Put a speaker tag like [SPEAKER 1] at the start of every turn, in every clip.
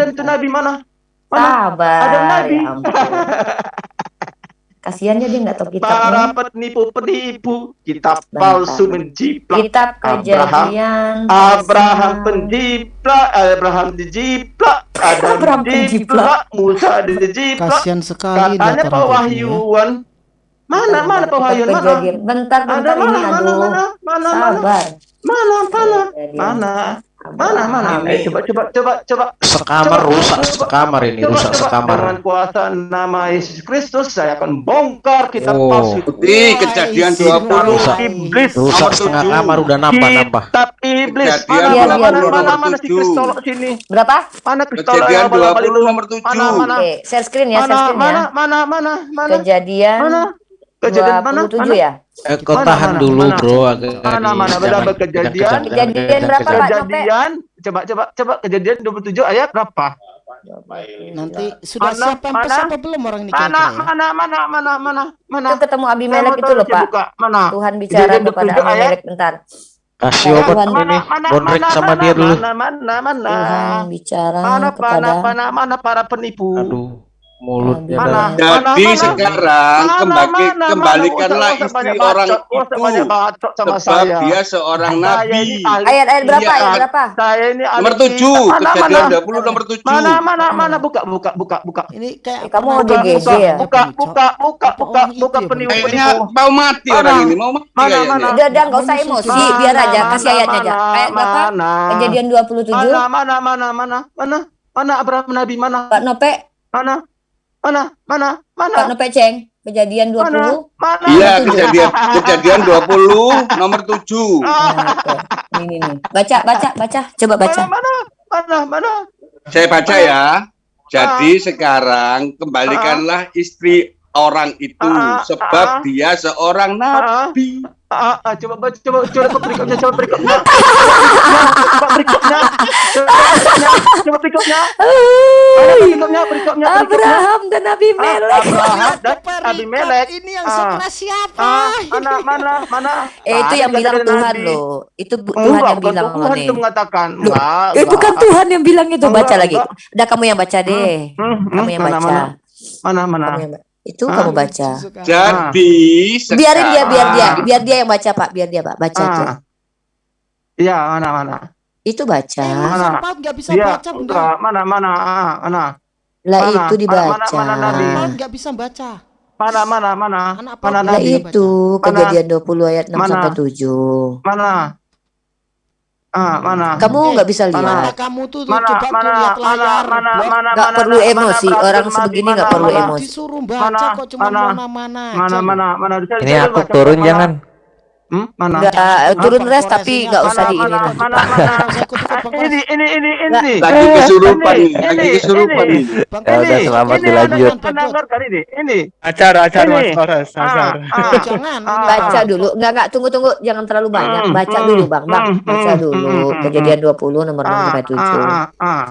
[SPEAKER 1] Adam itu nabi mana? Mana?
[SPEAKER 2] Sabar.
[SPEAKER 1] Adam nabi.
[SPEAKER 2] Ya. Kasiannya dia nggak tahu
[SPEAKER 1] Para
[SPEAKER 2] kitabnya.
[SPEAKER 1] penipu-penipu, kitab
[SPEAKER 2] Bentar.
[SPEAKER 1] palsu menjiplak.
[SPEAKER 2] Kitab
[SPEAKER 1] Abraham.
[SPEAKER 2] kejadian.
[SPEAKER 1] Abraham
[SPEAKER 2] pasal-
[SPEAKER 1] penjiplak, Abraham dijiplak, Adam
[SPEAKER 2] Abraham
[SPEAKER 1] dijiplak, Musa dijiplak.
[SPEAKER 3] Kasihan sekali
[SPEAKER 1] Katanya
[SPEAKER 3] gini ya.
[SPEAKER 1] pewahyuan. Mana
[SPEAKER 2] Bentar,
[SPEAKER 1] mana
[SPEAKER 2] kitab
[SPEAKER 1] pewahyuan mana?
[SPEAKER 2] kejadian. Bentar,
[SPEAKER 1] Ada
[SPEAKER 2] bentar ini
[SPEAKER 1] mana mana
[SPEAKER 2] aduh.
[SPEAKER 1] mana mana mana
[SPEAKER 2] Sabar.
[SPEAKER 1] mana mana
[SPEAKER 2] Kejadian.
[SPEAKER 1] mana mana mana eh coba coba coba coba
[SPEAKER 4] Sekamar rusak sekamar ini
[SPEAKER 1] coba,
[SPEAKER 4] rusak
[SPEAKER 1] coba.
[SPEAKER 4] sekamar.
[SPEAKER 1] dengan kuasa nama Yesus Kristus saya akan bongkar kitab
[SPEAKER 4] Oh.
[SPEAKER 1] palsu
[SPEAKER 5] kejadian
[SPEAKER 3] isi
[SPEAKER 5] 20
[SPEAKER 4] Rusak.
[SPEAKER 1] iblis
[SPEAKER 4] Rusak setengah kamar udah nambah nambah.
[SPEAKER 1] kitab iblis
[SPEAKER 5] Kejadian
[SPEAKER 1] mana
[SPEAKER 2] Iya,
[SPEAKER 1] mana
[SPEAKER 2] iya,
[SPEAKER 1] mana
[SPEAKER 2] iya.
[SPEAKER 1] mana mana si. Kristolok sini
[SPEAKER 2] Berapa?
[SPEAKER 1] mana Kristolok
[SPEAKER 5] Kejadian
[SPEAKER 1] yang abal-abal
[SPEAKER 5] 20
[SPEAKER 1] itu
[SPEAKER 5] nomor 7.
[SPEAKER 1] mana mana
[SPEAKER 2] Oke, share screen ya, share
[SPEAKER 1] mana
[SPEAKER 2] screen
[SPEAKER 1] mana
[SPEAKER 2] ya.
[SPEAKER 1] mana mana mana
[SPEAKER 2] Kejadian
[SPEAKER 1] mana kejadian mana
[SPEAKER 2] 27
[SPEAKER 1] mana
[SPEAKER 2] ya?
[SPEAKER 4] Eh, kau
[SPEAKER 1] Mana,
[SPEAKER 4] tahan
[SPEAKER 1] mana,
[SPEAKER 4] dulu
[SPEAKER 1] mana?
[SPEAKER 4] bro agak
[SPEAKER 1] Mana,
[SPEAKER 4] di-
[SPEAKER 1] mana, berapa kejadian?
[SPEAKER 2] Kejadian berapa, Pak?
[SPEAKER 1] kejadian coba coba coba kejadian 27 ayat berapa
[SPEAKER 3] Nanti sudah
[SPEAKER 1] Mana,
[SPEAKER 3] siapa
[SPEAKER 1] mana?
[SPEAKER 3] pesan apa belum orang ini
[SPEAKER 1] mana mana mana mana mana mana
[SPEAKER 2] Itu ketemu
[SPEAKER 1] mau
[SPEAKER 2] itu loh, Pak.
[SPEAKER 1] buka. mana
[SPEAKER 2] Tuhan bicara
[SPEAKER 1] Kejadian
[SPEAKER 2] kepada
[SPEAKER 1] 27 ayat.
[SPEAKER 2] Abimelek bentar.
[SPEAKER 4] Kasih
[SPEAKER 2] Mana,
[SPEAKER 4] obat
[SPEAKER 2] mana,
[SPEAKER 4] ini
[SPEAKER 1] mana
[SPEAKER 4] bonrek
[SPEAKER 1] mana
[SPEAKER 4] sama
[SPEAKER 1] mana
[SPEAKER 4] dia dulu.
[SPEAKER 1] mana mana mana
[SPEAKER 2] Tuhan bicara
[SPEAKER 1] mana
[SPEAKER 2] kepada
[SPEAKER 1] mana mana mana para penipu
[SPEAKER 4] Aduh mulutnya
[SPEAKER 1] Mana?
[SPEAKER 5] Jadi
[SPEAKER 1] Mana, mana?
[SPEAKER 5] sekarang
[SPEAKER 1] Mana,
[SPEAKER 5] kembali
[SPEAKER 1] mana,
[SPEAKER 5] kembalikanlah
[SPEAKER 1] mana?
[SPEAKER 5] Istri
[SPEAKER 1] banyak
[SPEAKER 5] orang
[SPEAKER 1] bacot, banyak
[SPEAKER 5] itu
[SPEAKER 1] bacot sama
[SPEAKER 5] sebab
[SPEAKER 1] saya
[SPEAKER 5] dia seorang
[SPEAKER 1] Saya
[SPEAKER 5] nabi.
[SPEAKER 1] ini ahli-
[SPEAKER 2] Ayat-ayat berapa?
[SPEAKER 5] Iya.
[SPEAKER 2] Ayat berapa?
[SPEAKER 1] saya ini
[SPEAKER 5] Nomor 7,
[SPEAKER 1] kitab. mana
[SPEAKER 5] kejadian
[SPEAKER 1] mana
[SPEAKER 5] 20 nomor 7.
[SPEAKER 1] mana mana mana buka buka buka buka
[SPEAKER 3] Ini kayak
[SPEAKER 2] Eh, kamu ODGJ
[SPEAKER 3] dengar
[SPEAKER 2] ya?
[SPEAKER 1] buka buka buka buka
[SPEAKER 3] orang
[SPEAKER 1] buka penipu
[SPEAKER 5] Kayaknya
[SPEAKER 1] penipu
[SPEAKER 5] mau mati orang ini, mau mati
[SPEAKER 1] Mana, mana?
[SPEAKER 2] Udah, udah, nggak usah emosi, biar aja, kasih ayatnya aja. Ayat berapa?
[SPEAKER 1] Mana?
[SPEAKER 2] Kejadian 27.
[SPEAKER 1] Mana mana mana mana mana mana Abraham Nabi mana
[SPEAKER 2] Pak Nope,
[SPEAKER 1] mana mana mana mana
[SPEAKER 2] Pak Nope Ceng. Kejadian 20.
[SPEAKER 1] mana mana
[SPEAKER 5] Iya, kejadian kejadian 20 nomor 7.
[SPEAKER 1] Ah,
[SPEAKER 2] Nah. Ini nih. Baca, baca, baca. Coba baca.
[SPEAKER 1] mana mana mana mana
[SPEAKER 5] Saya baca ya. Jadi sekarang kembalikanlah istri orang itu
[SPEAKER 1] Ah, ah,
[SPEAKER 5] sebab
[SPEAKER 1] ah.
[SPEAKER 5] dia seorang nabi.
[SPEAKER 1] Ah, ah, coba baca, coba coba coba berikutnya, coba berikutnya. Coba berikutnya. Coba berikutnya. Coba berikutnya. Berikutnya.
[SPEAKER 2] Abraham dan Abimelek.
[SPEAKER 1] Abraham dan
[SPEAKER 3] Perikat
[SPEAKER 1] Abimelek.
[SPEAKER 3] Ini yang
[SPEAKER 1] Ah.
[SPEAKER 3] sekelas siapa?
[SPEAKER 1] Ah, mana mana mana.
[SPEAKER 2] Eh, itu yang bilang Tuhan
[SPEAKER 1] Nabi?
[SPEAKER 2] loh. Itu Tuhan yang
[SPEAKER 1] bukan
[SPEAKER 2] bilang
[SPEAKER 1] Tuhan itu mengatakan.
[SPEAKER 2] Loh,
[SPEAKER 1] Enggak,
[SPEAKER 2] Itu kan
[SPEAKER 1] enggak.
[SPEAKER 2] Tuhan yang bilang itu. Baca lagi. Udah kamu yang baca deh.
[SPEAKER 1] Hmm, hmm,
[SPEAKER 2] Kamu yang baca.
[SPEAKER 1] mana mana mana.
[SPEAKER 2] Itu
[SPEAKER 1] Ah.
[SPEAKER 2] kamu baca.
[SPEAKER 5] Jadi
[SPEAKER 2] Biarin dia, biar dia,
[SPEAKER 5] sekarang-
[SPEAKER 2] biar dia yang baca Pak, biar dia Pak, baca aja.
[SPEAKER 1] Ah. Iya, mana mana.
[SPEAKER 2] Itu baca.
[SPEAKER 3] Eh,
[SPEAKER 1] Mana?
[SPEAKER 3] nggak bisa
[SPEAKER 1] Iya,
[SPEAKER 3] baca bunda?
[SPEAKER 1] enggak, mana mana ah, mana.
[SPEAKER 2] Lah
[SPEAKER 1] Mana?
[SPEAKER 2] itu
[SPEAKER 1] Mana- mana-
[SPEAKER 2] dibaca.
[SPEAKER 1] mana Nabi?
[SPEAKER 3] Paut nggak bisa baca.
[SPEAKER 1] Mana mana mana. Mana
[SPEAKER 2] Lah
[SPEAKER 3] nggak
[SPEAKER 1] Nabi?
[SPEAKER 2] itu
[SPEAKER 1] Mana?
[SPEAKER 2] kejadian 20 ayat 6
[SPEAKER 1] Mana?
[SPEAKER 2] sampai 7.
[SPEAKER 1] Mana? Ah, mana?
[SPEAKER 2] Kamu nggak bisa
[SPEAKER 1] Mana?
[SPEAKER 2] lihat.
[SPEAKER 3] Mata kamu tuh
[SPEAKER 1] Mana
[SPEAKER 3] coba tuh
[SPEAKER 1] mana
[SPEAKER 3] lihat
[SPEAKER 1] mana
[SPEAKER 3] layar.
[SPEAKER 1] mana
[SPEAKER 3] Blok.
[SPEAKER 1] mana
[SPEAKER 2] Nggak
[SPEAKER 1] mana
[SPEAKER 2] perlu
[SPEAKER 1] mana,
[SPEAKER 2] emosi.
[SPEAKER 1] mana,
[SPEAKER 2] Orang
[SPEAKER 1] mana,
[SPEAKER 2] sebegini
[SPEAKER 1] mana,
[SPEAKER 2] nggak perlu
[SPEAKER 1] mana,
[SPEAKER 2] emosi.
[SPEAKER 3] Disuruh baca
[SPEAKER 1] Mana?
[SPEAKER 3] kok cuma
[SPEAKER 1] Mana? Mana mana mana bisa
[SPEAKER 4] Ini
[SPEAKER 1] bisa
[SPEAKER 4] aku turun
[SPEAKER 1] mana?
[SPEAKER 4] jangan.
[SPEAKER 1] Hmm? Mana?
[SPEAKER 2] Nggak turun
[SPEAKER 3] Apa
[SPEAKER 2] res tapi
[SPEAKER 3] koreksinya?
[SPEAKER 2] nggak usah di ini.
[SPEAKER 1] mana, mana, mana? Ini ini ini ini.
[SPEAKER 5] lagi kesurupan
[SPEAKER 1] Ini,
[SPEAKER 5] lagi
[SPEAKER 1] ini,
[SPEAKER 5] kesurupan
[SPEAKER 1] ini.
[SPEAKER 4] Ya udah,
[SPEAKER 1] Ini,
[SPEAKER 4] selamat
[SPEAKER 1] ini
[SPEAKER 4] dilanjut.
[SPEAKER 1] Ini, ini.
[SPEAKER 6] Acar, acar,
[SPEAKER 1] Ini.
[SPEAKER 6] Mas Horas,
[SPEAKER 1] Ah, ah.
[SPEAKER 3] Jangan.
[SPEAKER 1] Ah.
[SPEAKER 2] Baca dulu. Nggak nggak tunggu tunggu jangan terlalu banyak.
[SPEAKER 1] Hmm,
[SPEAKER 2] Baca
[SPEAKER 1] hmm,
[SPEAKER 2] dulu Bang. Bang,
[SPEAKER 1] hmm,
[SPEAKER 2] baca
[SPEAKER 1] hmm,
[SPEAKER 2] dulu.
[SPEAKER 1] hmm, hmm,
[SPEAKER 2] Kejadian 20 nomor 6
[SPEAKER 1] Ah,
[SPEAKER 2] sampai 7.
[SPEAKER 1] ah, ah, ah.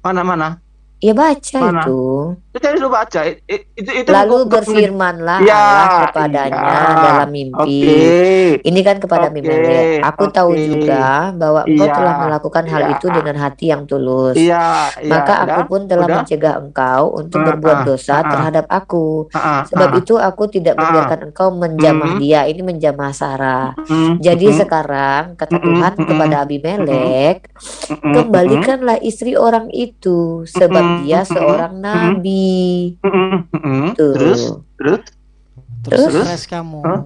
[SPEAKER 1] Mana mana?
[SPEAKER 2] Ya baca
[SPEAKER 1] Mana?
[SPEAKER 2] itu.
[SPEAKER 1] Itu dulu baca. Itu itu
[SPEAKER 2] Lalu berfirmanlah
[SPEAKER 1] Ya,
[SPEAKER 2] Allah kepadanya
[SPEAKER 1] iya.
[SPEAKER 2] dalam mimpi.
[SPEAKER 1] Oke.
[SPEAKER 2] Ini kan kepada
[SPEAKER 1] Oke,
[SPEAKER 2] Abimelek. Aku tahu
[SPEAKER 1] oke.
[SPEAKER 2] juga bahwa engkau
[SPEAKER 1] Iya,
[SPEAKER 2] telah melakukan hal
[SPEAKER 1] iya.
[SPEAKER 2] itu dengan hati yang tulus.
[SPEAKER 1] Iya, iya.
[SPEAKER 2] Maka aku
[SPEAKER 1] udah,
[SPEAKER 2] pun telah
[SPEAKER 1] udah.
[SPEAKER 2] mencegah engkau untuk
[SPEAKER 1] Ah,
[SPEAKER 2] berbuat
[SPEAKER 1] ah,
[SPEAKER 2] dosa
[SPEAKER 1] ah.
[SPEAKER 2] terhadap aku.
[SPEAKER 1] Ah,
[SPEAKER 2] Sebab
[SPEAKER 1] ah.
[SPEAKER 2] itu aku tidak membiarkan engkau menjamah
[SPEAKER 1] Mhm.
[SPEAKER 2] dia. Ini menjamah Sarah.
[SPEAKER 1] Hmm,
[SPEAKER 2] Jadi
[SPEAKER 1] hmm,
[SPEAKER 2] sekarang kata Tuhan
[SPEAKER 1] mhm,
[SPEAKER 2] kepada Abimelek, kembalikanlah istri orang itu sebab dia seorang nabi. Tuh.
[SPEAKER 1] Terus, terus,
[SPEAKER 3] Terus
[SPEAKER 2] Terus?
[SPEAKER 3] stres kamu.
[SPEAKER 1] Hah?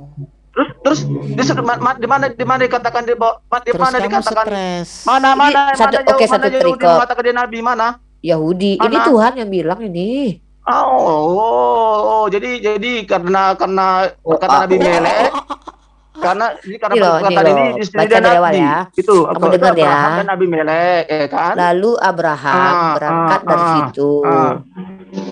[SPEAKER 1] terus, terus, di, di, ma- di mana, di mana dikatakan di bawah, di
[SPEAKER 3] Terus
[SPEAKER 1] mana dikatakan?
[SPEAKER 3] stres.
[SPEAKER 1] Mana,
[SPEAKER 2] Ini
[SPEAKER 1] mana,
[SPEAKER 2] satu-
[SPEAKER 1] mana,
[SPEAKER 2] oke,
[SPEAKER 1] jauh,
[SPEAKER 2] satu
[SPEAKER 1] mana Yahudi
[SPEAKER 2] perikop.
[SPEAKER 1] mengatakan dia nabi mana?
[SPEAKER 2] Yahudi. Ini
[SPEAKER 1] Mana?
[SPEAKER 2] Tuhan yang bilang ini.
[SPEAKER 1] Oh, oh, oh, jadi, jadi karena, karena
[SPEAKER 2] Oh,
[SPEAKER 1] kata
[SPEAKER 2] ah,
[SPEAKER 1] Nabi
[SPEAKER 2] oh,
[SPEAKER 1] Melek,
[SPEAKER 2] oh, oh,
[SPEAKER 1] karena, ini karena
[SPEAKER 2] Ini loh, ini
[SPEAKER 1] perkataan
[SPEAKER 2] loh.
[SPEAKER 1] ini istri
[SPEAKER 2] Baca
[SPEAKER 1] dia
[SPEAKER 2] dari awal ya.
[SPEAKER 1] Itu,
[SPEAKER 2] Kamu
[SPEAKER 1] itu
[SPEAKER 2] dengar ya.
[SPEAKER 1] Dan Nabi Melek, ya kan?
[SPEAKER 2] Lalu Abraham
[SPEAKER 1] Ah,
[SPEAKER 2] berangkat
[SPEAKER 1] ah,
[SPEAKER 2] dari
[SPEAKER 1] ah,
[SPEAKER 2] situ.
[SPEAKER 1] ah.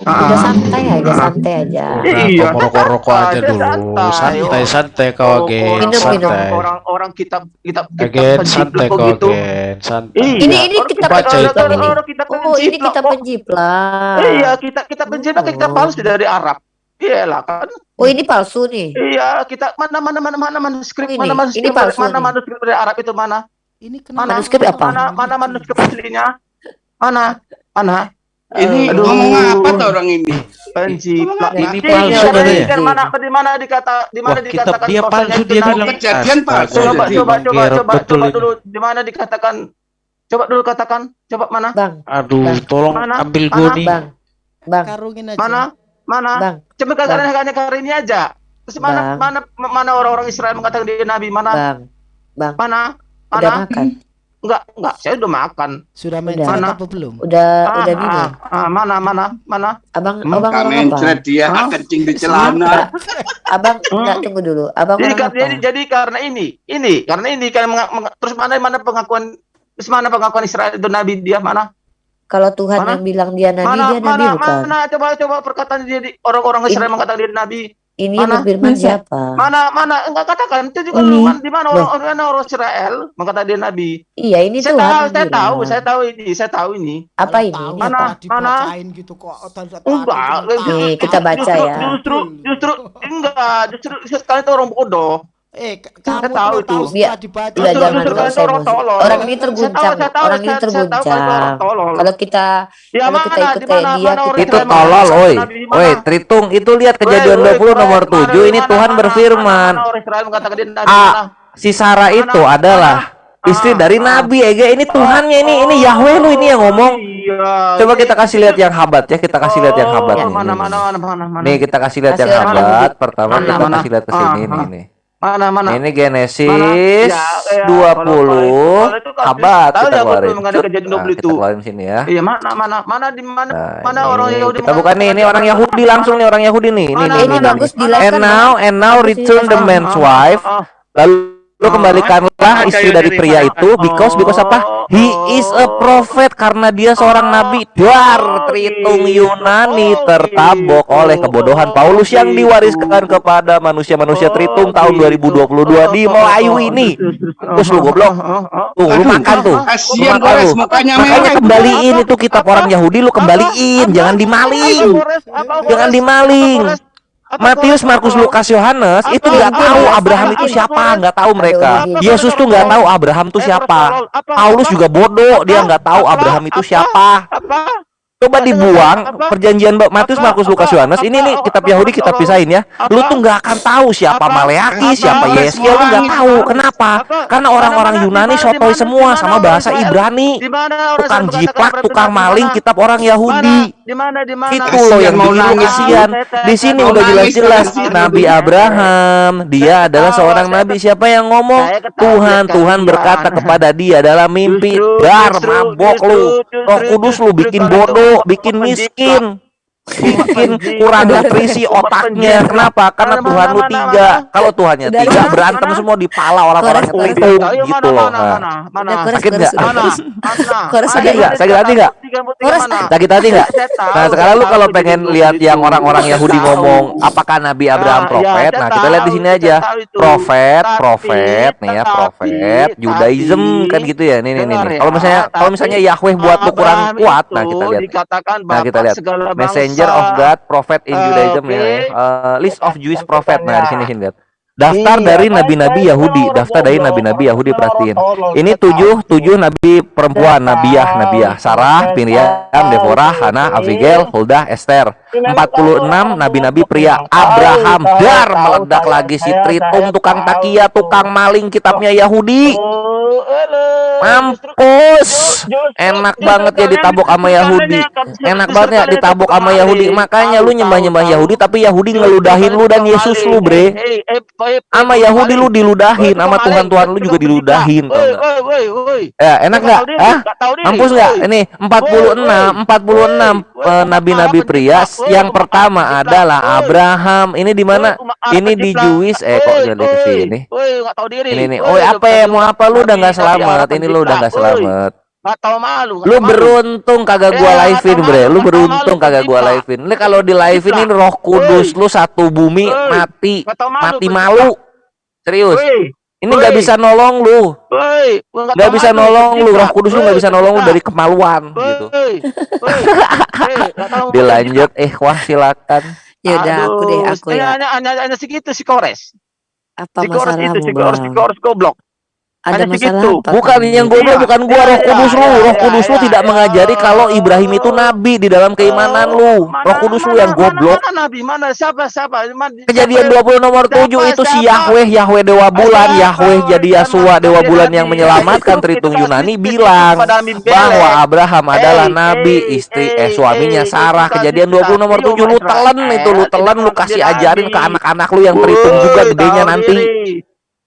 [SPEAKER 2] Udah
[SPEAKER 1] Ah.
[SPEAKER 2] santai aja, santai aja.
[SPEAKER 1] Iya,
[SPEAKER 4] Kau rokok-rokok aja
[SPEAKER 1] santai,
[SPEAKER 4] dulu.
[SPEAKER 1] santai.
[SPEAKER 4] Santai, santai kau
[SPEAKER 1] Oh,
[SPEAKER 4] agen.
[SPEAKER 2] Minum, minum.
[SPEAKER 4] Santai.
[SPEAKER 1] Orang orang kitab kitab
[SPEAKER 4] Agen,
[SPEAKER 1] penjiplak
[SPEAKER 4] santai kau agen. Santai.
[SPEAKER 1] Iya,
[SPEAKER 2] Ini- ini kitab
[SPEAKER 4] baca itu.
[SPEAKER 2] ini. Oh, ini kita
[SPEAKER 1] kok.
[SPEAKER 2] penjiplak.
[SPEAKER 1] Iya, kita kita penjiplak kita
[SPEAKER 2] Oh.
[SPEAKER 1] palsu dari Arab. Iyalah kan.
[SPEAKER 2] Oh, ini palsu nih.
[SPEAKER 1] Iya, kita mana mana mana mana manuskrip
[SPEAKER 2] Oh, ini.
[SPEAKER 1] mana manuskrip
[SPEAKER 2] Ini palsu
[SPEAKER 1] mana
[SPEAKER 2] nih.
[SPEAKER 1] manuskrip dari Arab itu mana?
[SPEAKER 3] Ini
[SPEAKER 1] Mana
[SPEAKER 3] kenapa?
[SPEAKER 2] Manuskrip apa?
[SPEAKER 1] Mana mana manuskrip aslinya? Mana? Mana?
[SPEAKER 5] Ini
[SPEAKER 1] Aduh.
[SPEAKER 5] ngomong apa tuh orang ini?
[SPEAKER 1] Penjiplak.
[SPEAKER 4] Ini palsu katanya.
[SPEAKER 1] mana di mana dikata di mana dikatakan
[SPEAKER 4] dia palsu, dia bilang.
[SPEAKER 5] Kejadian palsu.
[SPEAKER 1] Coba coba coba coba coba
[SPEAKER 4] ini.
[SPEAKER 1] dulu di mana dikatakan Coba dulu katakan, coba mana?
[SPEAKER 2] Bang,
[SPEAKER 4] Aduh,
[SPEAKER 2] Bang.
[SPEAKER 4] tolong
[SPEAKER 1] Mana?
[SPEAKER 4] ambil
[SPEAKER 1] Mana?
[SPEAKER 4] gue nih.
[SPEAKER 2] bang, bang,
[SPEAKER 3] Karungin aja.
[SPEAKER 1] Mana? Mana?
[SPEAKER 2] bang.
[SPEAKER 1] Coba katakan hanya kali ini aja. Terus mana
[SPEAKER 2] Bang.
[SPEAKER 1] mana mana orang-orang Israel mengatakan dia nabi? Mana?
[SPEAKER 2] Bang, bang,
[SPEAKER 1] Mana?
[SPEAKER 2] udah
[SPEAKER 1] Mana?
[SPEAKER 2] makan,
[SPEAKER 1] Enggak, enggak, saya udah makan.
[SPEAKER 3] Sudah main
[SPEAKER 2] Udah.
[SPEAKER 3] apa belum?
[SPEAKER 2] udah
[SPEAKER 1] Ah,
[SPEAKER 2] udah
[SPEAKER 1] ah,
[SPEAKER 2] minum.
[SPEAKER 1] ah, mana mana mana?
[SPEAKER 2] Abang,
[SPEAKER 1] Hmm,
[SPEAKER 2] abang
[SPEAKER 5] Kamen
[SPEAKER 2] apa?
[SPEAKER 5] dia kencing di celana.
[SPEAKER 2] Abang,
[SPEAKER 1] Hmm.
[SPEAKER 2] enggak tunggu dulu. Abang
[SPEAKER 1] Jadi, jadi jadi karena ini, ini karena ini karena menga- terus mana mana pengakuan terus mana pengakuan Israel itu nabi dia mana?
[SPEAKER 2] Kalau Tuhan
[SPEAKER 1] Mana?
[SPEAKER 2] yang bilang dia nabi,
[SPEAKER 1] Mana
[SPEAKER 2] dia nabi
[SPEAKER 1] mana
[SPEAKER 2] bukan.
[SPEAKER 1] mana coba coba perkataan dia di orang-orang Israel mengatakan dia nabi.
[SPEAKER 2] Ini yang
[SPEAKER 1] Mana?
[SPEAKER 2] berfirman
[SPEAKER 6] Masa?
[SPEAKER 2] siapa?
[SPEAKER 1] Mana mana enggak katakan itu juga
[SPEAKER 6] Ini.
[SPEAKER 1] mana- di mana orang orang orang Israel mengatakan dia nabi.
[SPEAKER 2] Iya, ini
[SPEAKER 1] Saya
[SPEAKER 2] Tuhan
[SPEAKER 1] tahu,
[SPEAKER 2] yang
[SPEAKER 1] saya
[SPEAKER 2] bilang.
[SPEAKER 1] tahu, saya tahu ini, saya tahu ini.
[SPEAKER 2] Apa ini?
[SPEAKER 3] tahu
[SPEAKER 1] Mana?
[SPEAKER 2] apa?
[SPEAKER 3] dibacain gitu kok.
[SPEAKER 1] Enggak,
[SPEAKER 2] kita baca
[SPEAKER 1] justru,
[SPEAKER 2] ya.
[SPEAKER 1] Justru justru enggak, justru sekali itu orang bodoh.
[SPEAKER 3] Eh, kamu
[SPEAKER 1] tahu
[SPEAKER 3] tuh
[SPEAKER 1] itu.
[SPEAKER 3] tahu setelah dibaca.
[SPEAKER 2] Udah jangan usah emosi.
[SPEAKER 1] tolol.
[SPEAKER 2] Orang ini terguncang,
[SPEAKER 1] tahu, saya tahu,
[SPEAKER 2] orang ini terguncang.
[SPEAKER 1] orang tolol.
[SPEAKER 2] Kalau kita
[SPEAKER 1] Ya
[SPEAKER 2] Kalau kita ikut
[SPEAKER 1] Di
[SPEAKER 2] kayak dia,
[SPEAKER 7] Itu tolol, oi. Oi, Tritung, itu lihat kejadian
[SPEAKER 1] Woi,
[SPEAKER 7] 20
[SPEAKER 1] woi,
[SPEAKER 7] nomor
[SPEAKER 1] mana,
[SPEAKER 7] 7 ini Tuhan berfirman.
[SPEAKER 1] mana orang Israel mengatakan dia Nabi?
[SPEAKER 7] Ah? Si Sarah itu adalah istri
[SPEAKER 1] Ah,
[SPEAKER 7] dari
[SPEAKER 1] ah.
[SPEAKER 7] Nabi Ega. Ini Tuhannya ini ini Yahweh lu ini yang ngomong.
[SPEAKER 1] Iya.
[SPEAKER 7] Coba kita kasih lihat yang habat ya, kita kasih lihat yang habat
[SPEAKER 1] Oh,
[SPEAKER 7] nih.
[SPEAKER 1] Mana
[SPEAKER 7] nih,
[SPEAKER 1] mana
[SPEAKER 7] nih.
[SPEAKER 1] mana mana mana.
[SPEAKER 7] Nih kita kasih lihat yang habat. Pertama kita kasih lihat ke sini
[SPEAKER 1] Ah,
[SPEAKER 7] nih
[SPEAKER 1] ah.
[SPEAKER 7] nih.
[SPEAKER 1] Mana mana.
[SPEAKER 7] Ini
[SPEAKER 1] Mana?
[SPEAKER 7] Genesis
[SPEAKER 1] Ya, ya,
[SPEAKER 7] 20
[SPEAKER 1] kalau- kalau itu kan
[SPEAKER 7] habat
[SPEAKER 1] tahu
[SPEAKER 7] kita keluarin.
[SPEAKER 1] betul mengenai
[SPEAKER 7] Cut.
[SPEAKER 1] kejadian
[SPEAKER 7] Nah,
[SPEAKER 1] 20
[SPEAKER 7] kita
[SPEAKER 1] itu.
[SPEAKER 7] keluarin sini ya.
[SPEAKER 1] Iya mana mana mana di mana
[SPEAKER 7] Nah,
[SPEAKER 1] mana
[SPEAKER 7] ini,
[SPEAKER 1] orang
[SPEAKER 7] ini.
[SPEAKER 1] Yahudi
[SPEAKER 7] kita bukan nih, ini orang Yahudi langsung nih orang Yahudi nih. Ini nih,
[SPEAKER 2] ini
[SPEAKER 7] nih,
[SPEAKER 2] bagus
[SPEAKER 7] And now and now return
[SPEAKER 2] ini,
[SPEAKER 7] the man's
[SPEAKER 1] Ah,
[SPEAKER 7] wife.
[SPEAKER 1] ah,
[SPEAKER 7] Lalu lu
[SPEAKER 1] Ah.
[SPEAKER 7] kembalikanlah istri dari pria itu because because apa? He is a prophet karena dia seorang nabi. Dar Tritung Yunani tertabok oleh kebodohan Paulus yang diwariskan kepada manusia-manusia Tritung tahun 2022 di Melayu ini. Terus lu goblok. Tuh, lu makan tuh. Lu makan lu. Makanya kembaliin itu kitab orang Yahudi lu kembaliin, jangan dimaling. Jangan dimaling. Matius, Markus, Lukas, Yohanes itu nggak tahu Abraham itu siapa, nggak tahu mereka. Yesus tuh nggak tahu Abraham itu siapa. Paulus juga bodoh, dia nggak tahu Abraham itu siapa.
[SPEAKER 1] Apa?
[SPEAKER 7] Coba dibuang perjanjian Matius, Markus, Lukas, Yohanes. Ini nih kitab Yahudi kita pisahin ya. Lu tuh nggak akan tahu siapa Maleaki, siapa Yeskiel lu nggak tahu. Kenapa? Karena orang-orang Yunani sotoy semua sama bahasa Ibrani. Tukang jiplak, tukang maling, kitab orang Yahudi.
[SPEAKER 1] Di mana di mana?
[SPEAKER 7] Itu loh yang
[SPEAKER 5] Mau
[SPEAKER 7] bikin lu
[SPEAKER 5] nangis.
[SPEAKER 7] kasihan. Di sini udah jelas-jelas. Nabi Abraham, dia adalah seorang nabi. Siapa yang ngomong? Tuhan, Tuhan berkata kepada dia dalam mimpi, "Dar mabok lu. Roh Kudus lu bikin bodoh, bikin miskin."
[SPEAKER 1] Penjiplak.
[SPEAKER 7] kurang nutrisi
[SPEAKER 1] Bapak
[SPEAKER 7] otaknya.
[SPEAKER 1] penjiplak.
[SPEAKER 7] Kenapa? Karena Tuhan lu tiga. Kalau Tuhannya tiga berantem semua di pala orang-orang itu gitu loh. Sakit nggak?
[SPEAKER 2] sakit
[SPEAKER 7] nggak? Sakit hati nggak? Sakit hati nggak? Nah sekarang lu kalau pengen
[SPEAKER 1] dulu
[SPEAKER 7] lihat yang orang-orang Yahudi ngomong apakah Nabi Abraham
[SPEAKER 1] Nah, ya,
[SPEAKER 7] profet? Nah kita lihat di sini aja profet, profet nih ya profet, Judaism kan gitu ya. Nih nih nih.
[SPEAKER 1] ya,
[SPEAKER 7] Kalau misalnya kalau misalnya Yahweh buat lu kurang
[SPEAKER 1] Abraham
[SPEAKER 7] kuat, nah kita lihat. Nah kita lihat
[SPEAKER 1] bangsa.
[SPEAKER 7] Messenger of God, prophet in
[SPEAKER 1] Eh,
[SPEAKER 7] Judaism
[SPEAKER 1] oke.
[SPEAKER 7] ya. Eh, list of Jewish prophet. Nah di sini lihat. Daftar
[SPEAKER 1] Iya,
[SPEAKER 7] dari
[SPEAKER 1] baik,
[SPEAKER 7] nabi-nabi
[SPEAKER 1] baik,
[SPEAKER 7] Yahudi,
[SPEAKER 1] orang
[SPEAKER 7] daftar dari nabi-nabi Yahudi perhatiin. Ini tujuh tujuh nabi perempuan,
[SPEAKER 1] Saya
[SPEAKER 7] Nabiah,
[SPEAKER 1] tahu,
[SPEAKER 7] Nabiah, Sarah, Miriam, Deborah,
[SPEAKER 1] saya
[SPEAKER 7] Hana. Abigail, Huldah, Esther.
[SPEAKER 1] Ini memang
[SPEAKER 7] 46
[SPEAKER 1] tahu,
[SPEAKER 7] nabi-nabi pria. Abraham dar meledak lagi si
[SPEAKER 1] saya
[SPEAKER 7] tukang takia tukang maling kitabnya Yahudi.
[SPEAKER 1] Oh,
[SPEAKER 7] mampus. Enak banget ya
[SPEAKER 1] kalian
[SPEAKER 7] ditabok sama Yahudi. enak banget ya ditabok sama Yahudi. Makanya lu nyembah nyembah
[SPEAKER 1] tahu,
[SPEAKER 7] Yahudi tapi Yahudi ngeludahin lu dan Yesus lu bre.
[SPEAKER 1] eh,
[SPEAKER 7] sama Yahudi lu diludahin sama
[SPEAKER 1] tukang
[SPEAKER 7] Tuhan
[SPEAKER 1] maling.
[SPEAKER 7] Tuhan lu juga diludahin ya enak
[SPEAKER 1] diri,
[SPEAKER 7] ah. Mampus nggak?
[SPEAKER 1] Woi.
[SPEAKER 7] Ini 46, 46
[SPEAKER 1] Woi,
[SPEAKER 7] eh, nabi-nabi pria yang pertama adalah. Abraham. Ini di mana? Ini di. Jewish eh kok jadi ke sini. Ini nih. Oh, apa ya? Mau apa lu udah
[SPEAKER 1] Nabi
[SPEAKER 7] selamat? Ini lu udah.
[SPEAKER 1] Woi,
[SPEAKER 7] selamat.
[SPEAKER 1] Nggak tahu malu.
[SPEAKER 7] Lu
[SPEAKER 1] malu.
[SPEAKER 7] beruntung kagak gua
[SPEAKER 1] Eh,
[SPEAKER 7] livein, bre. Lu beruntung
[SPEAKER 1] malu,
[SPEAKER 7] kagak gua livein. Lu kalau di livein ini Roh Kudus lu satu bumi mati.
[SPEAKER 1] Malu.
[SPEAKER 7] Mati malu. Serius.
[SPEAKER 1] Woi,
[SPEAKER 7] Ini nggak bisa nolong lu.
[SPEAKER 1] nggak
[SPEAKER 7] bisa nolong lu. Roh Kudus lu nggak bisa nolong lu dari kemaluan gitu. Dilanjut eh wah silakan.
[SPEAKER 2] Ya udah aku deh aku ya.
[SPEAKER 1] hanya, hanya, segitu si Kores.
[SPEAKER 2] Apa
[SPEAKER 1] Si Kores itu, si Kores, si? Kores goblok.
[SPEAKER 2] Ada
[SPEAKER 1] Hanya
[SPEAKER 2] masalah
[SPEAKER 1] segitu.
[SPEAKER 2] apa?
[SPEAKER 7] Bukan yang goblok
[SPEAKER 1] Iya,
[SPEAKER 7] bukan gua
[SPEAKER 1] iya,
[SPEAKER 7] Roh
[SPEAKER 1] iya,
[SPEAKER 7] Kudus lu. Roh
[SPEAKER 1] iya,
[SPEAKER 7] Kudus lu tidak mengajari kalau Ibrahim itu
[SPEAKER 1] Oh.
[SPEAKER 7] nabi di dalam keimanan
[SPEAKER 1] Oh,
[SPEAKER 7] lu.
[SPEAKER 1] mana-
[SPEAKER 7] Roh Kudus lu yang goblok.
[SPEAKER 1] Mana, mana Nabi? Mana siapa siapa?
[SPEAKER 7] Kejadian
[SPEAKER 1] siapa-
[SPEAKER 7] 20 nomor 7 itu si? Yahweh, Yahweh Dewa Bulan? Yahweh jadi Yasua? Dewa Bulan yang menyelamatkan
[SPEAKER 1] Itu-
[SPEAKER 7] Tritung
[SPEAKER 1] itu
[SPEAKER 7] Yunani bilang bahwa Abraham adalah
[SPEAKER 1] Eh,
[SPEAKER 7] nabi,
[SPEAKER 1] eh,
[SPEAKER 7] istri
[SPEAKER 1] eh,
[SPEAKER 7] eh suaminya
[SPEAKER 1] eh,
[SPEAKER 7] Sarah.
[SPEAKER 1] itu
[SPEAKER 7] Kejadian
[SPEAKER 1] kasih
[SPEAKER 7] 20 nomor 7 lu telan itu, lu telan lu
[SPEAKER 1] tidak
[SPEAKER 7] kasih
[SPEAKER 1] menjadi
[SPEAKER 7] ajarin ke anak-anak lu yang terhitung
[SPEAKER 1] Woi,
[SPEAKER 7] juga gedenya nanti.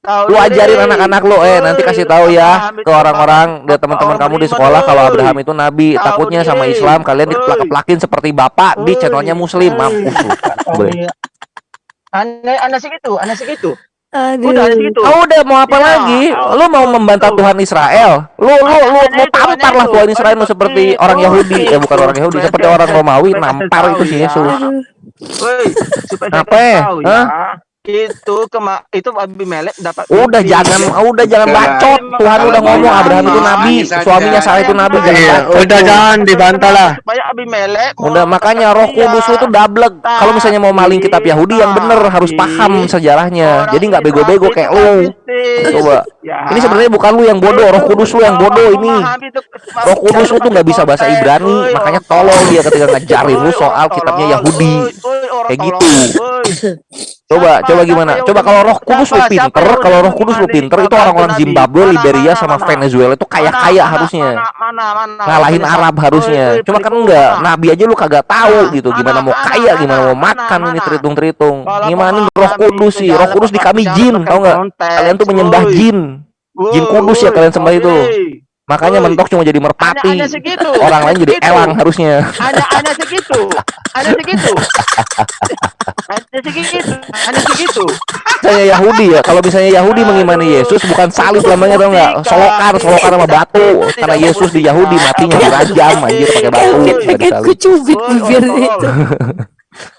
[SPEAKER 1] Tahu
[SPEAKER 7] Lu ajarin anak-anak lu, eh nanti kasih tahu ya
[SPEAKER 1] Abraham
[SPEAKER 7] ke orang-orang dan teman-teman kamu di sekolah kalau. Abraham itu nabi. Takutnya sama. Islam kalian diplak-plakin seperti bapak di channelnya muslim. Mampus.
[SPEAKER 1] Oh, iya. Aneh, aneh segitu, aneh segitu.
[SPEAKER 2] Aduh.
[SPEAKER 1] Udah segitu.
[SPEAKER 7] Oh udah mau apa
[SPEAKER 1] Iya.
[SPEAKER 7] lagi? Lu mau membantah Tuhan Israel? Lu lu lu mau tampar lah. Tuhan Israel lu seperti orang Yahudi, ya bukan orang Yahudi, seperti orang Romawi nampar itu si
[SPEAKER 1] tahu ya.
[SPEAKER 7] Yesus.
[SPEAKER 1] Woi, supaya
[SPEAKER 7] Apa?
[SPEAKER 1] ya.
[SPEAKER 7] Hah?
[SPEAKER 1] Itu kema itu Abimelek dapat
[SPEAKER 7] Udah
[SPEAKER 1] mimpi.
[SPEAKER 7] jangan udah jangan
[SPEAKER 5] Udah.
[SPEAKER 7] bacot. Tuhan
[SPEAKER 1] Kalau
[SPEAKER 7] udah ngomong Abraham itu nabi, suaminya Sarah itu nabi, jangan
[SPEAKER 1] Iya,
[SPEAKER 7] bacot.
[SPEAKER 4] udah jangan dibantah lah.
[SPEAKER 1] Supaya Abimelek mau
[SPEAKER 7] Udah makanya Roh. Kudus tuh dablek. Kalau misalnya mau maling kitab Yahudi yang bener harus paham sejarahnya. Jadi nggak bego-bego kayak
[SPEAKER 1] itu
[SPEAKER 7] lu.
[SPEAKER 1] kritis.
[SPEAKER 7] Coba.
[SPEAKER 1] Ya.
[SPEAKER 7] Ini sebenarnya bukan lu yang bodoh, Roh Kudus lu yang bodoh ini.
[SPEAKER 1] Itu-
[SPEAKER 7] Roh Kudus lu tuh nggak bisa bahasa. Ibrani, makanya tolong dia ketika ngajarin lu soal kitabnya. Yahudi.
[SPEAKER 1] Orang
[SPEAKER 7] Kayak gitu. Coba,
[SPEAKER 1] Siapa-
[SPEAKER 7] coba gimana? Coba kalau Roh Kudus lu
[SPEAKER 1] siapa-
[SPEAKER 7] pinter, kalau Roh Kudus lu pinter itu orang-orang? Zimbabwe,
[SPEAKER 1] Mana,
[SPEAKER 7] Liberia
[SPEAKER 1] mana,
[SPEAKER 7] sama
[SPEAKER 1] mana?
[SPEAKER 7] Venezuela itu kaya-kaya harusnya.
[SPEAKER 1] Mana, mana, mana?
[SPEAKER 7] Ngalahin
[SPEAKER 1] Mana?
[SPEAKER 7] Arab harusnya. Cuma kan enggak? Nabi aja lu kagak tahu
[SPEAKER 1] Mana,
[SPEAKER 7] gitu gimana
[SPEAKER 1] mana,
[SPEAKER 7] mau
[SPEAKER 1] mana,
[SPEAKER 7] kaya, gimana
[SPEAKER 1] mana,
[SPEAKER 7] mau makan
[SPEAKER 1] mana,
[SPEAKER 7] ini terhitung-terhitung. Gimana Roh Kudus sih? Roh Kudus di kami jin, tau nggak?
[SPEAKER 1] konteks,
[SPEAKER 7] Kalian tuh menyembah jin. Jin kudus ya kalian sembah itu. Makanya
[SPEAKER 1] Woi.
[SPEAKER 7] mentok cuma jadi merpati.
[SPEAKER 1] Hanya- hanya segitu.
[SPEAKER 7] Orang lain jadi elang harusnya.
[SPEAKER 1] Hanya hanya segitu. Hanya segitu. Hanya segitu. Hanya segitu.
[SPEAKER 7] Misalnya Yahudi ya, kalau misalnya Yahudi mengimani Yesus bukan salib namanya tau nggak? Solokan, solokan sama batu. Karena Yesus di Yahudi matinya dirajam anjir pakai batu.
[SPEAKER 2] Pengen,
[SPEAKER 7] bukan
[SPEAKER 2] pengen
[SPEAKER 7] disalib.
[SPEAKER 2] ku cubit
[SPEAKER 1] Woi,
[SPEAKER 2] bibir itu.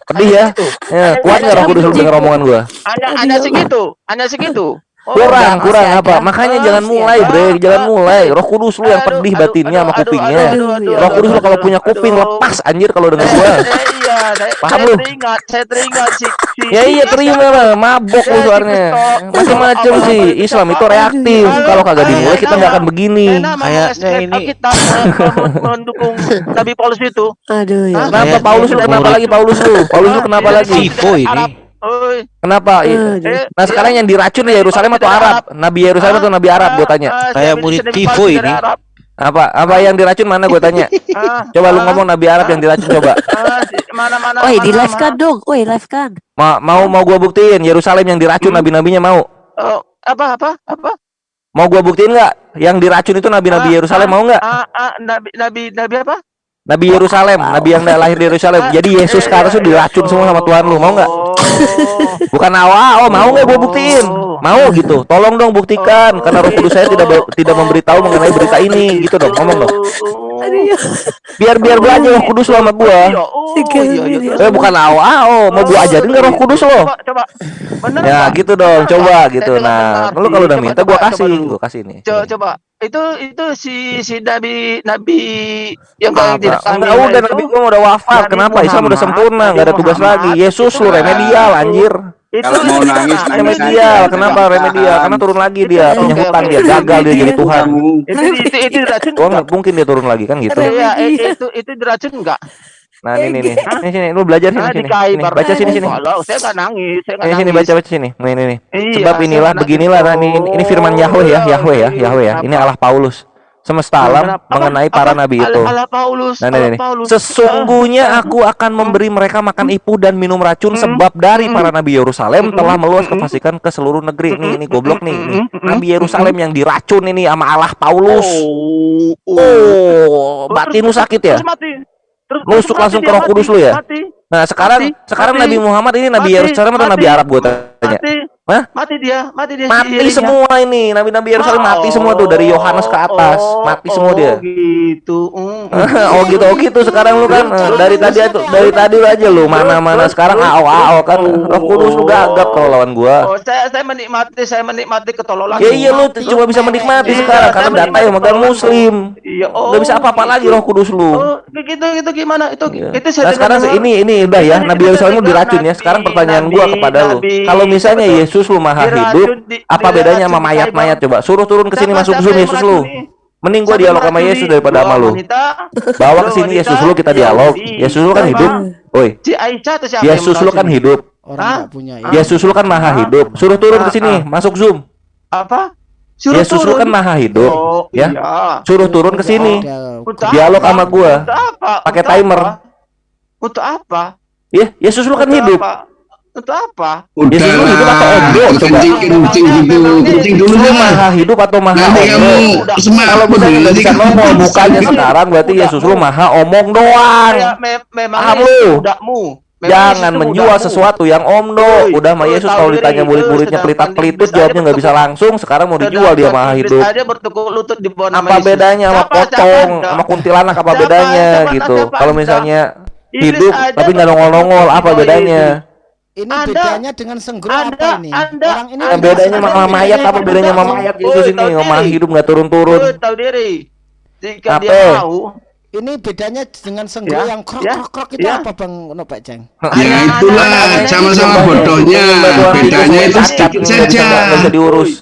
[SPEAKER 7] Pedih ya. Ya, kuat nggak Roh Kudus lu dengar omongan gua?
[SPEAKER 1] Hanya hanya segitu. Hanya segitu. Oh,
[SPEAKER 7] kurang
[SPEAKER 2] masih
[SPEAKER 7] kurang
[SPEAKER 2] ada.
[SPEAKER 7] apa makanya
[SPEAKER 1] Oh,
[SPEAKER 7] jangan mulai
[SPEAKER 1] ada.
[SPEAKER 7] bre jangan mulai. Roh kudus lu yang pedih
[SPEAKER 1] aduh,
[SPEAKER 7] batinnya sama kupingnya.
[SPEAKER 1] aduh, aduh, aduh,
[SPEAKER 7] roh kudus lu kalau punya kuping lepas anjir kalau denger gua.
[SPEAKER 1] Iya, saya,
[SPEAKER 7] Paham
[SPEAKER 1] saya
[SPEAKER 7] lu?
[SPEAKER 1] teringat, saya teringat si, si
[SPEAKER 7] ya iya terima lah mabok lu
[SPEAKER 1] Ya,
[SPEAKER 7] suaranya macam-macam sih. Islam itu reaktif. Kalau kagak dimulai kita nggak akan begini.
[SPEAKER 4] Kayaknya
[SPEAKER 1] escape
[SPEAKER 4] ini-
[SPEAKER 1] kita eh, men- mendukung Nabi Paulus itu.
[SPEAKER 2] Aduh ya.
[SPEAKER 7] Kenapa Paulus lu kenapa lagi Paulus lu? Paulus lu kenapa lagi?
[SPEAKER 4] ini.
[SPEAKER 1] Oi,
[SPEAKER 7] kenapa
[SPEAKER 2] Aduh.
[SPEAKER 1] eh,
[SPEAKER 7] nah sekarang yang diracun ya Yerusalem atau Arab Nabi Yerusalem atau Nabi Arab gue tanya
[SPEAKER 1] Ah,
[SPEAKER 4] Kayak murid Tifo ini.
[SPEAKER 7] apa apa yang diracun mana gue tanya
[SPEAKER 1] Ah,
[SPEAKER 7] coba lu
[SPEAKER 1] ah,
[SPEAKER 7] ngomong Nabi Arab yang diracun coba
[SPEAKER 1] ah, di- mana
[SPEAKER 2] di live kan dong. Woi, live kan.
[SPEAKER 7] mau mau mau gue buktiin Yerusalem yang diracun
[SPEAKER 1] Hmm.
[SPEAKER 7] nabi-nabinya mau
[SPEAKER 1] Oh, apa apa apa?
[SPEAKER 7] Mau gua buktiin nggak? Yang diracun itu nabi-nabi
[SPEAKER 1] Ah,
[SPEAKER 7] Yerusalem
[SPEAKER 1] ah,
[SPEAKER 7] mau nggak?
[SPEAKER 1] Ah, ah, nabi nabi nabi apa?
[SPEAKER 7] Nabi Yerusalem, nabi yang lahir di Yerusalem. Jadi Yesus atas tuh diracun semua sama Tuhan lu, mau nggak?
[SPEAKER 1] Oh.
[SPEAKER 7] Bukan awal, oh mau nggak gua buktiin? Mau gitu. Tolong dong buktikan karena Roh Kudus saya tidak ber- tidak memberitahu mengenai berita ini gitu dong. Ngomong dong. Biar biar gua aja Roh Kudus lu sama gua.
[SPEAKER 1] Iya, oh, iya, iya.
[SPEAKER 7] Eh bukan awal, oh mau gua ajarin nggak Roh Kudus lo?
[SPEAKER 1] Coba,
[SPEAKER 7] Ya gitu dong, coba gitu. Nah, lu kalau udah minta
[SPEAKER 1] coba
[SPEAKER 7] kasih, gua kasih nih.
[SPEAKER 1] Coba, coba. Itu itu si si nabi nabi yang
[SPEAKER 7] Apa?
[SPEAKER 1] tidak
[SPEAKER 7] Enggak udah nabi gua udah wafat.
[SPEAKER 1] Nabi
[SPEAKER 7] Kenapa? Islam udah
[SPEAKER 1] Muhammad,
[SPEAKER 7] sempurna, nggak ada tugas
[SPEAKER 1] Muhammad,
[SPEAKER 7] lagi. Yesus
[SPEAKER 1] itu
[SPEAKER 7] lu remedial anjir.
[SPEAKER 1] itu
[SPEAKER 5] Kalau mau
[SPEAKER 1] itu
[SPEAKER 5] nangis,
[SPEAKER 7] remedial. Kenapa remedial? Karena turun lagi dia
[SPEAKER 1] Itu-
[SPEAKER 7] punya hutang dia gagal dia jadi Tuhan.
[SPEAKER 1] itu itu itu diracun
[SPEAKER 7] mungkin dia turun lagi kan gitu.
[SPEAKER 1] Iya, itu itu diracun enggak?
[SPEAKER 7] Nah ini nih nih sini lu belajar sini
[SPEAKER 1] Ah,
[SPEAKER 7] sini Nih, baca sini sini
[SPEAKER 1] Kalau saya enggak nangis, saya enggak
[SPEAKER 7] ini sini
[SPEAKER 1] nangis.
[SPEAKER 7] baca baca sini nih ini nih
[SPEAKER 1] Iya,
[SPEAKER 7] sebab inilah
[SPEAKER 1] nangis.
[SPEAKER 7] beginilah nah, ini ini firman Yahweh ya
[SPEAKER 1] Oh,
[SPEAKER 7] Yahweh ya. Yahweh ya ini? Allah Paulus semesta alam
[SPEAKER 1] Kenapa?
[SPEAKER 7] mengenai
[SPEAKER 1] Apa?
[SPEAKER 7] para nabi itu
[SPEAKER 1] Allah Paulus.
[SPEAKER 7] Nah, ini, nih.
[SPEAKER 1] Paulus.
[SPEAKER 7] Sesungguhnya aku akan memberi mereka makan ipu dan minum racun
[SPEAKER 1] Hmm.
[SPEAKER 7] sebab dari
[SPEAKER 1] Hmm.
[SPEAKER 7] para nabi Yerusalem
[SPEAKER 1] Hmm.
[SPEAKER 7] telah meluas
[SPEAKER 1] Hmm.
[SPEAKER 7] kefasikan ke seluruh negeri. Nih, ini goblok nih. Nih.
[SPEAKER 1] Hmm.
[SPEAKER 7] Nabi Yerusalem yang diracun ini sama Allah Paulus.
[SPEAKER 1] Oh, oh.
[SPEAKER 7] Oh,
[SPEAKER 1] Terus-
[SPEAKER 7] batin lu sakit ya?
[SPEAKER 1] Terus mati. Terus
[SPEAKER 7] langsung ke Roh Kudus lu ya?
[SPEAKER 1] Mati.
[SPEAKER 7] Nah, sekarang
[SPEAKER 1] Mati,
[SPEAKER 7] sekarang
[SPEAKER 1] mati,
[SPEAKER 7] Nabi Muhammad ini Nabi Yerusalem atau Nabi Arab gua tanya?
[SPEAKER 1] Mati.
[SPEAKER 7] Hah?
[SPEAKER 1] Mati dia, mati dia. si
[SPEAKER 7] Mati
[SPEAKER 1] Irinya.
[SPEAKER 7] semua ini. Nabi-nabi Yerusalem mati semua tuh dari Yohanes ke atas.
[SPEAKER 1] Oh,
[SPEAKER 7] Mati semua
[SPEAKER 1] oh,
[SPEAKER 7] dia.
[SPEAKER 1] gitu. Mm,
[SPEAKER 7] oh gitu oh gitu sekarang lu kan dari tadi tuh dari tadi lu aja lu mana mana sekarang ao ao kan Roh Kudus lu gagap kalau lawan gua
[SPEAKER 1] Oh, saya saya menikmati, saya menikmati ketololan.
[SPEAKER 7] ya iya lu cuma bisa menikmati
[SPEAKER 1] Iya,
[SPEAKER 7] sekarang karena data yang megang
[SPEAKER 1] menikmati
[SPEAKER 7] muslim
[SPEAKER 1] Iya, oh.
[SPEAKER 7] nggak bisa apa-apa lagi Roh Kudus lu
[SPEAKER 1] Oh, gitu gitu gimana? Itu
[SPEAKER 7] Iya.
[SPEAKER 1] itu
[SPEAKER 7] Nah sekarang ini ini udah ya Nabi Yerusalem diracun ya sekarang pertanyaan gua kepada lu kalau misalnya
[SPEAKER 1] betul.
[SPEAKER 7] Yesus lu maha hidup,
[SPEAKER 1] di,
[SPEAKER 7] apa bedanya sama mayat-mayat coba? Suruh turun ke sini masuk Zoom Yesus lu. Mending gua dialog sama Yesus daripada sama lu. Bawa ke sini Yesus lu kita dialog. Yesus lu kan hidup.
[SPEAKER 1] Oi.
[SPEAKER 7] Yesus lu kan hidup.
[SPEAKER 3] Orang punya
[SPEAKER 7] Yesus lu kan maha hidup. Suruh turun ke sini masuk Zoom.
[SPEAKER 1] Apa? Suruh
[SPEAKER 7] Yesus
[SPEAKER 1] turun.
[SPEAKER 7] lu kan maha hidup,
[SPEAKER 1] oh,
[SPEAKER 7] ya.
[SPEAKER 1] Iya.
[SPEAKER 7] Suruh turun ke sini. Dialog sama gua. Pakai timer.
[SPEAKER 1] Untuk apa?
[SPEAKER 7] Ya, Yesus lu kan hidup.
[SPEAKER 1] Itu apa?
[SPEAKER 7] Udah ya, lah. hidup atau ondo?
[SPEAKER 5] Kencing, kencing gitu. Kencing dulu lah.
[SPEAKER 7] Maha hidup atau nah, maha
[SPEAKER 5] Nanti kamu semak.
[SPEAKER 7] Kalau bisa nggak bisa ngomong
[SPEAKER 5] bukannya
[SPEAKER 7] sekarang berarti
[SPEAKER 1] ya
[SPEAKER 7] Yesus lu maha omong doang.
[SPEAKER 1] Memang
[SPEAKER 7] lu.
[SPEAKER 1] Udakmu.
[SPEAKER 7] Jangan menjual sesuatu yang omdo. Udah mah Yesus kalau ditanya murid-muridnya
[SPEAKER 1] pelitak-pelitut
[SPEAKER 7] jawabnya nggak bisa langsung. Sekarang mau dijual dia
[SPEAKER 1] mah
[SPEAKER 7] hidup. Apa bedanya sama potong, sama kuntilanak apa bedanya gitu. Kalau misalnya hidup tapi nggak nongol-nongol apa bedanya?
[SPEAKER 3] Ini
[SPEAKER 1] anda,
[SPEAKER 3] bedanya dengan senggro apa ini?
[SPEAKER 1] Anda,
[SPEAKER 3] Orang ini
[SPEAKER 1] anda,
[SPEAKER 7] bedanya sama mayat apa bedanya sama mayat
[SPEAKER 1] di
[SPEAKER 7] sini?
[SPEAKER 1] ngomong
[SPEAKER 7] hidup nggak turun-turun.
[SPEAKER 1] Tahu diri. Jika dia tahu.
[SPEAKER 3] ini bedanya dengan senggol
[SPEAKER 1] ya,
[SPEAKER 3] yang krok-krok
[SPEAKER 1] ya,
[SPEAKER 3] krok itu
[SPEAKER 1] ya.
[SPEAKER 3] apa bang no pak ceng nah,
[SPEAKER 5] ya itulah sama-sama bodohnya bedanya itu sedikit saja
[SPEAKER 7] bisa diurus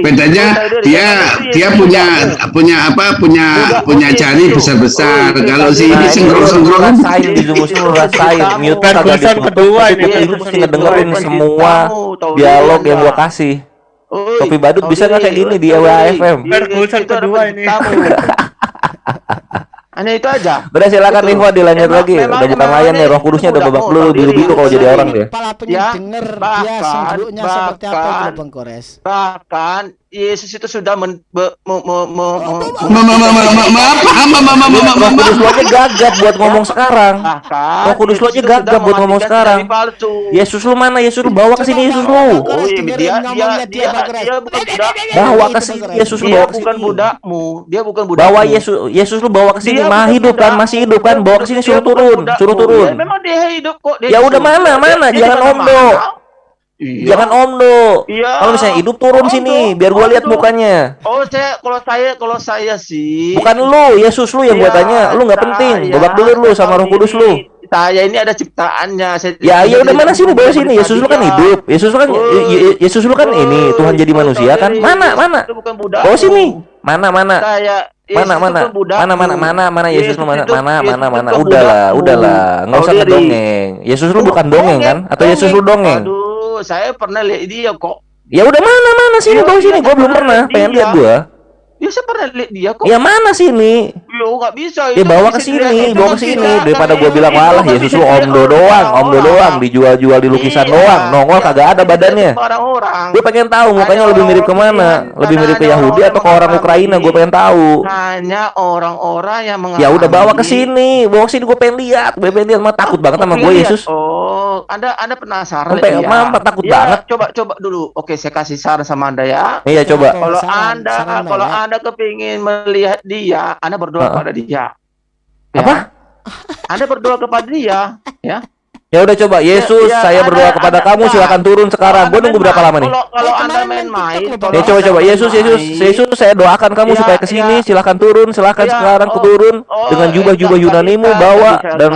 [SPEAKER 5] Bedanya dia dia punya punya apa punya punya jari besar-besar. Kalau si ini sengkrong-sengkrong
[SPEAKER 7] Saya di musim rasain mute kagak
[SPEAKER 4] kedua ini
[SPEAKER 1] lu
[SPEAKER 7] mesti ngedengerin semua dialog yang gua kasih. Kopi badut bisa nggak kayak gini di WAFM?
[SPEAKER 1] Perkusan
[SPEAKER 4] kedua ini
[SPEAKER 1] hanya itu aja.
[SPEAKER 7] Udah silakan gitu. Livo dilanjut
[SPEAKER 1] emang,
[SPEAKER 7] lagi.
[SPEAKER 1] memang,
[SPEAKER 7] udah bukan layan nih ya, roh kudusnya udah babak dulu
[SPEAKER 1] biru gitu
[SPEAKER 7] biru kalau jadi orang
[SPEAKER 1] ya.
[SPEAKER 3] Ya, dia ya,
[SPEAKER 1] bahkan,
[SPEAKER 3] bahkan, seperti apa
[SPEAKER 1] bahkan Yesus itu sudah men
[SPEAKER 7] buat ngomong sekarang. Roh Kudus
[SPEAKER 1] lo
[SPEAKER 7] aja gagap buat ngomong
[SPEAKER 1] ya.
[SPEAKER 7] sekarang.
[SPEAKER 1] Nah, kan?
[SPEAKER 7] Yesus lu mana? Yesus lu bawa ke sini Yesus lu.
[SPEAKER 1] Oh dia dia dia.
[SPEAKER 7] Bawa ke sini Yesus lu.
[SPEAKER 1] Bukan budakmu. Dia bukan budak.
[SPEAKER 7] Bawa Yesus Yesus lu bawa ke sini.
[SPEAKER 1] Masih
[SPEAKER 7] hidup kan? Masih hidup kan? Bawa ke sini suruh turun, suruh turun.
[SPEAKER 1] Ya, memang dia hidup kok.
[SPEAKER 7] Ya udah mana mana? Jangan
[SPEAKER 1] ombo. Iya.
[SPEAKER 7] Jangan Om
[SPEAKER 1] Iya.
[SPEAKER 7] Kalau misalnya hidup turun sini biar gua lihat mukanya.
[SPEAKER 1] Oh, saya kalau saya kalau saya sih.
[SPEAKER 7] Bukan lu, Yesus lu yang
[SPEAKER 1] iya, gua
[SPEAKER 7] tanya. Lu nggak penting. Babak belur lu sama Roh Kudus lu.
[SPEAKER 1] Saya ini ada ciptaannya. Saya
[SPEAKER 7] ya, ya udah mana sini lu
[SPEAKER 1] bawa
[SPEAKER 7] sini? Yesus lu kan hidup. Yesus lu kan Yesus lu kan ini Tuhan jadi manusia kan? Mana mana? Bawa sini. Mana mana?
[SPEAKER 1] Saya
[SPEAKER 7] Mana mana? mana mana mana mana Yesus lu mana mana mana mana udahlah udahlah
[SPEAKER 1] nggak
[SPEAKER 7] usah dongeng Yesus lu bukan dongeng kan atau Yesus lu dongeng
[SPEAKER 1] saya pernah lihat dia kok.
[SPEAKER 7] Ya udah mana mana sini
[SPEAKER 1] ya,
[SPEAKER 7] bawa sini, gua belum pernah, pengen
[SPEAKER 1] lihat
[SPEAKER 7] gua.
[SPEAKER 1] Ya saya pernah lihat dia kok.
[SPEAKER 7] Ya mana sih ini?
[SPEAKER 1] Yo nggak bisa.
[SPEAKER 7] Ya bawa ke sini, bawa ke sini daripada gua
[SPEAKER 1] iya,
[SPEAKER 7] bilang walah ya
[SPEAKER 1] susu
[SPEAKER 7] omdo doang,
[SPEAKER 1] Om
[SPEAKER 7] Do doang dijual-jual di lukisan
[SPEAKER 1] iya.
[SPEAKER 7] doang, nongol kagak ada
[SPEAKER 1] iya,
[SPEAKER 7] badannya.
[SPEAKER 1] Orang-orang.
[SPEAKER 7] Gue pengen tahu mukanya lebih mirip ke
[SPEAKER 1] mana?
[SPEAKER 7] Lebih mirip ke Yahudi atau ke orang Ukraina? Gue pengen tahu.
[SPEAKER 1] Hanya orang-orang yang mengalami.
[SPEAKER 7] Ya udah bawa ke sini, bawa ke sini gue pengen lihat, gue pengen lihat, mah takut banget sama gue Yesus.
[SPEAKER 1] Oh, anda anda penasaran?
[SPEAKER 7] Sampai Mampet takut banget.
[SPEAKER 1] Coba coba dulu. Oke, saya kasih saran sama anda ya.
[SPEAKER 7] Iya coba.
[SPEAKER 1] Kalau anda kalau anda kepingin melihat dia, Anda berdoa
[SPEAKER 7] uh.
[SPEAKER 1] pada dia. Ya.
[SPEAKER 7] Apa?
[SPEAKER 1] Anda berdoa kepada dia, ya.
[SPEAKER 7] Ya udah coba ya, Yesus,
[SPEAKER 1] ya,
[SPEAKER 7] ya,
[SPEAKER 1] saya
[SPEAKER 7] berdoa anda, kepada
[SPEAKER 1] anda,
[SPEAKER 7] kamu silakan turun sekarang. Gue nunggu berapa lama nih?
[SPEAKER 1] Kalau, kalau
[SPEAKER 3] ya,
[SPEAKER 1] anda main
[SPEAKER 3] main,
[SPEAKER 7] ya coba coba Yesus Yesus
[SPEAKER 1] ya.
[SPEAKER 7] Yesus saya doakan kamu
[SPEAKER 1] ya,
[SPEAKER 7] supaya ke sini
[SPEAKER 1] ya.
[SPEAKER 7] silahkan turun silakan
[SPEAKER 1] ya,
[SPEAKER 7] sekarang
[SPEAKER 1] oh,
[SPEAKER 7] turun
[SPEAKER 1] oh,
[SPEAKER 7] dengan
[SPEAKER 1] eh,
[SPEAKER 7] jubah-jubah Yunanimu bawa
[SPEAKER 1] bisa,
[SPEAKER 7] dan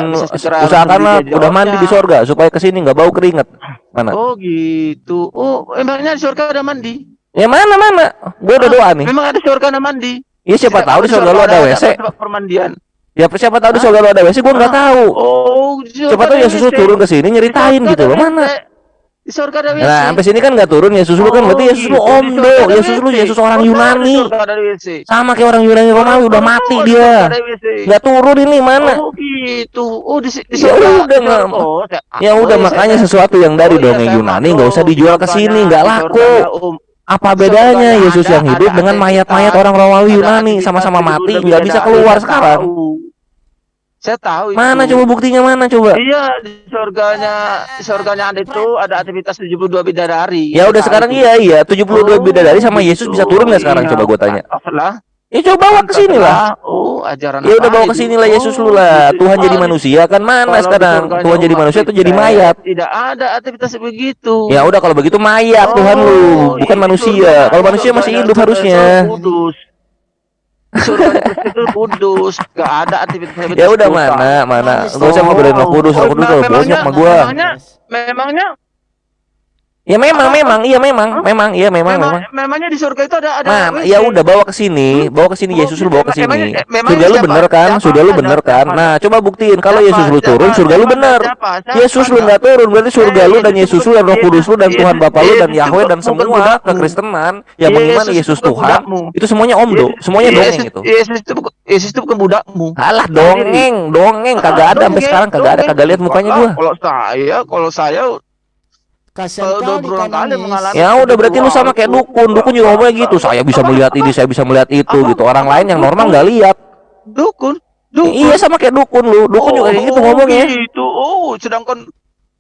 [SPEAKER 7] usahakanlah udah mandi di
[SPEAKER 1] ya.
[SPEAKER 7] sorga supaya ke sini nggak bau keringat. Mana?
[SPEAKER 1] Oh gitu. Oh emangnya di sorga udah mandi?
[SPEAKER 7] Ya mana mana? Gue udah doa nih.
[SPEAKER 1] Memang ada surga mandi.
[SPEAKER 7] Iya siapa, tahu di surga lo ada, ada
[SPEAKER 1] WC. Permandian.
[SPEAKER 7] Ya siapa tahu di surga lo ada WC, gua nggak tahu.
[SPEAKER 1] Oh,
[SPEAKER 7] siapa tahu Yesus turun ke sini nyeritain gitu loh. Mana?
[SPEAKER 1] Di surga ada WC.
[SPEAKER 7] Nah, sampai sini kan nggak turun Yesus lu kan berarti Yesus lu omdo, Yesus lu Yesus orang Yunani. Sama kayak orang Yunani Romawi udah mati dia. nggak turun ini mana?
[SPEAKER 1] Oh, gitu. Oh, di, udah.
[SPEAKER 7] Ya
[SPEAKER 1] surga
[SPEAKER 7] udah Ya udah makanya sesuatu yang dari dongeng Yunani nggak usah dijual ke sini, nggak laku. Apa bedanya Yesus yang hidup
[SPEAKER 1] ada,
[SPEAKER 7] dengan mayat-mayat orang Romawi Yunani sama-sama mati nggak bisa keluar
[SPEAKER 1] saya
[SPEAKER 7] sekarang?
[SPEAKER 1] Tahu. Saya tahu. Itu.
[SPEAKER 7] Mana coba buktinya mana coba?
[SPEAKER 1] Iya di surganya di surganya ada itu ada aktivitas 72 bidadari.
[SPEAKER 7] Ya udah sekarang
[SPEAKER 1] itu.
[SPEAKER 7] iya iya 72
[SPEAKER 1] oh,
[SPEAKER 7] bidadari sama Yesus bisa turun nggak sekarang
[SPEAKER 1] iya.
[SPEAKER 7] coba gue tanya?
[SPEAKER 1] Lah
[SPEAKER 7] Ya coba bawa ke sini lah.
[SPEAKER 1] Oh, ajaran
[SPEAKER 7] Ya udah bawa ke sini lah Yesus lu lah. Tuhan jadi manusia kan mana sekarang? Tuhan jadi manusia tuh jadi mayat.
[SPEAKER 1] Tidak ada aktivitas begitu.
[SPEAKER 7] Ya udah kalau begitu mayat
[SPEAKER 1] oh,
[SPEAKER 7] Tuhan lu, oh,
[SPEAKER 1] bukan
[SPEAKER 7] manusia. Kalau manusia masih hidup harusnya.
[SPEAKER 1] Kudus. itu kudus gak ada aktivitas,
[SPEAKER 7] ya udah mana mana gak usah ngobrolin sama kudus sama kudus tuh. banyak sama nah, gua
[SPEAKER 1] memangnya memangnya
[SPEAKER 7] Ya memang,
[SPEAKER 1] Apa?
[SPEAKER 7] memang, iya memang, memang, iya memang, memang.
[SPEAKER 1] Memang, memangnya di surga itu ada ada
[SPEAKER 7] Nah, ya udah bawa ke sini, bawa ke sini
[SPEAKER 1] Oh,
[SPEAKER 7] Yesus lu bawa ke sini. Surga lu
[SPEAKER 1] siapa?
[SPEAKER 7] bener kan?
[SPEAKER 1] Siapa?
[SPEAKER 7] Surga lu bener kan?
[SPEAKER 1] Siapa?
[SPEAKER 7] Nah, coba buktiin kalau? Yesus lu
[SPEAKER 1] Siapa?
[SPEAKER 7] turun, surga lu bener.
[SPEAKER 1] Siapa? Siapa?
[SPEAKER 7] Yesus lu nggak turun, berarti surga lu dan
[SPEAKER 1] Yesus
[SPEAKER 7] lu dan Roh Kudus lu dan Tuhan Bapa lu dan Yahweh dan semua kekristenan yang mengimani Yesus Tuhan. Itu semuanya omdo, semuanya dongeng itu.
[SPEAKER 1] Yesus itu bukan Yesus itu bukan budakmu.
[SPEAKER 7] Alah dongeng, dongeng kagak ada sampai sekarang kagak ada kagak lihat mukanya gua.
[SPEAKER 1] Kalau saya, kalau saya
[SPEAKER 3] Kasihan kali
[SPEAKER 1] berulang
[SPEAKER 3] kan
[SPEAKER 1] kali mengalami-
[SPEAKER 7] Ya udah berarti lu sama kayak dukun. Dukun juga ngomongnya gitu. Saya bisa melihat ini, saya bisa melihat itu
[SPEAKER 1] Apa?
[SPEAKER 7] gitu. Orang lain yang normal nggak lihat.
[SPEAKER 1] dukun, dukun.
[SPEAKER 7] Iya sama kayak dukun lu. Dukun juga kayak gitu
[SPEAKER 1] Oh,
[SPEAKER 7] ngomongnya.
[SPEAKER 1] Gitu. Oh, sedangkan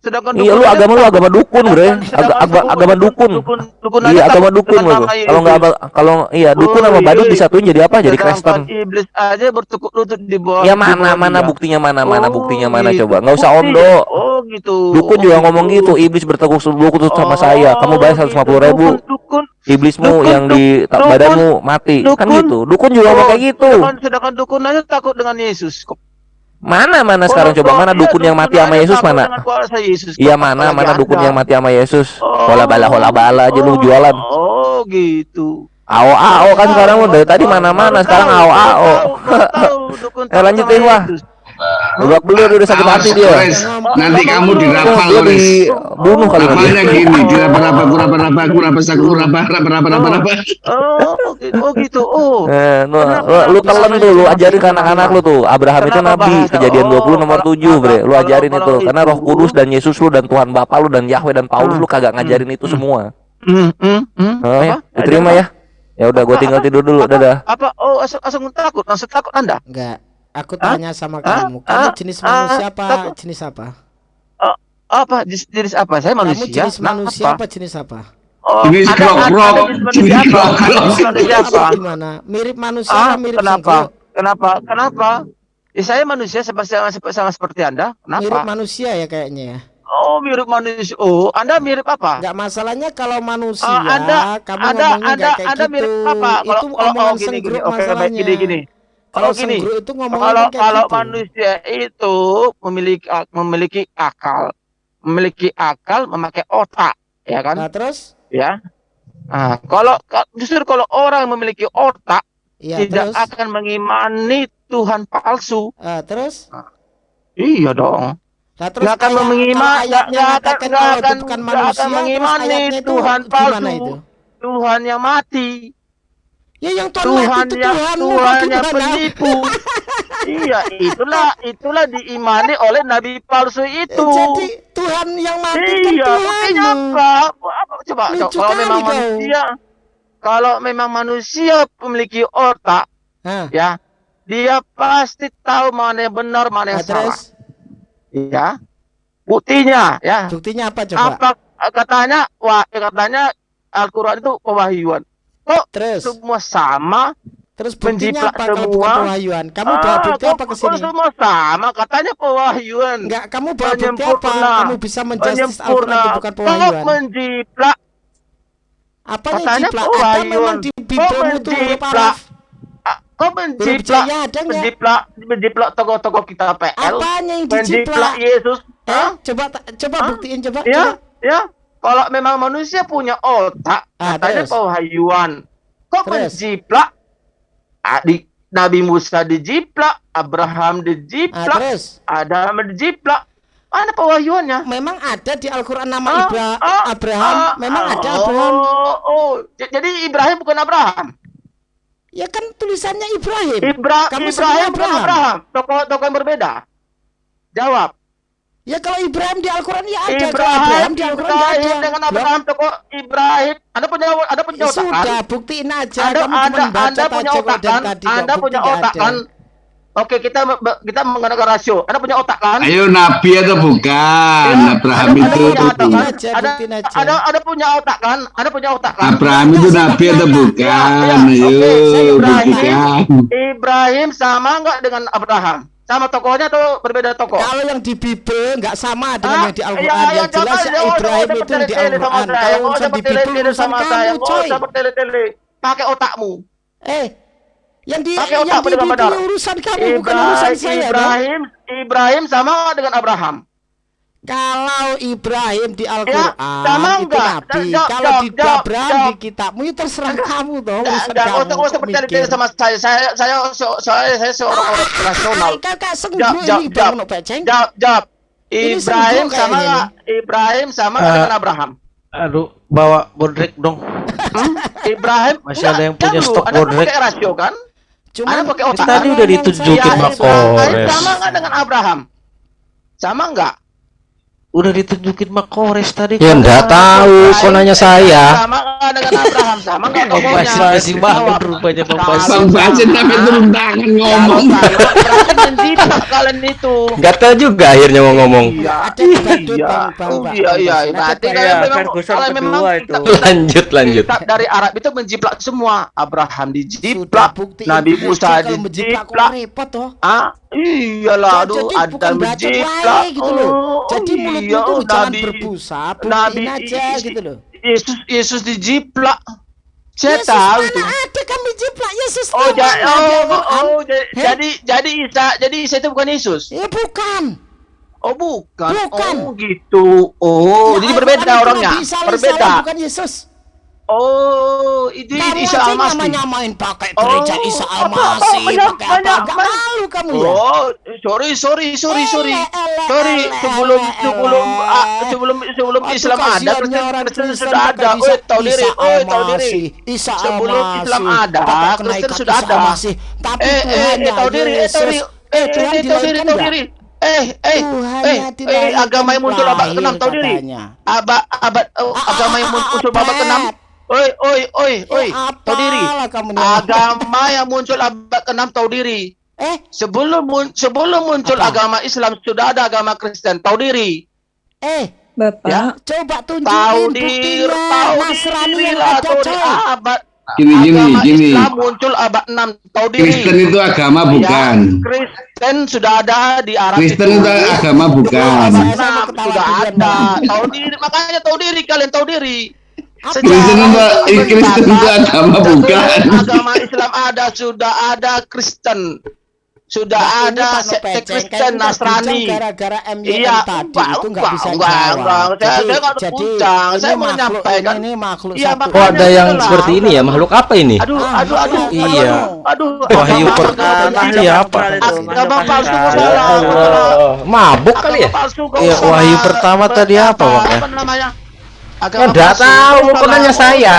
[SPEAKER 1] sedangkan
[SPEAKER 7] Iya lu agama lu
[SPEAKER 1] takut.
[SPEAKER 7] agama dukun, Bre.
[SPEAKER 1] Sedangkan-
[SPEAKER 7] Aga-
[SPEAKER 1] sedangkan
[SPEAKER 7] aga- agama dukun.
[SPEAKER 1] Dukun, dukun aja
[SPEAKER 7] Iya agama dukun lu.
[SPEAKER 1] nama
[SPEAKER 7] Kalau nggak kalau iya dukun sama
[SPEAKER 1] Oh,
[SPEAKER 7] badut
[SPEAKER 1] iya.
[SPEAKER 7] disatuin jadi apa? Jadi Kristen.
[SPEAKER 1] iblis aja bertukuk lutut di bawah.
[SPEAKER 7] Ya mana mana buktinya mana mana
[SPEAKER 1] Oh,
[SPEAKER 7] buktinya mana
[SPEAKER 1] gitu.
[SPEAKER 7] coba. Nggak usah
[SPEAKER 1] Bukti.
[SPEAKER 7] omdo.
[SPEAKER 1] Oh gitu.
[SPEAKER 7] Dukun
[SPEAKER 1] Oh,
[SPEAKER 7] juga ngomong gitu. Iblis bertekuk lutut sama saya. Kamu bayar
[SPEAKER 1] Oh,
[SPEAKER 7] 150 ribu.
[SPEAKER 1] Dukun, dukun.
[SPEAKER 7] Iblismu
[SPEAKER 1] Dukun,
[SPEAKER 7] yang di badanmu mati. Kan gitu. Dukun juga ngomong
[SPEAKER 1] Oh,
[SPEAKER 7] kayak gitu.
[SPEAKER 1] Sedangkan, sedangkan dukun aja takut dengan Yesus.
[SPEAKER 7] Mana mana
[SPEAKER 1] Oh,
[SPEAKER 7] sekarang coba
[SPEAKER 1] oh,
[SPEAKER 7] mana
[SPEAKER 1] iya,
[SPEAKER 7] dukun yang mati sama Yesus mana?
[SPEAKER 1] Yesus.
[SPEAKER 7] Iya mana mana dukun
[SPEAKER 1] Anda?
[SPEAKER 7] yang mati sama Yesus?
[SPEAKER 1] Oh.
[SPEAKER 7] Hola bala hola bala aja lu
[SPEAKER 1] Oh,
[SPEAKER 7] jualan.
[SPEAKER 1] Oh gitu.
[SPEAKER 7] Ao ao kan sekarang lu dari tadi mana mana sekarang ao ao. Eh, lanjutin, Wah. Babak belur udah sakit hati dia.
[SPEAKER 5] Nanti kamu
[SPEAKER 7] Oh,
[SPEAKER 5] dirapal,
[SPEAKER 7] dia
[SPEAKER 5] Kores.
[SPEAKER 7] dibunuh kali nanti.
[SPEAKER 5] Namanya gini, diraba-raba, kuraba-raba, kuraba-saku, kuraba, raba-raba, raba-raba.
[SPEAKER 1] Oh, oh gitu. Oh, gitu. Oh.
[SPEAKER 7] Eh, lu,
[SPEAKER 1] Kenapa?
[SPEAKER 7] lu, telan tuh, lu ajarin ke anak-anak lu tuh. Abraham itu nabi, kejadian 20
[SPEAKER 1] Oh,
[SPEAKER 7] nomor
[SPEAKER 1] kalau-
[SPEAKER 7] 7, Bre. Lu ajarin itu. Karena Roh Kudus dan Yesus lu dan Tuhan Bapa lu dan Yahweh dan Paulus
[SPEAKER 1] Hmm.
[SPEAKER 7] lu kagak ngajarin itu semua.
[SPEAKER 1] Hmm, hmm, hmm.
[SPEAKER 7] Oh, ya,
[SPEAKER 1] Apa?
[SPEAKER 7] diterima ya. Ya udah gua
[SPEAKER 1] Apa?
[SPEAKER 7] tinggal
[SPEAKER 1] Apa?
[SPEAKER 7] tidur dulu.
[SPEAKER 1] Apa?
[SPEAKER 7] Dadah.
[SPEAKER 1] Apa? Oh, asal asal takut, langsung takut Anda.
[SPEAKER 3] Enggak. Aku tanya sama
[SPEAKER 1] Hah?
[SPEAKER 3] kamu, kamu
[SPEAKER 1] Hah?
[SPEAKER 3] jenis
[SPEAKER 1] Hah?
[SPEAKER 3] manusia apa? Jenis apa?
[SPEAKER 1] Apa? Jenis, jenis apa? Saya manusia.
[SPEAKER 3] Kamu jenis
[SPEAKER 1] Nah,
[SPEAKER 3] manusia
[SPEAKER 1] apa?
[SPEAKER 3] apa jenis apa?
[SPEAKER 1] Oh,
[SPEAKER 5] Jenis.
[SPEAKER 1] Anda jenis
[SPEAKER 3] apa? gimana? Mirip manusia
[SPEAKER 1] Ah,
[SPEAKER 3] apa mirip
[SPEAKER 1] kenapa?
[SPEAKER 3] sengkuk?
[SPEAKER 1] Kenapa? Kenapa? Ya, saya manusia seperti sama, sama seperti Anda.
[SPEAKER 3] Mirip
[SPEAKER 1] Kenapa?
[SPEAKER 3] manusia ya kayaknya ya.
[SPEAKER 1] Oh, mirip manusia. Oh, Anda mirip apa?
[SPEAKER 3] Enggak masalahnya kalau manusia,
[SPEAKER 1] Oh, Anda,
[SPEAKER 3] kamu
[SPEAKER 1] Anda,
[SPEAKER 3] ngomongnya
[SPEAKER 1] Anda,
[SPEAKER 3] nggak kayak
[SPEAKER 1] Anda
[SPEAKER 3] gitu.
[SPEAKER 1] mirip apa? Kalau
[SPEAKER 3] itu
[SPEAKER 1] kalau
[SPEAKER 3] omongan
[SPEAKER 1] oh, gini, gini. Oke, baik,
[SPEAKER 3] masalahnya.
[SPEAKER 1] gini, gini.
[SPEAKER 3] Kalau
[SPEAKER 1] gini.
[SPEAKER 3] itu
[SPEAKER 1] Kalau kalau
[SPEAKER 3] gitu.
[SPEAKER 1] manusia itu memiliki memiliki akal, memiliki akal, memakai otak, ya kan?
[SPEAKER 3] Nah, terus?
[SPEAKER 1] Ya. Nah, kalau ka- justru kalau orang memiliki otak
[SPEAKER 3] Iya,
[SPEAKER 1] tidak
[SPEAKER 3] terus.
[SPEAKER 1] akan mengimani Tuhan palsu.
[SPEAKER 3] Ah, terus?
[SPEAKER 1] Iya dong.
[SPEAKER 3] Nah, terus
[SPEAKER 1] Nggak akan
[SPEAKER 3] ayat-
[SPEAKER 1] mengima-
[SPEAKER 3] kalau ayatnya
[SPEAKER 1] nggak- nggak
[SPEAKER 3] mengatakan
[SPEAKER 1] akan-
[SPEAKER 3] itu
[SPEAKER 1] akan-
[SPEAKER 3] manusia,
[SPEAKER 1] akan
[SPEAKER 3] terus
[SPEAKER 1] mengimani Tuhan palsu.
[SPEAKER 3] itu?
[SPEAKER 1] Tuhan yang mati,
[SPEAKER 3] Ya yang Tuhan,
[SPEAKER 1] Tuhan
[SPEAKER 3] itu
[SPEAKER 1] yang
[SPEAKER 3] Tuhan,
[SPEAKER 1] Tuhan yang penipu. iya, itulah itulah diimani oleh nabi palsu itu.
[SPEAKER 3] Jadi Tuhan yang mati kan
[SPEAKER 1] Iya,
[SPEAKER 3] Tuhan.
[SPEAKER 1] buktinya apa? apa? Coba,
[SPEAKER 3] Lucu
[SPEAKER 1] kalau memang
[SPEAKER 3] kau.
[SPEAKER 1] manusia, kalau memang manusia memiliki otak,
[SPEAKER 3] Hah,
[SPEAKER 1] ya, dia pasti tahu mana yang benar, mana yang salah.
[SPEAKER 3] terus
[SPEAKER 1] Ya, buktinya, ya.
[SPEAKER 3] buktinya apa coba?
[SPEAKER 1] Apa katanya? Wah, katanya Al-Quran itu pewahyuan. Kok
[SPEAKER 3] Terus,
[SPEAKER 1] semua sama?
[SPEAKER 3] terus buktinya
[SPEAKER 1] menjiplak
[SPEAKER 3] apa kalau bukan
[SPEAKER 1] semua.
[SPEAKER 3] pewahyuan? Kamu bawa bukti apa ke sini?
[SPEAKER 1] semua sama? Katanya pewahyuan.
[SPEAKER 3] Enggak, kamu bawa bukti apa? Kamu bisa menjustis Al-Quran
[SPEAKER 1] Penyempurna.
[SPEAKER 3] itu bukan
[SPEAKER 1] Kok
[SPEAKER 3] pewahyuan?
[SPEAKER 1] menjiplak?
[SPEAKER 3] Apa yang
[SPEAKER 1] katanya
[SPEAKER 3] jiplak? Ada
[SPEAKER 1] pewahyuan.
[SPEAKER 3] memang di Bibelmu tuh huruf
[SPEAKER 1] menjiplak? Ah, Kok menjiplak?
[SPEAKER 3] ada nggak?
[SPEAKER 1] Menjiplak, menjiplak tokoh-tokoh kita PL.
[SPEAKER 3] Apanya yang
[SPEAKER 1] Menjiplak
[SPEAKER 3] dijiplak?
[SPEAKER 1] Yesus.
[SPEAKER 3] Eh, coba coba buktiin coba.
[SPEAKER 1] Ya,
[SPEAKER 3] coba.
[SPEAKER 1] ya. Kalau memang manusia punya otak,
[SPEAKER 3] Ah,
[SPEAKER 1] katanya pewahyuan. Kok
[SPEAKER 3] Terus?
[SPEAKER 1] menjiplak? Adik Nabi Musa dijiplak, Abraham
[SPEAKER 3] Ah,
[SPEAKER 1] dijiplak,
[SPEAKER 3] terus
[SPEAKER 1] Adam dijiplak. Mana pewahyuannya?
[SPEAKER 3] memang ada di Al-Qur'an nama
[SPEAKER 1] Ah,
[SPEAKER 3] Ibra
[SPEAKER 1] ah,
[SPEAKER 3] Abraham,
[SPEAKER 1] Ah,
[SPEAKER 3] memang
[SPEAKER 1] ah,
[SPEAKER 3] ada Abraham.
[SPEAKER 1] Oh, oh. Jadi Ibrahim bukan Abraham.
[SPEAKER 3] Ya kan tulisannya Ibrahim.
[SPEAKER 1] Ibra
[SPEAKER 3] Kamu
[SPEAKER 1] Ibrahim
[SPEAKER 3] Abraham.
[SPEAKER 1] Abraham. Tokoh-tokoh yang berbeda. Jawab.
[SPEAKER 3] Ya kalau Ibrahim di Al-Qur'an ya ada. Kalau
[SPEAKER 1] Ibrahim,
[SPEAKER 3] Abraham di Al-Qur'an
[SPEAKER 1] Ibrahim
[SPEAKER 3] ada.
[SPEAKER 1] dengan Abraham tokoh Ibrahim. Anda punya Anda punya
[SPEAKER 3] Ya
[SPEAKER 1] otak kan?
[SPEAKER 3] sudah, buktiin aja.
[SPEAKER 1] Anda
[SPEAKER 3] Kamu cuma
[SPEAKER 1] Anda
[SPEAKER 3] baca
[SPEAKER 1] Anda punya otak kan? Anda
[SPEAKER 3] bukti
[SPEAKER 1] punya otak
[SPEAKER 3] ada.
[SPEAKER 1] kan? Oke, kita kita menggunakan rasio. Anda punya otak kan?
[SPEAKER 5] Ayo nabi atau bukan?
[SPEAKER 1] Ya,
[SPEAKER 5] Abraham itu
[SPEAKER 1] punya otak kan?
[SPEAKER 3] aja,
[SPEAKER 1] Ada
[SPEAKER 3] aja.
[SPEAKER 1] ada ada punya otak kan? Anda punya otak kan?
[SPEAKER 5] Abraham itu nabi atau bukan?
[SPEAKER 1] Ya, ya,
[SPEAKER 5] Ayo
[SPEAKER 1] Ibrahim. Ibrahim sama nggak dengan Abraham? Sama tokohnya atau berbeda tokoh?
[SPEAKER 3] Kalau yang di Bibel nggak sama dengan
[SPEAKER 1] Ah,
[SPEAKER 3] yang di
[SPEAKER 1] iya,
[SPEAKER 3] Al-Qur'an.
[SPEAKER 1] iya,
[SPEAKER 3] Yang jelas ya
[SPEAKER 1] jangan,
[SPEAKER 3] Ibrahim itu di Al-Qur'an. Kalau urusan di
[SPEAKER 1] bertele-tele
[SPEAKER 3] urusan kamu, coy.
[SPEAKER 1] Pakai otakmu.
[SPEAKER 3] Eh, yang di
[SPEAKER 1] Pakai
[SPEAKER 3] yang
[SPEAKER 1] otak
[SPEAKER 3] di
[SPEAKER 1] benar-benar.
[SPEAKER 3] urusan kamu bukan urusan saya.
[SPEAKER 1] Ibrahim, Ibrahim sama dengan Abraham.
[SPEAKER 3] Kalau Ibrahim di Al-Quran
[SPEAKER 1] sama
[SPEAKER 3] itu
[SPEAKER 1] enggak?
[SPEAKER 3] nabi. Kalau di Abraham di kitabmu itu terserah kamu dong.
[SPEAKER 1] Enggak,
[SPEAKER 3] urusan
[SPEAKER 1] enggak,
[SPEAKER 3] kamu,
[SPEAKER 1] usah percaya
[SPEAKER 3] mikir.
[SPEAKER 1] sama saya. Saya saya saya saya seorang orang rasional.
[SPEAKER 3] Ah, Kakak
[SPEAKER 1] Jawab,
[SPEAKER 3] senggol
[SPEAKER 1] jawab,
[SPEAKER 3] ini
[SPEAKER 1] jawab.
[SPEAKER 3] bang beceng.
[SPEAKER 1] Jawab, jawab. Ibrahim sama? Ibrahim sama dengan Abraham?
[SPEAKER 4] Aduh, bawa bodrek dong.
[SPEAKER 1] Hmm? Ibrahim
[SPEAKER 4] Masih ada yang
[SPEAKER 1] Enggak,
[SPEAKER 4] punya stok bodrek.
[SPEAKER 1] pakai rasio kan?
[SPEAKER 3] Cuma
[SPEAKER 1] pakai otak.
[SPEAKER 4] Tadi udah ditunjukin
[SPEAKER 1] Ya,
[SPEAKER 4] Mak
[SPEAKER 1] Ibrahim
[SPEAKER 4] Kores.
[SPEAKER 1] sama nggak dengan Abraham? Sama nggak?
[SPEAKER 4] Udah ditunjukin Makores tadi.
[SPEAKER 7] Ya enggak tahu, kok nanya saya.
[SPEAKER 1] Sama dengan Abraham? Sama
[SPEAKER 4] Bang
[SPEAKER 1] ngomongnya?
[SPEAKER 4] Masih banget rupanya Bang Basim.
[SPEAKER 5] Bang Basin sampai turun tangan ngomong.
[SPEAKER 1] kalian itu.
[SPEAKER 7] Enggak tahu juga akhirnya mau ngomong.
[SPEAKER 1] Iya. Iya. Oh, iya iya.
[SPEAKER 3] Bang.
[SPEAKER 1] Berarti kalian
[SPEAKER 2] Iya,
[SPEAKER 1] memang
[SPEAKER 7] Lanjut lanjut.
[SPEAKER 1] dari Arab itu menjiplak semua. Abraham dijiplak,
[SPEAKER 3] bukti
[SPEAKER 1] Nabi Musa dijiplak.
[SPEAKER 3] repot toh.
[SPEAKER 1] Ah, iyalah, aduh, ada menjiplak.
[SPEAKER 3] gitu loh.
[SPEAKER 1] Oh,
[SPEAKER 3] Jadi mulut
[SPEAKER 1] iya,
[SPEAKER 3] itu jangan
[SPEAKER 1] Nabi-
[SPEAKER 3] berbusa,
[SPEAKER 1] Nabi
[SPEAKER 3] aja gitu loh.
[SPEAKER 1] Yesus Yesus dijiplak. Saya
[SPEAKER 3] Yesus
[SPEAKER 1] tahu
[SPEAKER 3] mana
[SPEAKER 1] itu.
[SPEAKER 3] ada kami jiplak Yesus
[SPEAKER 1] Oh, ja- oh, oh, ja-
[SPEAKER 3] Heh?
[SPEAKER 1] jadi jadi Isa jadi Isa itu bukan Yesus.
[SPEAKER 3] Ya bukan.
[SPEAKER 1] Oh, bukan.
[SPEAKER 3] Bukan.
[SPEAKER 1] Oh, gitu. Oh,
[SPEAKER 3] Ya,
[SPEAKER 1] jadi berbeda orangnya. Berbeda.
[SPEAKER 3] bukan Yesus.
[SPEAKER 1] Oh, itu
[SPEAKER 3] Kamu
[SPEAKER 1] Isa Al-Masih.
[SPEAKER 3] nyamain pakai
[SPEAKER 1] Oh,
[SPEAKER 3] gereja Isa
[SPEAKER 1] apa- apa-
[SPEAKER 3] Al-Masih,
[SPEAKER 1] banyak-
[SPEAKER 3] pakai apa? Gak malu kamu ya?
[SPEAKER 1] Oh, sorry, sorry, sorry, sorry. Sorry, sebelum sebelum ah, sebelum sebelum Islam ada, Kristen, sudah ada.
[SPEAKER 3] Isa-
[SPEAKER 1] Oh, tahu diri,
[SPEAKER 3] Isa
[SPEAKER 1] oh, tahu diri.
[SPEAKER 3] Isa
[SPEAKER 1] Sebelum
[SPEAKER 3] Al-Masih,
[SPEAKER 1] Islam ada, Kristen sudah
[SPEAKER 3] Isa
[SPEAKER 1] ada.
[SPEAKER 3] Tapi
[SPEAKER 1] Eh, eh, eh,
[SPEAKER 3] Tuhannya
[SPEAKER 1] tahu diri, eh, tahu diri.
[SPEAKER 3] Eh, Tuhan
[SPEAKER 1] eh, tahu diri, tahu diri. Eh, eh,
[SPEAKER 3] Tuhan
[SPEAKER 1] eh,
[SPEAKER 3] yang
[SPEAKER 1] eh,
[SPEAKER 3] dilahirkan
[SPEAKER 1] agama yang muncul abad
[SPEAKER 3] lahir
[SPEAKER 1] ke-6 tahu diri. Abad abad oh, agama yang muncul abad ke-6. Oi, oi, oi, oi.
[SPEAKER 3] Eh,
[SPEAKER 1] Tahu diri. Agama yang muncul abad ke-6 tahu diri.
[SPEAKER 3] Eh,
[SPEAKER 1] Sebelum mun- sebelum muncul
[SPEAKER 3] Apa?
[SPEAKER 1] agama Islam sudah ada agama Kristen. Tahu diri.
[SPEAKER 3] eh,
[SPEAKER 2] Bapak.
[SPEAKER 1] Ya.
[SPEAKER 3] coba
[SPEAKER 1] Tahu
[SPEAKER 3] tunjukin
[SPEAKER 1] diri,
[SPEAKER 3] buktinya
[SPEAKER 1] tahu
[SPEAKER 3] Nasrani
[SPEAKER 1] diri
[SPEAKER 3] yang
[SPEAKER 1] lah,
[SPEAKER 3] ada
[SPEAKER 1] tahu diri.
[SPEAKER 3] coy.
[SPEAKER 1] Abad
[SPEAKER 5] Gini gini
[SPEAKER 1] agama
[SPEAKER 5] gini.
[SPEAKER 1] Islam muncul abad 6. Tahu diri.
[SPEAKER 5] Kristen itu agama bukan.
[SPEAKER 1] Ya, Kristen sudah ada di Arab
[SPEAKER 5] Kristen itu agama bukan.
[SPEAKER 1] Abad
[SPEAKER 3] Saya sama
[SPEAKER 1] 6
[SPEAKER 3] ketawa
[SPEAKER 1] sudah ada. Tahu diri, makanya tahu diri kalian tahu diri.
[SPEAKER 3] Apa?
[SPEAKER 5] Kristen itu Kristen itu agama bukan.
[SPEAKER 1] Agama Islam ada, sudah ada Kristen. Sudah
[SPEAKER 3] Mbak, ini
[SPEAKER 1] ada
[SPEAKER 3] Pak
[SPEAKER 1] sekte Kristen Nasrani.
[SPEAKER 3] gara-gara MYM
[SPEAKER 1] Iya,
[SPEAKER 3] tadi
[SPEAKER 1] enggak,
[SPEAKER 3] itu nggak
[SPEAKER 1] enggak,
[SPEAKER 3] bisa
[SPEAKER 1] enggak,
[SPEAKER 3] jawab.
[SPEAKER 1] enggak. Saya- saya nggak
[SPEAKER 3] jadi
[SPEAKER 1] bincang,
[SPEAKER 3] ini
[SPEAKER 1] saya
[SPEAKER 3] makhluk,
[SPEAKER 1] menyampaikan.
[SPEAKER 3] ini makhluk
[SPEAKER 1] Iya,
[SPEAKER 3] satu.
[SPEAKER 7] Oh ada yang
[SPEAKER 1] itulah.
[SPEAKER 7] seperti ini ya makhluk apa ini?
[SPEAKER 1] Aduh, aduh, aduh,
[SPEAKER 3] iya.
[SPEAKER 1] aduh,
[SPEAKER 4] Iya.
[SPEAKER 1] aduh,
[SPEAKER 4] Wahyu pertama
[SPEAKER 1] agama-
[SPEAKER 4] siapa?
[SPEAKER 1] Agama palsu kok
[SPEAKER 4] Ya
[SPEAKER 1] salah. kok.
[SPEAKER 7] Mabuk kali ya?
[SPEAKER 1] Kok
[SPEAKER 4] Iya, wahyu pertama tadi apa, Bang, ya?
[SPEAKER 1] Apa namanya?
[SPEAKER 7] Ya, nggak tahu, kok nanya saya.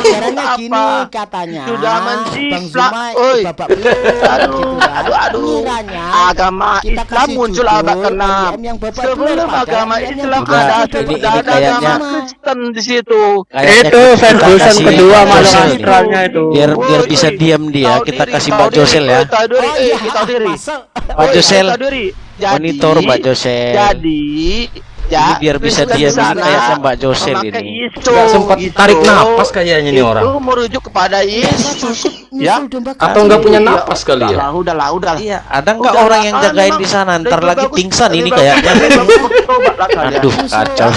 [SPEAKER 3] Caranya gini katanya.
[SPEAKER 1] Sudah
[SPEAKER 3] Bang
[SPEAKER 1] menjiplak.
[SPEAKER 3] Zuma,
[SPEAKER 1] Oi.
[SPEAKER 3] gitu
[SPEAKER 1] Aduh,
[SPEAKER 3] kan.
[SPEAKER 1] aduh, aduh.
[SPEAKER 3] Kiranya
[SPEAKER 1] Agama
[SPEAKER 3] kita
[SPEAKER 1] Islam muncul abad ke-6.
[SPEAKER 3] MYM yang babak belur,
[SPEAKER 1] Sebelum agama Islam ada, sudah ada
[SPEAKER 4] kayaknya-
[SPEAKER 1] agama Kristen di situ.
[SPEAKER 7] Itu Ferguson
[SPEAKER 4] kasih
[SPEAKER 7] kedua
[SPEAKER 2] astralnya itu.
[SPEAKER 4] Biar biar bisa diam dia,
[SPEAKER 1] Tahu
[SPEAKER 4] kita kasih
[SPEAKER 1] tahu
[SPEAKER 4] Mbak
[SPEAKER 1] diri,
[SPEAKER 4] Josel ya.
[SPEAKER 1] Tahu
[SPEAKER 3] Oh iya,
[SPEAKER 1] tahu
[SPEAKER 4] Mbak
[SPEAKER 1] Woi,
[SPEAKER 4] Josel.
[SPEAKER 1] tahu
[SPEAKER 4] Monitor Mbak Josel.
[SPEAKER 1] Jadi, ya,
[SPEAKER 4] Ini biar bisa
[SPEAKER 1] Kristen
[SPEAKER 4] diam
[SPEAKER 1] di sana
[SPEAKER 4] kayaknya Mbak Josel
[SPEAKER 1] memakai
[SPEAKER 4] ini.
[SPEAKER 1] Isu,
[SPEAKER 7] Nggak sempat
[SPEAKER 1] itu-
[SPEAKER 7] tarik napas kayaknya ini orang.
[SPEAKER 1] Itu merujuk kepada Yesus. ya.
[SPEAKER 7] Atau
[SPEAKER 3] kambing.
[SPEAKER 7] nggak punya
[SPEAKER 1] Iya,
[SPEAKER 7] napas kali ya?
[SPEAKER 1] Udahlah, udahlah, udahlah.
[SPEAKER 4] Iya, ada nggak
[SPEAKER 1] Udah,
[SPEAKER 4] orang yang jagain di sana? Ntar lagi pingsan ini kayaknya.
[SPEAKER 1] lah.
[SPEAKER 4] Aduh, kacau.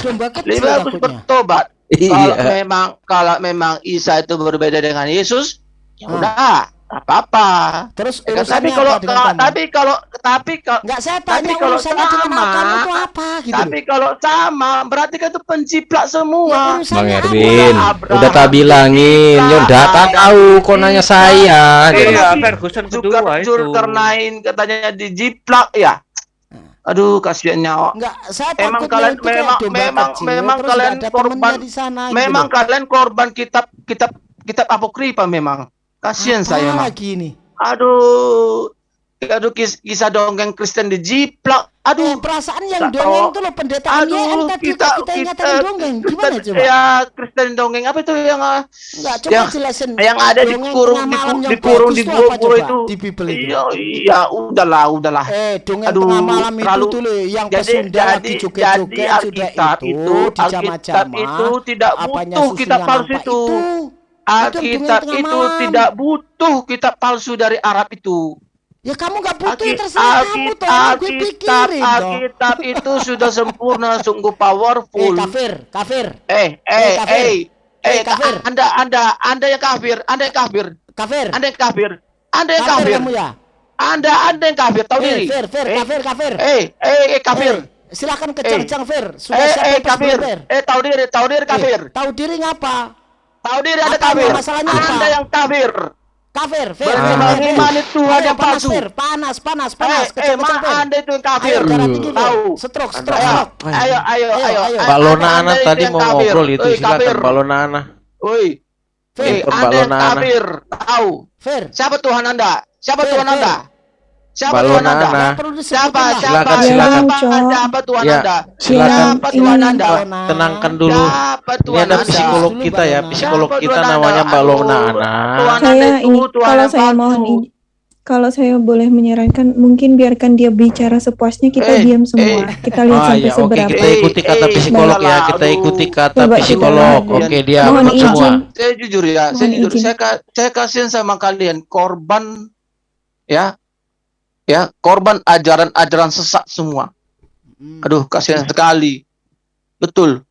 [SPEAKER 1] Lebih bagus bertobat.
[SPEAKER 4] Iya.
[SPEAKER 1] Kalau memang kalau memang Isa itu berbeda dengan Yesus, ya
[SPEAKER 3] Ah.
[SPEAKER 1] udah, apa-apa.
[SPEAKER 3] Terus
[SPEAKER 1] Ya kan, tapi kalau
[SPEAKER 3] apa kamu?
[SPEAKER 1] tapi kalau tapi kalau
[SPEAKER 3] Enggak saya
[SPEAKER 1] tapi
[SPEAKER 3] tanya
[SPEAKER 1] kalau
[SPEAKER 3] urusannya dengan
[SPEAKER 1] sama-
[SPEAKER 3] kamu itu apa gitu.
[SPEAKER 1] tapi kalau sama berarti kan itu penciplak semua.
[SPEAKER 3] Ya,
[SPEAKER 7] Bang? Erwin, udah tak bilangin, yo data tahu kok nanya saya. gitu.
[SPEAKER 2] Iya,
[SPEAKER 1] Tapi
[SPEAKER 2] Ferguson kedua
[SPEAKER 1] Zulkar-
[SPEAKER 2] itu.
[SPEAKER 1] Zulkarnain katanya dijiplak ya. Aduh, kasihan nyawa.
[SPEAKER 3] Enggak, saya
[SPEAKER 1] Emang kalian memang memang memang kalian
[SPEAKER 3] nggak
[SPEAKER 1] korban
[SPEAKER 3] di sana gitu
[SPEAKER 1] memang kalian korban kitab kitab kitab apokrifa memang. Kasihan saya
[SPEAKER 3] lagi ini.
[SPEAKER 1] Aduh. Aduh kis- kisah dongeng Kristen dijiplak.
[SPEAKER 3] Eh,
[SPEAKER 1] Aduh.
[SPEAKER 3] perasaan yang
[SPEAKER 1] tak
[SPEAKER 3] dongeng
[SPEAKER 1] tahu.
[SPEAKER 3] itu loh pendeta
[SPEAKER 1] Aduh,
[SPEAKER 3] MYM tadi
[SPEAKER 1] kita
[SPEAKER 3] kita, kita ingatkan
[SPEAKER 1] kita-
[SPEAKER 3] dongeng.
[SPEAKER 1] kita-
[SPEAKER 3] Gimana coba?
[SPEAKER 1] Ya, Kristen dongeng apa itu yang ah,
[SPEAKER 3] Enggak, coba
[SPEAKER 1] yang-
[SPEAKER 3] jelasin.
[SPEAKER 1] yang ada di,
[SPEAKER 3] bagus
[SPEAKER 1] di
[SPEAKER 3] itu
[SPEAKER 1] gua
[SPEAKER 3] apa
[SPEAKER 1] gua
[SPEAKER 3] coba
[SPEAKER 1] itu.
[SPEAKER 3] di Bible itu.
[SPEAKER 1] Iya, iya, udahlah, udahlah.
[SPEAKER 3] Eh, dongeng
[SPEAKER 1] Aduh,
[SPEAKER 3] tengah malam itu
[SPEAKER 1] terlalu-
[SPEAKER 3] tuh loh, yang
[SPEAKER 1] jadi
[SPEAKER 3] pesunda lagi
[SPEAKER 1] jadi
[SPEAKER 3] joget-joget
[SPEAKER 1] jadi
[SPEAKER 3] sudah
[SPEAKER 1] Alkitab
[SPEAKER 3] itu,
[SPEAKER 1] itu Alkitab
[SPEAKER 3] dijamah-jamah.
[SPEAKER 1] itu tidak butuh kitab palsu itu.
[SPEAKER 3] Itu
[SPEAKER 1] Alkitab itu
[SPEAKER 3] malam.
[SPEAKER 1] tidak butuh kitab palsu dari Arab itu.
[SPEAKER 3] Ya kamu gak butuh ya
[SPEAKER 1] Alki-
[SPEAKER 3] terserah kamu toh. Gue
[SPEAKER 1] Alkitab,
[SPEAKER 3] pikirin toh.
[SPEAKER 1] Alkitab itu sudah sempurna, sungguh
[SPEAKER 3] Eh
[SPEAKER 1] powerful.
[SPEAKER 3] kafir, kafir,
[SPEAKER 1] Eh,
[SPEAKER 3] Eh,
[SPEAKER 1] eh,
[SPEAKER 3] kafir.
[SPEAKER 1] eh,
[SPEAKER 3] Eh,
[SPEAKER 1] eh,
[SPEAKER 3] kafir.
[SPEAKER 1] Anda, Anda, Anda yang kafir, Anda yang kafir,
[SPEAKER 3] kafir.
[SPEAKER 1] Anda yang kafir, Anda yang
[SPEAKER 3] Kafir
[SPEAKER 1] kafir,
[SPEAKER 3] kamu ya?
[SPEAKER 1] Anda, Anda yang kafir, tahu
[SPEAKER 3] Eh,
[SPEAKER 1] diri.
[SPEAKER 3] fir, fir,
[SPEAKER 1] Eh,
[SPEAKER 3] kafir, kafir.
[SPEAKER 1] Eh, eh, eh, kafir.
[SPEAKER 3] Eh, Silakan kencang-kencang Fir. Sudah
[SPEAKER 1] Eh, eh, kafir.
[SPEAKER 3] Fir.
[SPEAKER 1] Eh, tahu diri, tahu diri kafir.
[SPEAKER 3] Eh, tahu diri ngapa?
[SPEAKER 1] Tahu diri ada kafir.
[SPEAKER 3] masalahnya apa?
[SPEAKER 1] Anda yang kafir.
[SPEAKER 3] Kafir, Fir.
[SPEAKER 1] Berarti
[SPEAKER 3] Fir, Fir,
[SPEAKER 1] mengimani
[SPEAKER 3] Fir.
[SPEAKER 1] Tuhan yang
[SPEAKER 3] panas,
[SPEAKER 1] palsu.
[SPEAKER 3] Panas, panas,
[SPEAKER 1] Eh,
[SPEAKER 3] panas.
[SPEAKER 1] eh,
[SPEAKER 3] Kencang-kencang,
[SPEAKER 1] ma
[SPEAKER 3] Fir.
[SPEAKER 1] Anda itu yang kafir. Tahu.
[SPEAKER 3] Stroke, stroke,
[SPEAKER 1] Ayo, ayo, ayo,
[SPEAKER 3] Ayo,
[SPEAKER 1] ayo.
[SPEAKER 3] ayo.
[SPEAKER 1] Eh,
[SPEAKER 4] Balona
[SPEAKER 1] Anda
[SPEAKER 4] Ana
[SPEAKER 1] itu
[SPEAKER 4] tadi mau ngobrol itu
[SPEAKER 1] Eh,
[SPEAKER 4] silakan
[SPEAKER 1] kafir.
[SPEAKER 4] Balona Ana.
[SPEAKER 1] Woi,
[SPEAKER 3] Fir,
[SPEAKER 1] eh, Anda yang kafir. Tahu.
[SPEAKER 3] Fir.
[SPEAKER 1] Siapa Tuhan Anda? Siapa Tuhan. Anda? Siapa Tuhan Anda? Siapa? Siapa?
[SPEAKER 4] Silakan, silakan.
[SPEAKER 1] Siapa Tuhan
[SPEAKER 4] Ya,
[SPEAKER 1] Anda?
[SPEAKER 4] silakan.
[SPEAKER 1] Siapa Tuhan
[SPEAKER 6] Ini-
[SPEAKER 1] Anda?
[SPEAKER 4] Tenangkan dulu. Ini ada psikolog kita ya, psikolog kita namanya? Balona
[SPEAKER 1] Aduh,
[SPEAKER 4] Ana.
[SPEAKER 6] Saya ini kalau saya mohon kalau saya boleh menyarankan mungkin biarkan dia bicara sepuasnya kita
[SPEAKER 1] Eh,
[SPEAKER 6] diam semua
[SPEAKER 1] eh.
[SPEAKER 6] kita lihat
[SPEAKER 4] Ah
[SPEAKER 6] sampai
[SPEAKER 4] ya, oke
[SPEAKER 6] seberapa
[SPEAKER 4] kita ikuti kata
[SPEAKER 1] Eh, eh,
[SPEAKER 4] psikolog ya,
[SPEAKER 1] salah,
[SPEAKER 4] kita
[SPEAKER 1] aduh.
[SPEAKER 4] ikuti kata
[SPEAKER 6] Coba
[SPEAKER 4] psikolog. Oke, dia
[SPEAKER 6] Mohon
[SPEAKER 4] semua.
[SPEAKER 6] izin.
[SPEAKER 1] Saya jujur ya, saya
[SPEAKER 6] Mohon
[SPEAKER 1] jujur.
[SPEAKER 6] izin.
[SPEAKER 1] Saya saya kasihan sama kalian korban ya. Ya, korban ajaran-ajaran sesat semua.
[SPEAKER 3] Hmm.
[SPEAKER 1] Aduh, kasihan sekali. Betul.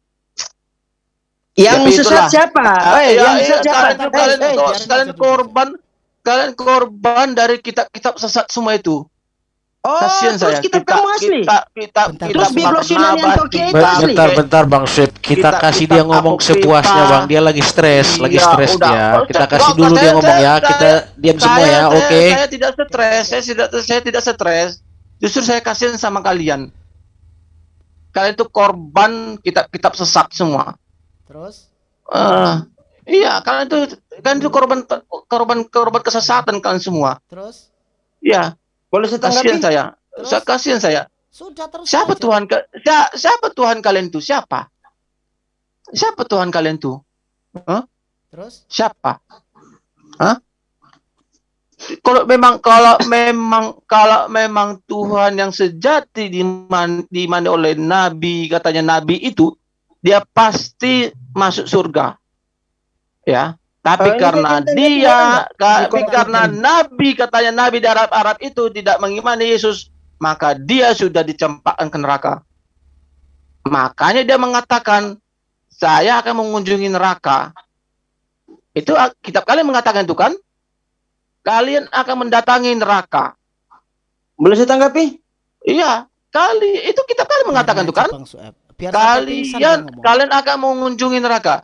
[SPEAKER 8] Yang
[SPEAKER 1] Tapi
[SPEAKER 8] sesat
[SPEAKER 1] itulah.
[SPEAKER 8] siapa?
[SPEAKER 1] Eh, ya,
[SPEAKER 8] yang
[SPEAKER 1] eh,
[SPEAKER 8] sesat siapa?
[SPEAKER 1] kalian,
[SPEAKER 8] Eh,
[SPEAKER 1] kalian,
[SPEAKER 3] biarin
[SPEAKER 1] kalian korban kalian korban dari kitab-kitab sesat semua itu.
[SPEAKER 8] Oh,
[SPEAKER 1] Kasihan
[SPEAKER 8] terus
[SPEAKER 1] saya.
[SPEAKER 8] kita kamu asli.
[SPEAKER 1] Kita kita
[SPEAKER 3] Bentar,
[SPEAKER 1] kita
[SPEAKER 8] Terus Biblo Sinanian Tokia itu
[SPEAKER 4] Be-
[SPEAKER 8] asli.
[SPEAKER 4] Bentar, bentar Bang Swip. Kita
[SPEAKER 1] Kita-
[SPEAKER 4] kasih
[SPEAKER 1] kita
[SPEAKER 4] dia ngomong
[SPEAKER 1] apok
[SPEAKER 4] sepuasnya
[SPEAKER 1] kita.
[SPEAKER 4] Bang. Dia lagi stres, lagi
[SPEAKER 1] Iya,
[SPEAKER 4] stres
[SPEAKER 1] udah.
[SPEAKER 4] dia. Kita
[SPEAKER 1] saya-
[SPEAKER 4] kasih dulu dia
[SPEAKER 1] saya-
[SPEAKER 4] ngomong ya.
[SPEAKER 1] saya-
[SPEAKER 4] Kita diam semua
[SPEAKER 1] Saya-
[SPEAKER 4] ya,
[SPEAKER 1] saya-
[SPEAKER 4] oke?
[SPEAKER 1] Saya tidak stres, saya tidak saya tidak stres. Justru saya kasihan sama kalian. Kalian itu korban kitab-kitab sesat semua.
[SPEAKER 3] Terus?
[SPEAKER 1] Eh, iya, kalian itu kalian itu korban korban korban kesesatan kalian semua.
[SPEAKER 3] Terus?
[SPEAKER 1] Iya,
[SPEAKER 8] Boleh saya
[SPEAKER 1] kasihan
[SPEAKER 8] tanggapi?
[SPEAKER 1] saya.
[SPEAKER 3] Terus?
[SPEAKER 1] Saya kasihan saya.
[SPEAKER 3] Sudah terus
[SPEAKER 1] Siapa
[SPEAKER 3] aja.
[SPEAKER 1] Tuhan siapa Tuhan kalian itu? Siapa? Siapa Tuhan kalian itu?
[SPEAKER 3] Terus?
[SPEAKER 1] Siapa? Hah? Kalau memang kalau memang kalau memang Tuhan yang sejati diman, dimani oleh nabi katanya nabi itu dia pasti masuk surga. Ya. Tapi
[SPEAKER 8] Oh, ini
[SPEAKER 1] karena dia tapi karena nabi katanya nabi di Arab-Arab itu tidak mengimani Yesus, maka dia sudah dicampakkan ke neraka. Makanya dia mengatakan saya akan mengunjungi neraka. Itu kitab kalian mengatakan itu kan? Kalian akan mendatangi neraka.
[SPEAKER 8] Boleh saya tanggapi?
[SPEAKER 1] Iya, kali itu kitab kalian mengatakan itu kan? Kalian kalian akan mengunjungi neraka.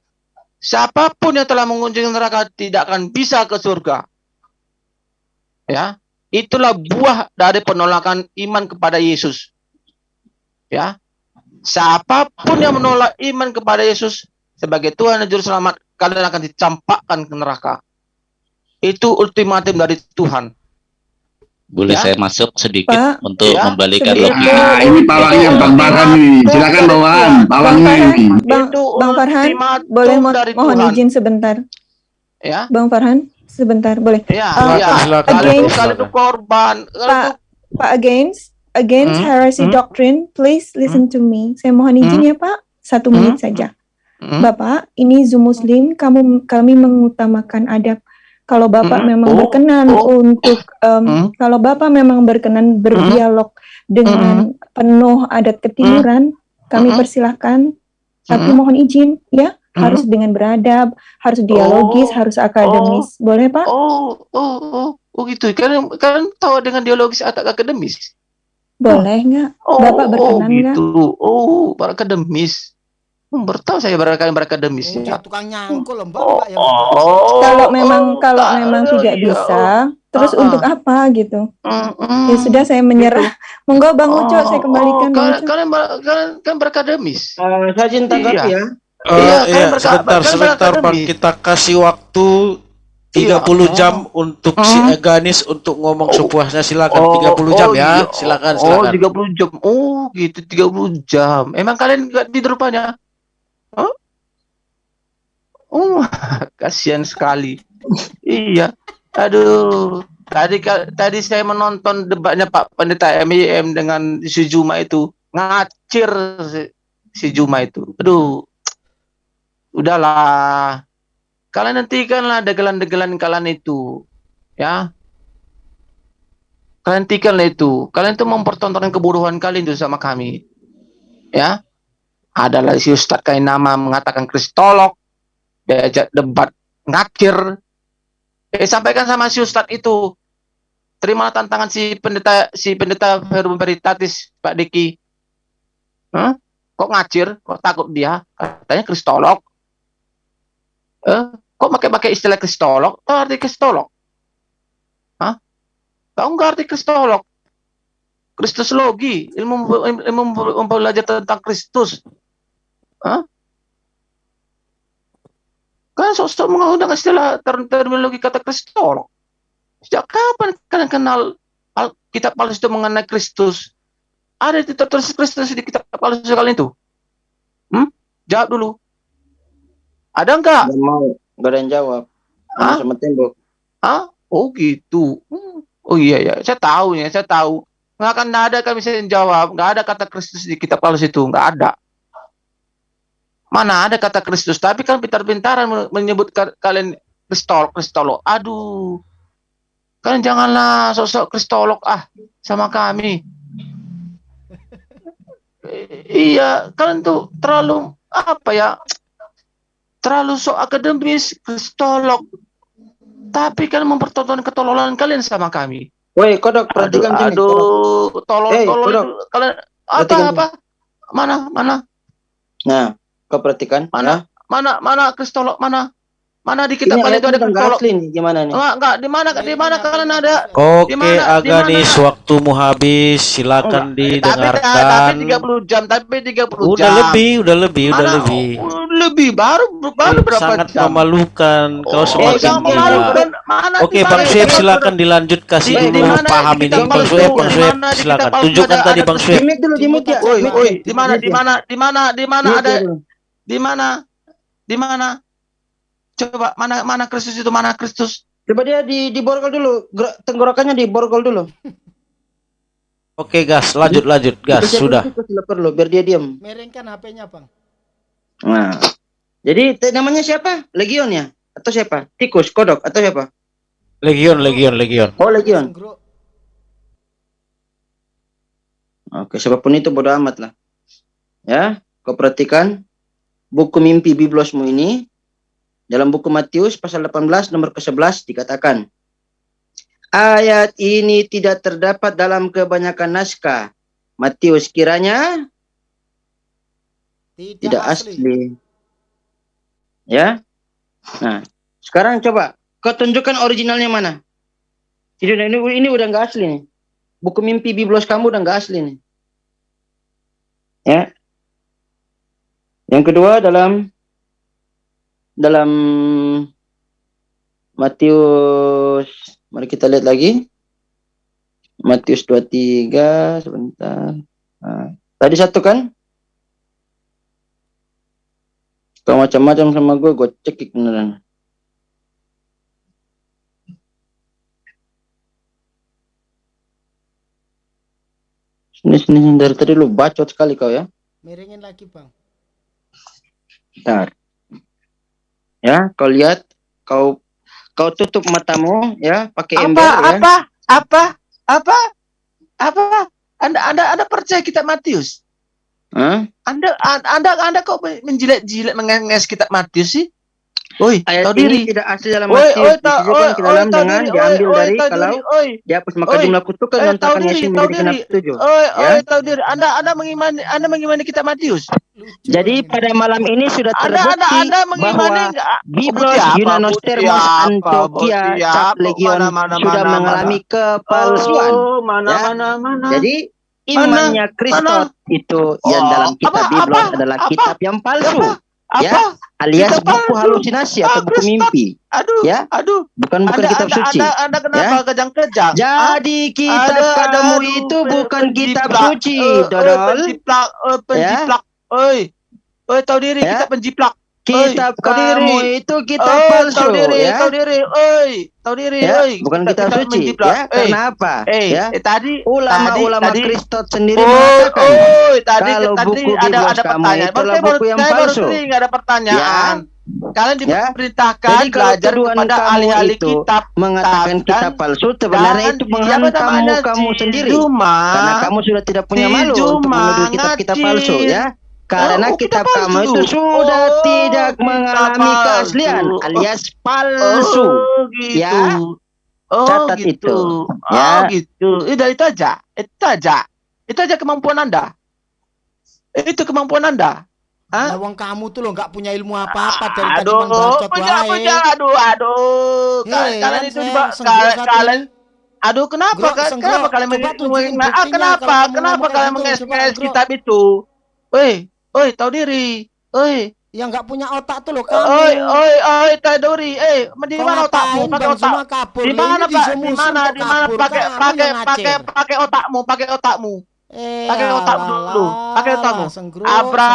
[SPEAKER 1] Siapa pun yang telah mengunjungi neraka tidak akan bisa ke surga. Ya, itulah buah dari penolakan iman kepada Yesus. Ya, siapa pun yang menolak iman kepada Yesus sebagai Tuhan dan Juru Selamat, kalian akan dicampakkan ke neraka. Itu ultimatum dari Tuhan.
[SPEAKER 9] Boleh
[SPEAKER 1] Ya.
[SPEAKER 9] saya masuk sedikit
[SPEAKER 6] Pak,
[SPEAKER 9] untuk
[SPEAKER 1] Ya,
[SPEAKER 9] membalikan logika?
[SPEAKER 10] Nah, ini pawangnya Bang Farhan nih. Silakan pawangnya
[SPEAKER 6] Farhan,
[SPEAKER 10] ini.
[SPEAKER 6] Bang,
[SPEAKER 1] Itu
[SPEAKER 6] Bang Farhan,
[SPEAKER 1] ultimatum
[SPEAKER 6] boleh mo-
[SPEAKER 1] dari
[SPEAKER 6] mohon
[SPEAKER 1] Tuhan.
[SPEAKER 6] izin sebentar.
[SPEAKER 1] Ya,
[SPEAKER 6] Bang Farhan, sebentar, boleh.
[SPEAKER 1] ya,
[SPEAKER 6] Uh,
[SPEAKER 1] ya.
[SPEAKER 4] silakan,
[SPEAKER 1] Kalian
[SPEAKER 6] again.
[SPEAKER 1] itu korban.
[SPEAKER 6] Pak, Pak against against
[SPEAKER 1] Hmm,
[SPEAKER 6] heresy
[SPEAKER 1] hmm.
[SPEAKER 6] doctrine, please listen to me. Saya mohon izin ya Pak, satu
[SPEAKER 1] Hmm.
[SPEAKER 6] menit saja.
[SPEAKER 1] Hmm.
[SPEAKER 6] Bapak, ini Zoom Muslim, kamu kami mengutamakan adab. Kalau Bapak
[SPEAKER 1] Hmm.
[SPEAKER 6] memang
[SPEAKER 1] Oh,
[SPEAKER 6] berkenan
[SPEAKER 1] oh.
[SPEAKER 6] untuk, em,
[SPEAKER 1] Hmm.
[SPEAKER 6] kalau Bapak memang berkenan berdialog dengan penuh adat ketimuran, kami
[SPEAKER 1] Hmm.
[SPEAKER 6] persilahkan. Tapi
[SPEAKER 1] Hmm.
[SPEAKER 6] mohon izin, ya,
[SPEAKER 1] Hmm.
[SPEAKER 6] harus dengan beradab, harus dialogis,
[SPEAKER 1] Oh.
[SPEAKER 6] harus akademis. Boleh Pak?
[SPEAKER 1] Oh, oh, oh, oh gitu. Kalian kalian tahu dengan dialogis atau akademis?
[SPEAKER 6] Boleh nggak?
[SPEAKER 1] Oh,
[SPEAKER 6] Bapak berkenan
[SPEAKER 1] oh,
[SPEAKER 6] nggak?
[SPEAKER 1] gitu. Oh, berakademis. Hmm, bertahu saya berkalian berakademis.
[SPEAKER 3] Oh,
[SPEAKER 1] ya.
[SPEAKER 3] tukang nyangkul loh, Mbak.
[SPEAKER 1] Oh,
[SPEAKER 3] Mbak, yang
[SPEAKER 1] oh,
[SPEAKER 6] kalau memang
[SPEAKER 1] oh,
[SPEAKER 6] kalau
[SPEAKER 1] tak-
[SPEAKER 6] memang tidak
[SPEAKER 1] iya,
[SPEAKER 6] bisa, terus
[SPEAKER 1] Ah, ah.
[SPEAKER 6] untuk apa gitu?
[SPEAKER 1] mm.
[SPEAKER 6] Ya sudah saya menyerah. Monggo Bang Uco,
[SPEAKER 1] Oh,
[SPEAKER 6] saya kembalikan
[SPEAKER 1] oh, kalian, kalian, kalian, kalian berakademis.
[SPEAKER 8] Eh, saya tanggapi
[SPEAKER 1] Iya.
[SPEAKER 8] ya.
[SPEAKER 4] Eh,
[SPEAKER 1] Iya,
[SPEAKER 4] iya,
[SPEAKER 1] kan berka-
[SPEAKER 4] sebentar,
[SPEAKER 1] kan
[SPEAKER 4] sebentar Bang.
[SPEAKER 1] berakademi.
[SPEAKER 4] Kita kasih waktu 30
[SPEAKER 1] Iya.
[SPEAKER 4] jam untuk si
[SPEAKER 1] Hmm.
[SPEAKER 4] Eganis untuk ngomong
[SPEAKER 1] Oh.
[SPEAKER 4] sepuasnya silakan 30 jam ya.
[SPEAKER 1] iya.
[SPEAKER 4] Silakan
[SPEAKER 1] Oh,
[SPEAKER 4] silakan.
[SPEAKER 1] 30 jam. Oh, gitu 30 jam. Emang kalian nggak tidur rupanya? Oh, kasihan sekali. iya. Aduh. Tadi tadi saya menonton debatnya Pak Pendeta MIM dengan si Juma itu ngacir si, si Juma itu. Aduh. Udahlah. Kalian hentikanlah degelan-degelan kalian itu. Ya. Kalian hentikanlah itu. Kalian itu mempertontonkan kebodohan kalian itu sama kami. Ya. Adalah si Ustadz kain nama mengatakan kristolog. Diajak debat ngakir. Eh sampaikan sama si Ustadz itu. Terima tantangan si pendeta si pendeta Veritatis Pak Diki. Hah? Kok ngacir? Kok takut dia? Katanya kristolog. Eh, kok pakai-pakai istilah kristolog? Tahu arti kristolog? Hah? Tahu nggak arti kristolog? Kristologi, ilmu ilmu belajar tentang Kristus. Hah? Kan sosok menggunakan istilah ter- terminologi kata kristolog. Sejak kapan kalian kenal al- kitab palsu itu mengenai Kristus? Ada di tertulis Kristus di kitab palsu kalian itu? Hmm? Jawab dulu. Ada enggak?
[SPEAKER 8] Nggak mau, nggak ada yang jawab.
[SPEAKER 1] Hah?
[SPEAKER 8] Sama tembok.
[SPEAKER 1] Hah? Oh gitu. Hmm. Oh iya ya, saya tahu ya, saya tahu. Nggak akan ada kami bisa jawab. Nggak ada kata Kristus di kitab palsu itu, nggak ada. Mana ada kata Kristus? Tapi kan pintar-pintaran men- menyebut ka- kalian kristol, kristolog. Aduh, kalian janganlah sosok kristolog ah sama kami. Iya, kalian tuh terlalu apa ya? Terlalu sok akademis, kristolog. Tapi kalian mempertontonkan ketololan kalian sama kami.
[SPEAKER 8] Woi, kodok
[SPEAKER 1] Aduh,
[SPEAKER 8] perhatikan sini. kodok.
[SPEAKER 1] aduh, tolol,
[SPEAKER 8] Hey, kodok.
[SPEAKER 1] kalian apa apa? Mana, mana,
[SPEAKER 8] Nah, kau perhatikan.
[SPEAKER 1] Mana? mana, mana kristolog mana? Mana di kitab
[SPEAKER 8] Ini
[SPEAKER 1] itu ada
[SPEAKER 8] udah
[SPEAKER 1] kristolog?
[SPEAKER 8] nih, gimana nih?
[SPEAKER 1] Enggak, enggak, di mana di mana kalian ada?
[SPEAKER 4] Oke,
[SPEAKER 1] Di mana- di
[SPEAKER 4] Aganis,
[SPEAKER 1] mana?
[SPEAKER 4] waktumu habis. Silakan
[SPEAKER 1] Enggak, tapi
[SPEAKER 4] didengarkan.
[SPEAKER 1] tapi 30 jam, tapi 30
[SPEAKER 4] Udah
[SPEAKER 1] jam.
[SPEAKER 4] lebih, udah lebih, udah
[SPEAKER 1] Mana?
[SPEAKER 4] lebih.
[SPEAKER 1] Oh, lebih baru baru berapa
[SPEAKER 4] Sangat
[SPEAKER 1] jam?
[SPEAKER 4] memalukan. Kau
[SPEAKER 1] Oh,
[SPEAKER 4] semakin gila.
[SPEAKER 1] memalukan. Mana
[SPEAKER 4] Oke, Bang Sueb silakan dilanjut kasih
[SPEAKER 1] di
[SPEAKER 4] dulu paham ini. Bang? Sueb, Bang Sueb silakan. Tunjukkan tadi Bang Sueb.
[SPEAKER 8] Dulu, ya.
[SPEAKER 1] Woi,
[SPEAKER 8] ya.
[SPEAKER 1] di mana, di
[SPEAKER 8] ya.
[SPEAKER 1] mana, di mana, di mana ada. Di mana, di mana? Coba mana, mana Kristus itu, mana Kristus?
[SPEAKER 8] Coba dia di diborgol dulu, tenggorokannya diborgol dulu.
[SPEAKER 4] Oke, gas, lanjut, lanjut, gas,
[SPEAKER 8] Tikus,
[SPEAKER 4] sudah.
[SPEAKER 8] perlu biar dia diam.
[SPEAKER 3] Merengkan HP-nya, Bang.
[SPEAKER 8] Nah. Jadi namanya siapa? Legion ya? Atau siapa? Tikus, kodok atau siapa?
[SPEAKER 4] Legion, Legion, Legion.
[SPEAKER 8] Oh, Legion. Oke, siapa pun itu bodo amat lah. Ya, kau perhatikan buku mimpi biblosmu ini dalam buku Matius pasal 18 nomor ke-11 dikatakan ayat ini tidak terdapat dalam kebanyakan naskah. Matius kiranya
[SPEAKER 3] Tidak,
[SPEAKER 8] tidak
[SPEAKER 3] asli.
[SPEAKER 8] asli. Ya. Nah, sekarang coba kau tunjukkan originalnya mana? Ini, ini, ini udah nggak asli nih. Buku mimpi biblos kamu udah nggak asli nih. Ya. Yang kedua dalam dalam Matius mari kita lihat lagi. Matius 23 sebentar. Nah, tadi satu kan? Kau macam-macam sama gue, gue cekik beneran. Sini, sini, dari tadi lu bacot sekali kau ya.
[SPEAKER 3] Merengin lagi, Bang.
[SPEAKER 8] Bentar. Ya, kau lihat, kau kau tutup matamu ya, pakai
[SPEAKER 1] Apa,
[SPEAKER 8] ember ya.
[SPEAKER 1] apa, apa, apa, apa? Anda, anda, anda percaya kitab Matius?
[SPEAKER 8] Hah?
[SPEAKER 1] Anda, an- anda, anda kok menjilat-jilat mengenges kitab Matius sih? Woi,
[SPEAKER 8] Ayat
[SPEAKER 1] tahu
[SPEAKER 8] ini
[SPEAKER 1] diri.
[SPEAKER 8] tidak asli dalam
[SPEAKER 1] Oi,
[SPEAKER 8] Matius,
[SPEAKER 1] oi, oi,
[SPEAKER 8] ke
[SPEAKER 1] oi,
[SPEAKER 8] dalam
[SPEAKER 1] tahu
[SPEAKER 8] dengan
[SPEAKER 1] diri, oi,
[SPEAKER 8] diambil
[SPEAKER 1] oi,
[SPEAKER 8] dari
[SPEAKER 1] tahu
[SPEAKER 8] kalau
[SPEAKER 1] oi,
[SPEAKER 8] dihapus maka
[SPEAKER 1] Oi.
[SPEAKER 8] jumlah kutukan
[SPEAKER 1] Eh,
[SPEAKER 8] lontarkan
[SPEAKER 1] tahu diri,
[SPEAKER 8] Yesus
[SPEAKER 1] tahu
[SPEAKER 8] menjadi genap
[SPEAKER 1] diri.
[SPEAKER 8] tujuh.
[SPEAKER 1] oi,
[SPEAKER 8] Ya.
[SPEAKER 1] oi, tahu diri. Anda, anda mengimani, anda mengimani kitab Matius.
[SPEAKER 8] Jadi pada malam ini sudah
[SPEAKER 1] Anda, anda,
[SPEAKER 8] terbukti
[SPEAKER 1] anda mengimani
[SPEAKER 8] bahwa? Biblos
[SPEAKER 1] Bukti apa?
[SPEAKER 8] Yunanos
[SPEAKER 1] Bukti
[SPEAKER 8] Termos
[SPEAKER 1] apa?
[SPEAKER 8] Antioquia Cap? Legion
[SPEAKER 1] Mana, mana,
[SPEAKER 8] sudah
[SPEAKER 1] mana,
[SPEAKER 8] mengalami
[SPEAKER 1] mana?
[SPEAKER 8] kepalsuan.
[SPEAKER 1] Oh, mana,
[SPEAKER 8] Ya.
[SPEAKER 1] mana, mana?
[SPEAKER 8] Jadi imannya Kristus itu yang
[SPEAKER 1] Oh,
[SPEAKER 8] dalam kitab Biblos adalah kitab yang palsu
[SPEAKER 1] apa?
[SPEAKER 8] ya. alias
[SPEAKER 1] Kitab
[SPEAKER 8] buku halusinasi
[SPEAKER 1] Ah,
[SPEAKER 8] atau buku
[SPEAKER 1] Kristus.
[SPEAKER 8] mimpi,
[SPEAKER 1] Aduh,
[SPEAKER 8] Ya.
[SPEAKER 1] aduh.
[SPEAKER 8] bukan bukan
[SPEAKER 1] anda,
[SPEAKER 8] kitab
[SPEAKER 1] anda,
[SPEAKER 8] suci.
[SPEAKER 1] Anda, anda kenapa kejang-kejang? Hah?
[SPEAKER 8] Jadi kitab
[SPEAKER 1] Ada-
[SPEAKER 8] padamu
[SPEAKER 1] aduh,
[SPEAKER 8] itu bukan kitab
[SPEAKER 1] penjiplak.
[SPEAKER 8] suci,
[SPEAKER 1] eh,
[SPEAKER 8] Dodol.
[SPEAKER 1] penjiplak, eh, penjiplak. Oi, oi, tahu diri
[SPEAKER 8] Ya.
[SPEAKER 1] kita penjiplak.
[SPEAKER 8] Kitab
[SPEAKER 1] tahu
[SPEAKER 8] kamu
[SPEAKER 1] diri.
[SPEAKER 8] itu kitab
[SPEAKER 1] Oi,
[SPEAKER 8] palsu,
[SPEAKER 1] tahu diri,
[SPEAKER 8] ya.
[SPEAKER 1] tahu diri, oi, tahu diri,
[SPEAKER 8] Ya,
[SPEAKER 1] oi.
[SPEAKER 8] bukan
[SPEAKER 1] Kita-
[SPEAKER 8] kitab
[SPEAKER 1] kita
[SPEAKER 8] suci,
[SPEAKER 1] menjiplak.
[SPEAKER 8] ya.
[SPEAKER 1] Eh,
[SPEAKER 8] Karena apa?
[SPEAKER 1] eh,
[SPEAKER 8] ya.
[SPEAKER 1] eh, tadi
[SPEAKER 8] Ulama-ulama
[SPEAKER 1] tadi-
[SPEAKER 8] Kristus sendiri
[SPEAKER 1] Oh,
[SPEAKER 8] mengatakan
[SPEAKER 1] oh, tadi
[SPEAKER 8] kalau
[SPEAKER 1] tadi
[SPEAKER 8] buku
[SPEAKER 1] ada ada
[SPEAKER 8] kamu
[SPEAKER 1] pertanyaan.
[SPEAKER 8] itulah
[SPEAKER 1] Saya baru-
[SPEAKER 8] buku yang
[SPEAKER 1] saya baru
[SPEAKER 8] palsu.
[SPEAKER 1] sering ada pertanyaan. Kalian
[SPEAKER 8] Ya.
[SPEAKER 1] diperintahkan
[SPEAKER 8] Jadi kalau
[SPEAKER 1] belajar kepada
[SPEAKER 8] kamu
[SPEAKER 1] ahli-ahli kitab
[SPEAKER 8] mengatakan kitab palsu sebenarnya itu menghantam kamu sendiri. Karena kamu sudah tidak punya malu untuk menuduh kitab-kitab palsu ya. Karena
[SPEAKER 1] Oh,
[SPEAKER 8] kitab
[SPEAKER 1] kitab
[SPEAKER 8] kamu
[SPEAKER 1] palsu.
[SPEAKER 8] itu sudah
[SPEAKER 1] Oh,
[SPEAKER 8] tidak mengalami
[SPEAKER 1] palsu.
[SPEAKER 8] keaslian
[SPEAKER 1] Oh.
[SPEAKER 8] alias palsu.
[SPEAKER 1] Oh, gitu.
[SPEAKER 8] Ya.
[SPEAKER 1] Oh,
[SPEAKER 8] Catat
[SPEAKER 1] gitu.
[SPEAKER 8] itu.
[SPEAKER 1] Oh,
[SPEAKER 8] Ya.
[SPEAKER 1] gitu. Itu itu aja. Itu aja. Itu aja kemampuan Anda. Itu kemampuan Anda.
[SPEAKER 3] Nah, wong kamu tuh lo nggak punya ilmu apa-apa dari tadi
[SPEAKER 1] Aduh,
[SPEAKER 3] bacot
[SPEAKER 1] punya,
[SPEAKER 3] wae.
[SPEAKER 1] punya, aduh, aduh.
[SPEAKER 3] Hei,
[SPEAKER 1] Kalian
[SPEAKER 3] kan
[SPEAKER 1] itu kalian,
[SPEAKER 3] satu
[SPEAKER 1] kalian
[SPEAKER 3] ini.
[SPEAKER 1] Aduh, kenapa?
[SPEAKER 3] Grok,
[SPEAKER 1] Ka-. Kenapa kalian
[SPEAKER 3] Coba
[SPEAKER 1] meng-
[SPEAKER 3] tunjukin
[SPEAKER 1] meng- ah, kenapa? Kenapa kalian
[SPEAKER 3] Grok.
[SPEAKER 1] kitab itu? Oi, oi, tahu diri. Oi,
[SPEAKER 3] Yang nggak punya otak tuh lo kamu.
[SPEAKER 1] oi, oi, oi, tahu diri. Eh, di mana otakmu? Pakai otak. Di mana,
[SPEAKER 3] ini
[SPEAKER 1] Pak? Di mana? Di mana? Pakai pakai pakai pakai otakmu, pakai otakmu.
[SPEAKER 3] Eh,
[SPEAKER 1] Pakai otakmu dulu. Pakai otakmu. Abra,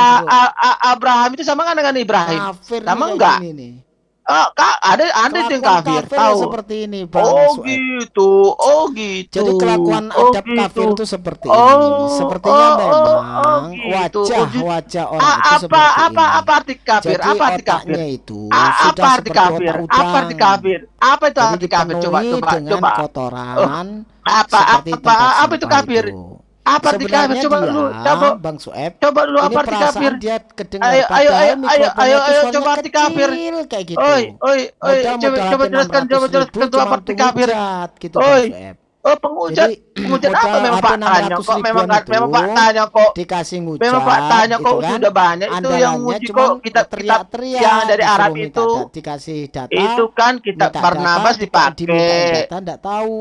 [SPEAKER 1] Abraham itu sama kan dengan Ibrahim? Sama enggak?
[SPEAKER 3] kayak
[SPEAKER 1] Oh, kak, ada ada yang kafir,
[SPEAKER 3] kafir
[SPEAKER 1] tahu.
[SPEAKER 3] seperti ini, Bang
[SPEAKER 1] Oh
[SPEAKER 3] Sueb.
[SPEAKER 1] gitu, oh gitu.
[SPEAKER 3] Jadi kelakuan
[SPEAKER 1] oh,
[SPEAKER 3] adab
[SPEAKER 1] gitu.
[SPEAKER 3] kafir itu seperti
[SPEAKER 1] Oh,
[SPEAKER 3] ini. Sepertinya
[SPEAKER 1] oh,
[SPEAKER 3] memang
[SPEAKER 1] oh, oh, gitu.
[SPEAKER 3] wajah
[SPEAKER 1] Oh, gitu.
[SPEAKER 3] wajah orang
[SPEAKER 1] A-
[SPEAKER 3] itu
[SPEAKER 1] apa
[SPEAKER 3] seperti
[SPEAKER 1] apa
[SPEAKER 3] ini.
[SPEAKER 1] apa arti kafir?
[SPEAKER 3] Jadi
[SPEAKER 1] apa arti kafir?
[SPEAKER 3] itu
[SPEAKER 1] A-
[SPEAKER 3] sudah
[SPEAKER 1] apa arti kafir? Apa arti kafir? Apa itu arti kafir? Coba coba coba.
[SPEAKER 3] kotoran
[SPEAKER 1] Apa
[SPEAKER 3] seperti
[SPEAKER 1] apa
[SPEAKER 3] tempat
[SPEAKER 1] apa itu kafir?
[SPEAKER 3] itu.
[SPEAKER 1] Apa arti kafir? Coba
[SPEAKER 3] dia,
[SPEAKER 1] dulu, coba
[SPEAKER 3] Bang Sueb,
[SPEAKER 1] coba dulu
[SPEAKER 3] ini
[SPEAKER 1] apa arti kafir?
[SPEAKER 3] dia kedengar
[SPEAKER 1] Ayo ayo ayo ayo ayo ayo coba arti kafir.
[SPEAKER 3] kayak gitu.
[SPEAKER 1] Oi, oi, oi, coba coba jelaskan, coba
[SPEAKER 3] 600
[SPEAKER 1] jelaskan tuh apa arti kafir.
[SPEAKER 3] gitu
[SPEAKER 1] Oi. Oh, penghujat. Penghujat apa memang
[SPEAKER 3] HP
[SPEAKER 1] faktanya
[SPEAKER 3] 600
[SPEAKER 1] kok? Memang memang
[SPEAKER 3] itu
[SPEAKER 1] faktanya kok.
[SPEAKER 3] dikasih ngujat
[SPEAKER 1] Memang faktanya kok
[SPEAKER 3] gitu kan.
[SPEAKER 1] sudah banyak itu yang
[SPEAKER 3] cuma
[SPEAKER 1] kok kita kita
[SPEAKER 3] teriak-teriak
[SPEAKER 1] yang dari Arab itu
[SPEAKER 3] dikasih data
[SPEAKER 1] itu kan
[SPEAKER 3] minta
[SPEAKER 1] Barnabas dipakai.
[SPEAKER 3] data enggak tahu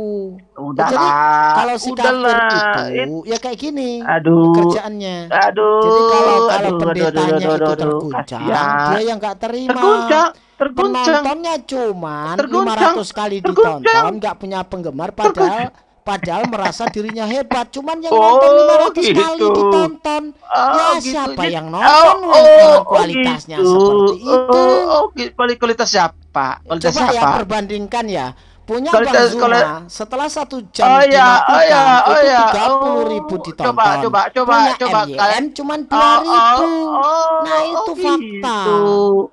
[SPEAKER 1] Udahlah.
[SPEAKER 3] Jadi kalau si kafir itu ya kayak gini
[SPEAKER 1] Aduh.
[SPEAKER 3] kerjaannya
[SPEAKER 1] Aduh.
[SPEAKER 3] jadi kalau kalau
[SPEAKER 1] aduh, aduh,
[SPEAKER 3] pendetanya
[SPEAKER 1] aduh, aduh,
[SPEAKER 3] itu
[SPEAKER 1] aduh,
[SPEAKER 3] terguncang dia yang nggak terima
[SPEAKER 1] Terguncang, terguncang.
[SPEAKER 3] penontonnya cuman
[SPEAKER 1] Terguncang,
[SPEAKER 3] 500 kali
[SPEAKER 1] terguncang.
[SPEAKER 3] ditonton nggak punya penggemar padahal padahal merasa dirinya hebat cuman yang
[SPEAKER 1] Oh,
[SPEAKER 3] nonton 500 kali
[SPEAKER 1] gitu.
[SPEAKER 3] ditonton
[SPEAKER 1] Oh,
[SPEAKER 3] ya
[SPEAKER 1] gitu.
[SPEAKER 3] siapa
[SPEAKER 1] Jadi-
[SPEAKER 3] yang nonton
[SPEAKER 1] oh,
[SPEAKER 3] yang
[SPEAKER 1] oh,
[SPEAKER 3] dengan
[SPEAKER 1] oh,
[SPEAKER 3] kualitasnya
[SPEAKER 1] gitu.
[SPEAKER 3] seperti itu
[SPEAKER 1] Oh, oh, gitu. Kuali- kualitas siapa? Kualitas
[SPEAKER 3] coba ya
[SPEAKER 1] siapa?
[SPEAKER 3] perbandingkan ya punya Bang Zuma
[SPEAKER 1] kuali-
[SPEAKER 3] setelah satu jam
[SPEAKER 1] Oh ya, oh ya, oh
[SPEAKER 3] itu
[SPEAKER 1] ya.
[SPEAKER 3] tiga puluh ribu
[SPEAKER 1] Oh,
[SPEAKER 3] ditonton
[SPEAKER 1] Coba, coba, coba,
[SPEAKER 3] punya
[SPEAKER 1] coba.
[SPEAKER 3] MYM
[SPEAKER 1] Kalian
[SPEAKER 3] cuman
[SPEAKER 1] Oh,
[SPEAKER 3] dua ribu
[SPEAKER 1] oh, oh,
[SPEAKER 3] nah itu
[SPEAKER 1] oh,
[SPEAKER 3] fakta
[SPEAKER 1] gitu.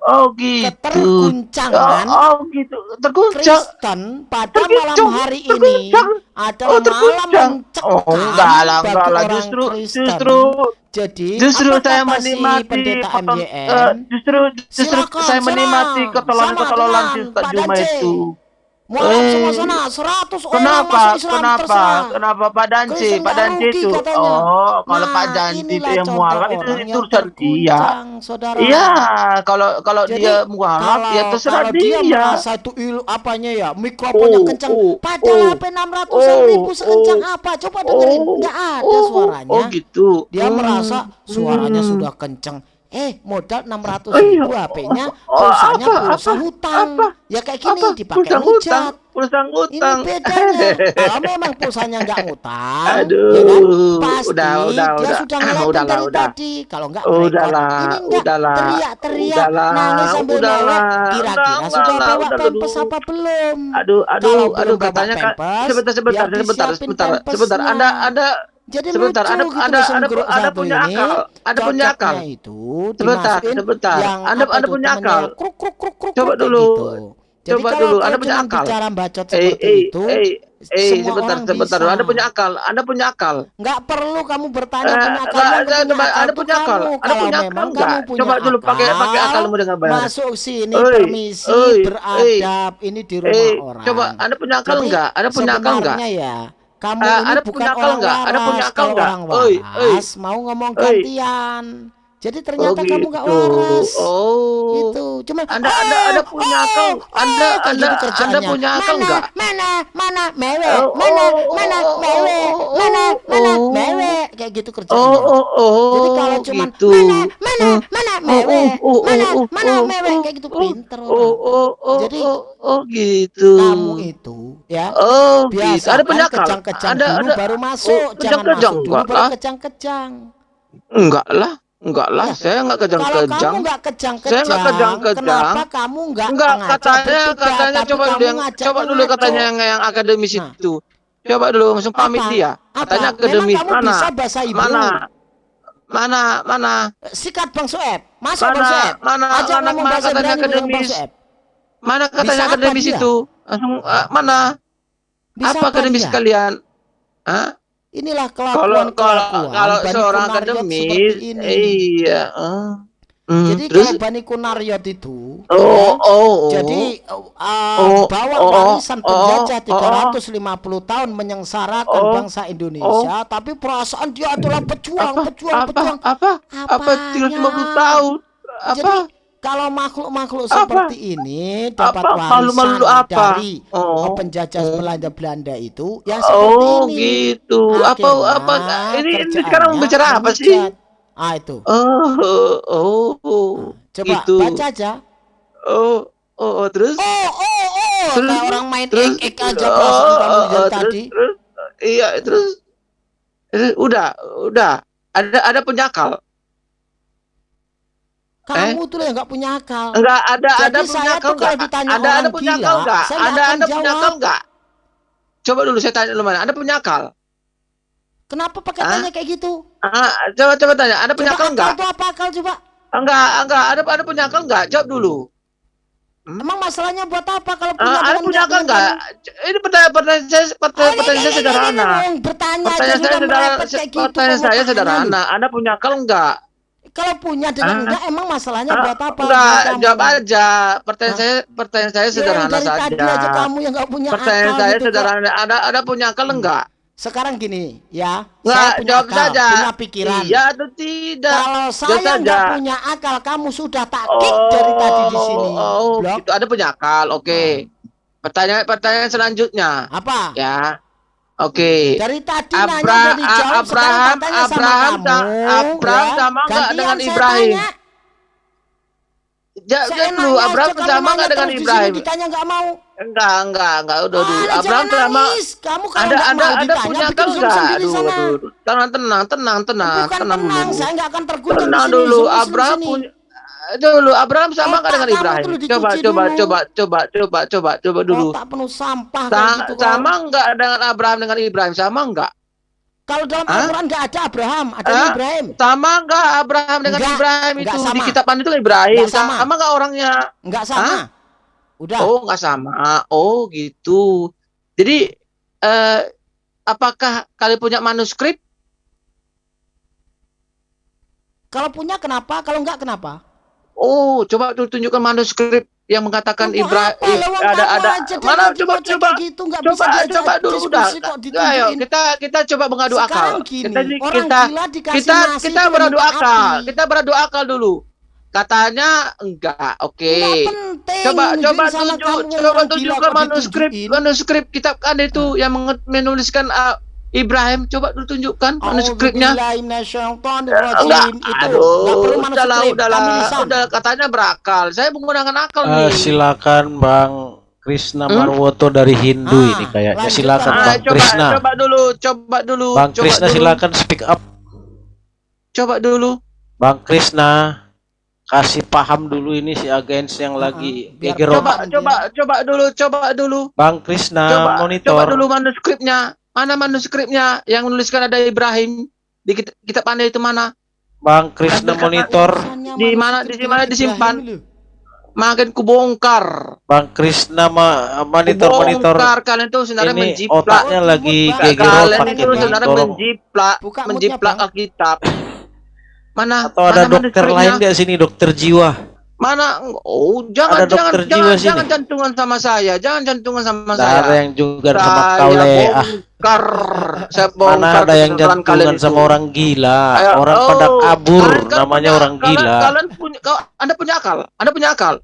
[SPEAKER 1] Oh gitu.
[SPEAKER 3] keterguncangan
[SPEAKER 1] Oh, oh, gitu. Terguncang.
[SPEAKER 3] Kristen pada
[SPEAKER 1] Terguncang,
[SPEAKER 3] malam hari ini adalah
[SPEAKER 1] Oh,
[SPEAKER 3] malam mencekam
[SPEAKER 1] Oh, enggak lah, enggak lah. Justru,
[SPEAKER 3] Kristen.
[SPEAKER 1] justru,
[SPEAKER 3] jadi
[SPEAKER 1] justru saya
[SPEAKER 3] si
[SPEAKER 1] menikmati
[SPEAKER 3] pendeta
[SPEAKER 1] eh, justru, justru
[SPEAKER 3] Silakan,
[SPEAKER 1] saya menikmati
[SPEAKER 3] dengan
[SPEAKER 1] Ustaz
[SPEAKER 3] Pak
[SPEAKER 1] Juma itu.
[SPEAKER 3] Mualaf
[SPEAKER 1] Eh,
[SPEAKER 3] semua sana 100 orang
[SPEAKER 1] Kenapa?
[SPEAKER 3] masuk Islam
[SPEAKER 1] Kenapa?
[SPEAKER 3] terserah
[SPEAKER 1] Kenapa Pak Danci? Pak Danci itu. Oh, kalau
[SPEAKER 3] Nah,
[SPEAKER 1] Pak Danci itu yang mualaf itu, itu urusan dia.
[SPEAKER 3] saudara.
[SPEAKER 1] Iya, kalau kalau
[SPEAKER 3] Jadi,
[SPEAKER 1] dia mualaf ya
[SPEAKER 3] kalau,
[SPEAKER 1] terserah
[SPEAKER 3] kalau dia
[SPEAKER 1] dia.
[SPEAKER 3] merasa itu il, apanya ya mikrofonnya
[SPEAKER 1] Oh,
[SPEAKER 3] kencang
[SPEAKER 1] oh,
[SPEAKER 3] padahal
[SPEAKER 1] oh,
[SPEAKER 3] HP 600 ribu
[SPEAKER 1] oh,
[SPEAKER 3] sekencang
[SPEAKER 1] oh,
[SPEAKER 3] apa coba dengerin
[SPEAKER 1] oh,
[SPEAKER 3] nggak ada
[SPEAKER 1] oh,
[SPEAKER 3] suaranya
[SPEAKER 1] Oh gitu.
[SPEAKER 3] dia
[SPEAKER 1] Hmm,
[SPEAKER 3] merasa suaranya
[SPEAKER 1] hmm.
[SPEAKER 3] sudah kencang eh modal 600
[SPEAKER 1] Oh, iya.
[SPEAKER 3] ribu HP-nya
[SPEAKER 1] Oh,
[SPEAKER 3] pulsanya
[SPEAKER 1] apa,
[SPEAKER 3] pulsa
[SPEAKER 1] apa,
[SPEAKER 3] hutang
[SPEAKER 1] apa,
[SPEAKER 3] ya kayak gini
[SPEAKER 1] apa?
[SPEAKER 3] dipakai
[SPEAKER 1] Pulsa hutang, pulsa
[SPEAKER 3] ini
[SPEAKER 1] hutang.
[SPEAKER 3] bedanya kalau memang pulsanya nggak ngutang
[SPEAKER 1] Aduh,
[SPEAKER 3] ya kan pasti
[SPEAKER 1] udah, udah,
[SPEAKER 3] dia
[SPEAKER 1] udah.
[SPEAKER 3] sudah
[SPEAKER 1] Ah,
[SPEAKER 3] ngeliatin
[SPEAKER 1] udahlah,
[SPEAKER 3] dari
[SPEAKER 1] udah.
[SPEAKER 3] tadi kalau nggak
[SPEAKER 1] Udahlah,
[SPEAKER 3] ini enggak
[SPEAKER 1] udahlah.
[SPEAKER 3] teriak-teriak
[SPEAKER 1] Udahlah,
[SPEAKER 3] nangis sambil
[SPEAKER 1] udahlah.
[SPEAKER 3] mewek kira-kira sudah bawa
[SPEAKER 1] udah,
[SPEAKER 3] pempes apa belum
[SPEAKER 1] Aduh, aduh,
[SPEAKER 3] Kalau
[SPEAKER 1] aduh
[SPEAKER 3] belum bawa
[SPEAKER 1] katanya
[SPEAKER 3] pampers,
[SPEAKER 1] Sebentar, sebentar, sebentar, sebentar, sebentar. Ada, ada,
[SPEAKER 3] jadi
[SPEAKER 1] sebentar.
[SPEAKER 3] lucu
[SPEAKER 1] Ada,
[SPEAKER 3] gitu
[SPEAKER 1] ada, ada, ada punya
[SPEAKER 3] ini.
[SPEAKER 1] akal. Ada punya akal.
[SPEAKER 3] Itu
[SPEAKER 1] Sebentar, sebentar. Anda, anda
[SPEAKER 3] itu
[SPEAKER 1] punya akal.
[SPEAKER 3] kruk kruk kruk kruk
[SPEAKER 1] Coba dulu.
[SPEAKER 3] gitu. Jadi
[SPEAKER 1] Coba dulu, Anda punya akal.
[SPEAKER 3] bicara bacot
[SPEAKER 1] Eh,
[SPEAKER 3] seperti
[SPEAKER 1] eh,
[SPEAKER 3] itu,
[SPEAKER 1] eh, eh,
[SPEAKER 3] semua
[SPEAKER 1] sebentar,
[SPEAKER 3] orang
[SPEAKER 1] sebentar.
[SPEAKER 3] bisa.
[SPEAKER 1] Anda punya akal. Anda punya akal.
[SPEAKER 3] Nggak perlu kamu bertanya
[SPEAKER 1] Eh,
[SPEAKER 3] punya akal,
[SPEAKER 1] enggak, enggak,
[SPEAKER 3] punya akal
[SPEAKER 1] Anda punya akal. Anda punya akal enggak? Coba dulu pakai pakai
[SPEAKER 3] akal,
[SPEAKER 1] akalmu dengan baik.
[SPEAKER 3] Masuk sini
[SPEAKER 1] Oi,
[SPEAKER 3] permisi
[SPEAKER 1] oi,
[SPEAKER 3] beradab ini di rumah
[SPEAKER 1] Eh,
[SPEAKER 3] orang.
[SPEAKER 1] coba Anda punya akal enggak? Anda punya akal enggak?
[SPEAKER 3] ya kamu
[SPEAKER 1] Eh,
[SPEAKER 3] ini
[SPEAKER 1] Anda
[SPEAKER 3] bukan
[SPEAKER 1] punya akal
[SPEAKER 3] orang
[SPEAKER 1] nggak?
[SPEAKER 3] waras
[SPEAKER 1] Anda punya akal
[SPEAKER 3] kalau
[SPEAKER 1] nggak?
[SPEAKER 3] orang
[SPEAKER 1] Oi, oi.
[SPEAKER 3] waras mau ngomong
[SPEAKER 1] Oi.
[SPEAKER 3] gantian jadi ternyata
[SPEAKER 1] Oh,
[SPEAKER 3] kamu nggak
[SPEAKER 1] gitu.
[SPEAKER 3] waras
[SPEAKER 1] Oh.
[SPEAKER 3] gitu cuma
[SPEAKER 1] Anda Anda Anda punya akal. Anda
[SPEAKER 3] kayak
[SPEAKER 1] Anda
[SPEAKER 3] gitu
[SPEAKER 1] Anda punya akal
[SPEAKER 3] mana,
[SPEAKER 1] enggak?
[SPEAKER 3] mana mana mewe
[SPEAKER 1] Oh,
[SPEAKER 3] mana
[SPEAKER 1] oh,
[SPEAKER 3] mana
[SPEAKER 1] oh,
[SPEAKER 3] mewe
[SPEAKER 1] oh,
[SPEAKER 3] mana
[SPEAKER 1] oh,
[SPEAKER 3] mana
[SPEAKER 1] oh.
[SPEAKER 3] mewe kayak gitu
[SPEAKER 1] Oh
[SPEAKER 3] kerjaannya
[SPEAKER 1] oh oh.
[SPEAKER 3] jadi kalau cuman
[SPEAKER 1] gitu.
[SPEAKER 3] mana mana
[SPEAKER 1] Oh,
[SPEAKER 3] mana
[SPEAKER 1] oh,
[SPEAKER 3] mewe
[SPEAKER 1] oh, oh,
[SPEAKER 3] mana
[SPEAKER 1] oh,
[SPEAKER 3] mana
[SPEAKER 1] oh,
[SPEAKER 3] mewe
[SPEAKER 1] oh,
[SPEAKER 3] kayak gitu
[SPEAKER 1] oh,
[SPEAKER 3] pinter
[SPEAKER 1] Oh
[SPEAKER 3] orang
[SPEAKER 1] oh oh.
[SPEAKER 3] Jadi,
[SPEAKER 1] oh, oh gitu.
[SPEAKER 3] kamu itu ya
[SPEAKER 1] Oh gitu.
[SPEAKER 3] biasa
[SPEAKER 1] Ada punya akal.
[SPEAKER 3] kejang-kejang
[SPEAKER 1] Ada
[SPEAKER 3] dulu
[SPEAKER 1] ada.
[SPEAKER 3] baru masuk
[SPEAKER 1] Oh,
[SPEAKER 3] jangan masuk dulu baru
[SPEAKER 1] lah.
[SPEAKER 3] kejang-kejang
[SPEAKER 1] Enggak lah. Enggak lah.
[SPEAKER 3] Ya,
[SPEAKER 1] Saya enggak
[SPEAKER 3] kalau
[SPEAKER 1] kejang-kejang.
[SPEAKER 3] kamu nggak
[SPEAKER 1] Saya
[SPEAKER 3] kejang-kejang
[SPEAKER 1] nggak kejang-kejang.
[SPEAKER 3] kenapa kamu nggak
[SPEAKER 1] Enggak,
[SPEAKER 3] ngajak
[SPEAKER 1] katanya katanya coba dulu yang coba dulu katanya yang yang akademis
[SPEAKER 3] Nah.
[SPEAKER 1] itu. Coba dulu langsung pamit
[SPEAKER 3] Apa?
[SPEAKER 1] dia.
[SPEAKER 3] Apa?
[SPEAKER 1] Katanya
[SPEAKER 3] Memang
[SPEAKER 1] akademis
[SPEAKER 3] kamu
[SPEAKER 1] mana?
[SPEAKER 3] bisa bahasa Ibu?
[SPEAKER 1] Mana? Mana? Mana?
[SPEAKER 3] sikat bang Soeb masuk
[SPEAKER 1] Mana?
[SPEAKER 3] bang Soeb
[SPEAKER 1] Mana?
[SPEAKER 3] ajak
[SPEAKER 1] Mana? Mana katanya akademis? Mana katanya
[SPEAKER 3] apa
[SPEAKER 1] akademis itu? Langsung eh, mana?
[SPEAKER 3] bisa
[SPEAKER 1] apa akademis kalian? Hah?
[SPEAKER 3] Inilah
[SPEAKER 1] Kalau
[SPEAKER 3] kelakuan
[SPEAKER 1] kalau
[SPEAKER 3] kelakuan
[SPEAKER 1] kalau
[SPEAKER 3] Bani
[SPEAKER 1] seorang akademis,
[SPEAKER 3] ini.
[SPEAKER 1] iya. eh. Hmm,
[SPEAKER 3] Jadi
[SPEAKER 1] terus?
[SPEAKER 3] kalau Bani Kunariot itu
[SPEAKER 1] oh
[SPEAKER 3] ya,
[SPEAKER 1] oh oh
[SPEAKER 3] jadi uh,
[SPEAKER 1] Oh,
[SPEAKER 3] bawa
[SPEAKER 1] oh,
[SPEAKER 3] warisan
[SPEAKER 1] oh,
[SPEAKER 3] penjajah
[SPEAKER 1] oh,
[SPEAKER 3] 350 tahun menyengsarakan
[SPEAKER 1] Oh,
[SPEAKER 3] bangsa Indonesia, tapi perasaan dia adalah pejuang,
[SPEAKER 1] apa?
[SPEAKER 3] pejuang,
[SPEAKER 1] apa?
[SPEAKER 3] pejuang.
[SPEAKER 1] apa? Apa? Tinggal 50 tahun? Apa?
[SPEAKER 3] Jadi kalau makhluk-makhluk seperti ini dapat
[SPEAKER 1] Apa?
[SPEAKER 3] warisan
[SPEAKER 1] Malu-malu apa?
[SPEAKER 3] dari
[SPEAKER 1] oh
[SPEAKER 3] penjajah
[SPEAKER 1] oh.
[SPEAKER 3] Belanda Belanda itu ya seperti
[SPEAKER 1] Oh
[SPEAKER 3] ini.
[SPEAKER 1] gitu. Apa
[SPEAKER 3] Akhirnya
[SPEAKER 1] apa ini, ini sekarang bicara apa sih?
[SPEAKER 3] Ah itu.
[SPEAKER 1] Oh oh oh.
[SPEAKER 3] Coba
[SPEAKER 1] gitu.
[SPEAKER 3] baca aja.
[SPEAKER 1] Oh oh, oh terus
[SPEAKER 3] Oh, oh, oh,
[SPEAKER 1] Terus-
[SPEAKER 3] kayak orang main
[SPEAKER 1] terus
[SPEAKER 3] ek-ek aja
[SPEAKER 1] oh,
[SPEAKER 3] kamu
[SPEAKER 1] oh, oh,
[SPEAKER 3] tadi.
[SPEAKER 1] terus, terus iya terus terus udah udah ada ada penyakal
[SPEAKER 3] Kamu tuh yang nggak punya akal.
[SPEAKER 1] enggak ada
[SPEAKER 3] Jadi
[SPEAKER 1] ada
[SPEAKER 3] tuh kalau
[SPEAKER 1] enggak ada ada penyakal
[SPEAKER 3] gila,
[SPEAKER 1] enggak ada ada penyakal
[SPEAKER 3] jawab.
[SPEAKER 1] enggak coba dulu saya tanya dulu mana. Ada penyakal
[SPEAKER 3] Kenapa pakai tanya kayak gitu?
[SPEAKER 1] ah, coba coba tanya. Ada
[SPEAKER 3] Coba
[SPEAKER 1] penyakal
[SPEAKER 3] akal
[SPEAKER 1] enggak
[SPEAKER 3] itu apa akal coba?
[SPEAKER 1] enggak enggak ada ada penyakal enggak jawab dulu.
[SPEAKER 3] Emang masalahnya buat apa kalau punya
[SPEAKER 1] Ah, ada penyakal
[SPEAKER 3] dengan
[SPEAKER 1] enggak ini pertanyaan pertanyaan saya pertanyaan, saya sederhana. pertanyaan saya sederhana pertanyaan saya
[SPEAKER 3] lu.
[SPEAKER 1] sederhana. ada penyakal enggak
[SPEAKER 3] Kalau punya dengan
[SPEAKER 1] Ah.
[SPEAKER 3] enggak emang masalahnya
[SPEAKER 1] Ah,
[SPEAKER 3] buat apa?
[SPEAKER 1] enggak
[SPEAKER 3] buat kamu?
[SPEAKER 1] jawab aja pertanyaan
[SPEAKER 3] Hah?
[SPEAKER 1] saya pertanyaan saya
[SPEAKER 3] Ya, yang
[SPEAKER 1] sederhana
[SPEAKER 3] tadi
[SPEAKER 1] saja
[SPEAKER 3] aja kamu yang nggak punya
[SPEAKER 1] pertanyaan
[SPEAKER 3] akal
[SPEAKER 1] saya
[SPEAKER 3] gitu kok.
[SPEAKER 1] sederhana ada ada penyakal enggak
[SPEAKER 3] Sekarang gini ya,
[SPEAKER 1] enggak
[SPEAKER 3] saya punya
[SPEAKER 1] jawab
[SPEAKER 3] akal,
[SPEAKER 1] saja
[SPEAKER 3] punya pikiran.
[SPEAKER 1] iya atau tidak
[SPEAKER 3] Kalau
[SPEAKER 1] Jawab
[SPEAKER 3] saya
[SPEAKER 1] saja.
[SPEAKER 3] nggak punya akal, kamu sudah tak kick dari tadi di sini.
[SPEAKER 1] Oh,
[SPEAKER 3] Blok.
[SPEAKER 1] gitu. Ada penyakal. Oke. Pertanyaan pertanyaan selanjutnya.
[SPEAKER 3] Apa?
[SPEAKER 1] Ya. Oke.
[SPEAKER 3] Dari tadi
[SPEAKER 1] Abra-
[SPEAKER 3] nanya udah dijawab,
[SPEAKER 1] Abraham-
[SPEAKER 3] tanya sama
[SPEAKER 1] Abraham
[SPEAKER 3] kamu.
[SPEAKER 1] Abraham
[SPEAKER 3] ya.
[SPEAKER 1] sama nggak dengan Ibrahim? Ja,
[SPEAKER 3] Saya
[SPEAKER 1] jawab dulu. Abraham sama enggak dengan Ibrahim?
[SPEAKER 3] Ditanya nggak mau.
[SPEAKER 1] Enggak, enggak, enggak. Udah dulu.
[SPEAKER 3] Ah,
[SPEAKER 1] Abraham sama.
[SPEAKER 3] Kamu kalau
[SPEAKER 1] ada
[SPEAKER 3] nggak
[SPEAKER 1] ada
[SPEAKER 3] mau
[SPEAKER 1] ada
[SPEAKER 3] ditanya, bikin zoom
[SPEAKER 1] enggak? Aduh, aduh. Tenang, tenang, tenang, tenang,
[SPEAKER 3] Bukan
[SPEAKER 1] tenang
[SPEAKER 3] tenang,
[SPEAKER 1] dulu.
[SPEAKER 3] saya nggak akan terguncang di
[SPEAKER 1] Tenang dulu. Abraham punya dulu Abraham sama enggak
[SPEAKER 3] Otak
[SPEAKER 1] dengan Ibrahim? Coba, coba,
[SPEAKER 3] dulu.
[SPEAKER 1] coba, coba, coba, coba, coba dulu.
[SPEAKER 3] Otak penuh sampah
[SPEAKER 1] Sa-
[SPEAKER 3] gitu. kok.
[SPEAKER 1] sama enggak dengan Abraham dengan Ibrahim? Sama enggak?
[SPEAKER 3] Kalau dalam
[SPEAKER 1] Hah?
[SPEAKER 3] Al-Quran nggak ada Abraham, ada
[SPEAKER 1] Hah?
[SPEAKER 3] Ibrahim.
[SPEAKER 1] Sama enggak Abraham dengan
[SPEAKER 3] Enggak,
[SPEAKER 1] Ibrahim
[SPEAKER 3] enggak
[SPEAKER 1] itu
[SPEAKER 3] sama.
[SPEAKER 1] di kitabnya itu Ibrahim?
[SPEAKER 3] Enggak sama.
[SPEAKER 1] Sama enggak orangnya?
[SPEAKER 3] Nggak sama.
[SPEAKER 1] Hah?
[SPEAKER 3] Udah.
[SPEAKER 1] Oh, enggak sama. Oh, gitu. Jadi eh apakah kalian punya manuskrip?
[SPEAKER 3] Kalau punya kenapa? Kalau nggak kenapa?
[SPEAKER 1] Oh, coba tuh tunjukkan manuskrip yang mengatakan
[SPEAKER 3] Untuk
[SPEAKER 1] Ibrahim
[SPEAKER 3] apa?
[SPEAKER 1] Ada ada mana coba coba
[SPEAKER 3] gitu,
[SPEAKER 1] coba
[SPEAKER 3] bisa
[SPEAKER 1] coba dulu udah.
[SPEAKER 3] kok
[SPEAKER 1] ayo kita kita coba mengadu akal.
[SPEAKER 3] Sekarang gini,
[SPEAKER 1] kita
[SPEAKER 3] orang
[SPEAKER 1] kita kita
[SPEAKER 3] nasi
[SPEAKER 1] kita beradu akal.
[SPEAKER 3] api.
[SPEAKER 1] kita beradu akal dulu. Katanya enggak oke.
[SPEAKER 3] Penting.
[SPEAKER 1] coba coba tunjuk
[SPEAKER 3] kamu
[SPEAKER 1] coba tunjukkan manuskrip manuskrip kitab kan itu yang menge- menuliskan uh, Ibrahim coba dulu tunjukkan manuskripnya enggak
[SPEAKER 3] Itu nggak
[SPEAKER 1] aduh
[SPEAKER 3] perlu
[SPEAKER 1] udahlah udahlah udah katanya berakal saya menggunakan akal nih
[SPEAKER 4] silakan Bang Krisna
[SPEAKER 1] Hmm?
[SPEAKER 4] Marwoto dari Hindu
[SPEAKER 3] Ah,
[SPEAKER 4] ini kayaknya. Silakan
[SPEAKER 1] Ah,
[SPEAKER 4] Bang
[SPEAKER 1] coba
[SPEAKER 4] Krisna.
[SPEAKER 1] coba dulu coba dulu
[SPEAKER 4] Bang
[SPEAKER 1] coba
[SPEAKER 4] Krisna
[SPEAKER 1] dulu.
[SPEAKER 4] silakan speak up.
[SPEAKER 1] coba dulu
[SPEAKER 4] Bang Krisna kasih paham dulu ini si agens yang lagi
[SPEAKER 3] biar
[SPEAKER 1] coba coba coba dulu coba dulu
[SPEAKER 4] Bang Krisna
[SPEAKER 1] coba
[SPEAKER 4] monitor.
[SPEAKER 1] coba dulu manuskripnya mana manuskripnya yang menuliskan ada Ibrahim di kitab, kitab anda itu mana
[SPEAKER 4] Bang Krisna monitor.
[SPEAKER 1] Di mana- di mana disimpan? Makin kubongkar
[SPEAKER 4] Bang Krisna ma monitor monitor.
[SPEAKER 1] kubongkar kalian tuh sebenarnya
[SPEAKER 4] Ini
[SPEAKER 1] menjiplak
[SPEAKER 4] otaknya
[SPEAKER 3] Oh,
[SPEAKER 4] lagi gegerot
[SPEAKER 1] kalian itu sebenarnya menjiplak
[SPEAKER 3] Buka
[SPEAKER 1] menjiplak. Alkitab mana
[SPEAKER 4] Atau ada
[SPEAKER 1] mana
[SPEAKER 4] dokter lain nggak sini dokter jiwa?
[SPEAKER 1] mana oh jangan
[SPEAKER 4] Ada
[SPEAKER 1] jangan jangan
[SPEAKER 4] sini.
[SPEAKER 1] jangan jantungan sama saya jangan jantungan sama
[SPEAKER 4] Nggak
[SPEAKER 1] saya
[SPEAKER 4] ada yang juga sama kau ah.
[SPEAKER 1] Bongkar saya
[SPEAKER 4] Mana
[SPEAKER 1] bongkar
[SPEAKER 4] ada yang
[SPEAKER 1] kalian
[SPEAKER 4] jantungan sama
[SPEAKER 1] itu.
[SPEAKER 4] orang gila,
[SPEAKER 1] Ayo,
[SPEAKER 4] orang
[SPEAKER 1] oh,
[SPEAKER 4] pada kabur,
[SPEAKER 1] kalian kan
[SPEAKER 4] namanya
[SPEAKER 1] punya-
[SPEAKER 4] orang
[SPEAKER 1] kalian-
[SPEAKER 4] gila,
[SPEAKER 1] Kalian punya, kau, anda punya akal, anda punya akal.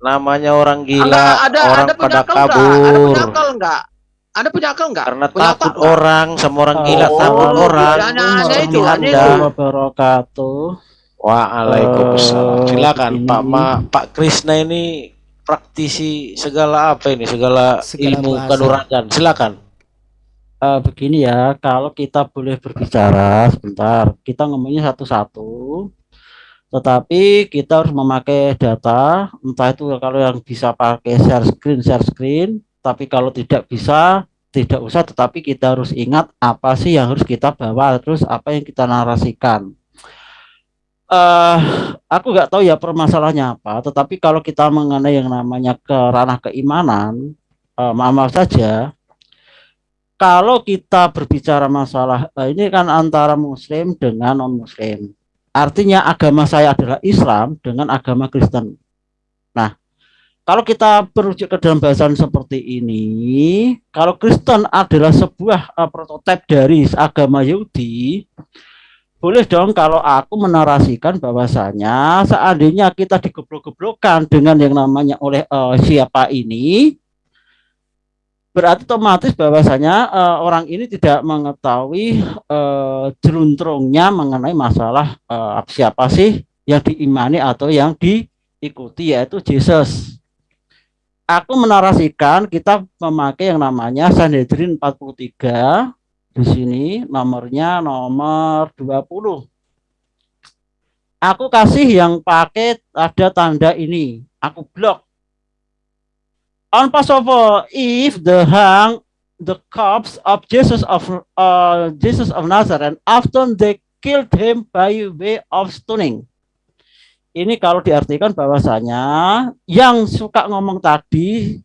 [SPEAKER 4] namanya orang gila,
[SPEAKER 1] Enggak, ada,
[SPEAKER 4] orang
[SPEAKER 1] punya
[SPEAKER 4] pada
[SPEAKER 1] akal enggak? Ada
[SPEAKER 4] kabur.
[SPEAKER 1] punya akal enggak? Anda punya akal enggak?
[SPEAKER 4] Karena
[SPEAKER 1] Punya
[SPEAKER 4] takut
[SPEAKER 1] enggak?
[SPEAKER 4] orang sama orang gila,
[SPEAKER 1] Oh,
[SPEAKER 4] takut orang.
[SPEAKER 1] itu, hanya
[SPEAKER 4] Anda.
[SPEAKER 1] itu.
[SPEAKER 11] wabarakatuh.
[SPEAKER 4] Waalaikumsalam.
[SPEAKER 11] Eh,
[SPEAKER 4] Silakan
[SPEAKER 11] begini.
[SPEAKER 4] Pak Ma, Pak Krisna ini praktisi segala apa ini? Segala,
[SPEAKER 3] Segala
[SPEAKER 4] ilmu
[SPEAKER 3] bahasa.
[SPEAKER 4] kanuragan. Silakan.
[SPEAKER 11] Eh, begini ya, kalau kita boleh berbicara sebentar, kita ngomongnya satu-satu. Tetapi kita harus memakai data, entah itu kalau yang bisa pakai share screen, share screen. Tapi kalau tidak bisa, tidak usah. Tetapi kita harus ingat apa sih yang harus kita bawa, terus apa yang kita narasikan. eh aku nggak tahu ya permasalahannya apa, tetapi kalau kita mengenai yang namanya ke ranah keimanan, eh, maaf, maaf saja, kalau kita berbicara masalah eh, ini kan antara muslim dengan non muslim Artinya agama saya adalah Islam dengan agama Kristen. Nah, kalau kita merujuk ke dalam bahasan seperti ini, kalau Kristen adalah sebuah uh, prototipe dari agama Yahudi, boleh dong kalau aku menarasikan bahwasanya seandainya kita digeblok-geblokkan dengan yang namanya oleh uh, siapa ini, berarti otomatis bahwasanya uh, orang ini tidak mengetahui uh, jeluntrungnya mengenai masalah uh, siapa sih yang diimani atau yang diikuti yaitu Yesus. Aku menarasikan kita memakai yang namanya Sanhedrin 43 di sini nomornya nomor 20. Aku kasih yang pakai ada tanda ini. Aku blok on Passover Eve, the hang the corpse of Jesus of uh, Jesus of Nazareth after they killed him by way of stoning. Ini kalau diartikan bahwasanya yang suka ngomong tadi,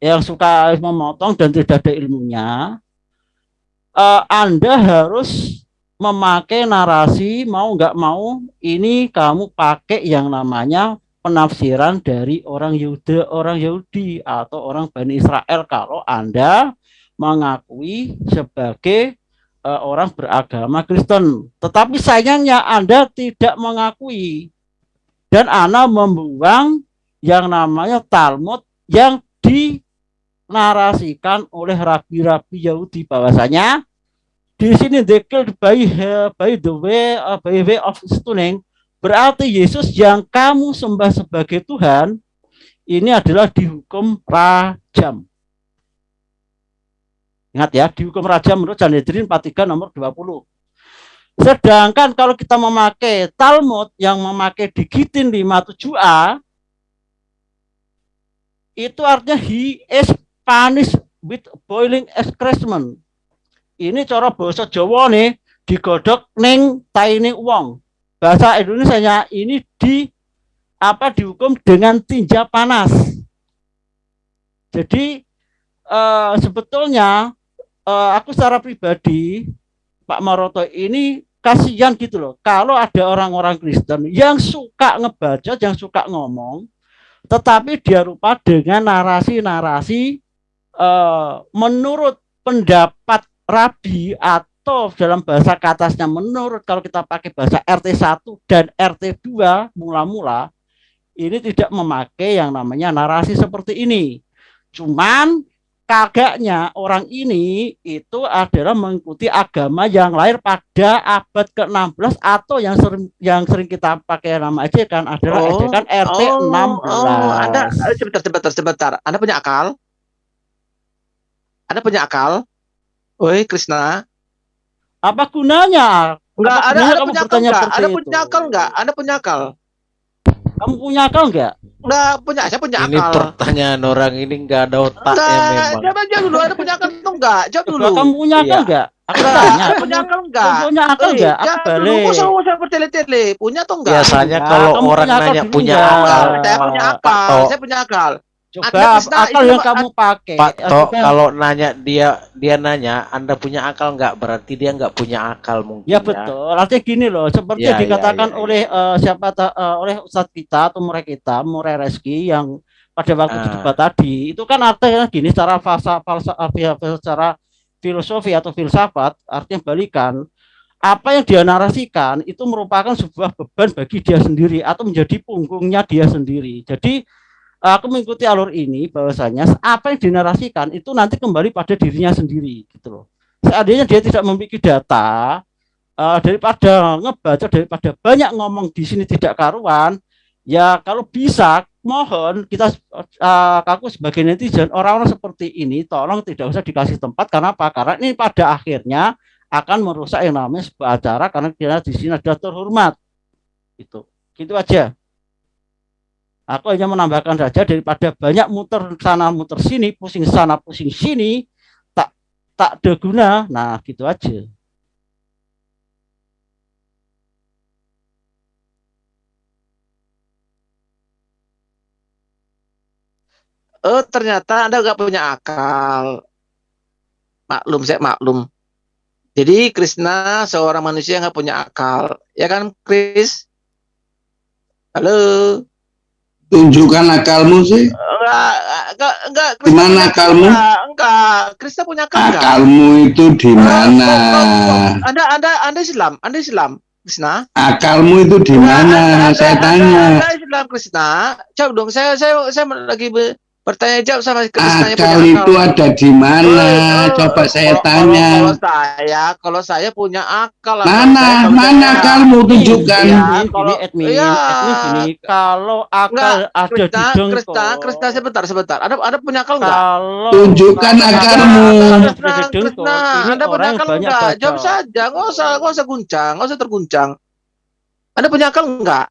[SPEAKER 11] yang suka memotong dan tidak ada ilmunya, uh, Anda harus memakai narasi mau nggak mau ini kamu pakai yang namanya penafsiran dari orang Yuda, orang Yahudi atau orang Bani Israel kalau Anda mengakui sebagai uh, orang beragama Kristen. Tetapi sayangnya Anda tidak mengakui dan Anda membuang yang namanya Talmud yang dinarasikan oleh rabi-rabi Yahudi bahwasanya di sini killed by, by the uh, by way of stoning Berarti Yesus yang kamu sembah sebagai Tuhan ini adalah dihukum rajam. Ingat ya, dihukum rajam menurut Sanhedrin 43 nomor 20. Sedangkan kalau kita memakai Talmud yang memakai digitin 57a itu artinya he is punished with boiling excrement. Ini cara bahasa Jawa nih digodok neng taine uang bahasa Indonesia ini di apa dihukum dengan tinja panas. Jadi uh, sebetulnya uh, aku secara pribadi Pak Maroto ini kasihan gitu loh. Kalau ada orang-orang Kristen yang suka ngebaca, yang suka ngomong, tetapi dia rupa dengan narasi-narasi uh, menurut pendapat rabi atau atau dalam bahasa katasnya menurut kalau kita pakai bahasa RT1 dan RT2 mula-mula ini tidak memakai yang namanya narasi seperti ini. Cuman kagaknya orang ini itu adalah mengikuti agama yang lahir pada abad ke-16 atau yang sering yang sering kita pakai nama aja kan adalah oh, kan RT oh, 16. Oh,
[SPEAKER 1] Anda sebentar sebentar sebentar. Anda punya akal? Anda punya akal? Oi, Krishna.
[SPEAKER 11] Apa gunanya?
[SPEAKER 1] Enggak, ada, ada kamu punya akal enggak? Ada punya akal enggak? Ada punya akal?
[SPEAKER 11] Kamu punya akal enggak?
[SPEAKER 1] Enggak punya, saya punya akal.
[SPEAKER 4] Ini pertanyaan orang ini enggak ada otaknya
[SPEAKER 1] enggak, memang. Jawab aja dulu, ada punya akal atau enggak? Jawab dulu.
[SPEAKER 11] Kamu punya akal iya. enggak?
[SPEAKER 1] Aku tanya. punya akal enggak?
[SPEAKER 11] Kamu punya akal enggak?
[SPEAKER 1] Aku balik. Kamu usah usah bertele-tele. Punya atau enggak?
[SPEAKER 4] Biasanya kalau orang nanya punya akal.
[SPEAKER 1] Saya punya akal. Saya punya akal.
[SPEAKER 11] Coba akal yang kamu pakai.
[SPEAKER 4] Pak Tok, kalau nanya dia dia nanya, Anda punya akal nggak? Berarti dia nggak punya akal mungkin.
[SPEAKER 11] Ya, ya. betul. Artinya gini loh, seperti ya, dikatakan ya, ya, oleh Uh, siapa uh, oleh Ustadz kita atau murid kita, murid Reski yang pada waktu uh. debat tadi, itu kan artinya gini secara falsa, falsa, secara filosofi atau filsafat, artinya balikan apa yang dia narasikan itu merupakan sebuah beban bagi dia sendiri atau menjadi punggungnya dia sendiri. Jadi aku mengikuti alur ini bahwasanya apa yang dinarasikan itu nanti kembali pada dirinya sendiri gitu loh. Seandainya dia tidak memiliki data uh, daripada ngebaca daripada banyak ngomong di sini tidak karuan, ya kalau bisa mohon kita uh, aku sebagai netizen orang-orang seperti ini tolong tidak usah dikasih tempat karena apa? Karena ini pada akhirnya akan merusak yang namanya sebuah acara karena dia di sini ada terhormat. Itu. Gitu aja. Aku hanya menambahkan saja daripada banyak muter sana muter sini, pusing sana pusing sini, tak tak ada guna. Nah, gitu aja.
[SPEAKER 1] Oh, ternyata Anda nggak punya akal. Maklum, saya maklum. Jadi Krishna seorang manusia yang nggak punya akal, ya kan, Chris? Halo.
[SPEAKER 10] Tunjukkan akalmu sih.
[SPEAKER 1] Enggak, enggak, enggak.
[SPEAKER 10] Di mana akalmu?
[SPEAKER 1] Enggak, enggak. Krishna punya akal enggak?
[SPEAKER 10] Akalmu itu di mana?
[SPEAKER 1] Anda, Anda, Anda Islam, Anda Islam, Krishna.
[SPEAKER 10] Akalmu itu di mana? Saya tanya.
[SPEAKER 1] Anda Islam Krishna. Jawab dong. Saya, saya, saya lagi be- bertanya jawab sama
[SPEAKER 10] Akal
[SPEAKER 1] punya
[SPEAKER 10] itu ada di mana? Coba saya
[SPEAKER 1] Kalau- kalau-
[SPEAKER 10] tanya.
[SPEAKER 1] Kalau, saya, kalau saya punya akal. Kalau
[SPEAKER 10] Mana?
[SPEAKER 1] saya- kalau
[SPEAKER 10] Mana akalmu? Tunjukkan.
[SPEAKER 1] Iya,
[SPEAKER 11] Gini,
[SPEAKER 1] kalau
[SPEAKER 11] admin,
[SPEAKER 1] iya.
[SPEAKER 11] admin gini, kalau akal
[SPEAKER 1] Enggak,
[SPEAKER 11] ada di
[SPEAKER 1] Krishna,
[SPEAKER 11] dengkol,
[SPEAKER 1] Krishna, Krishna sebentar, sebentar. Ada ada punya akal enggak?
[SPEAKER 11] kalau
[SPEAKER 10] Tunjukkan
[SPEAKER 11] kalau
[SPEAKER 10] akalmu.
[SPEAKER 11] akal di
[SPEAKER 1] Krishna,
[SPEAKER 11] ini
[SPEAKER 1] Anda punya akal enggak? Jawab saja, nggak usah, nggak usah guncang, nggak usah terguncang. Anda punya akal enggak?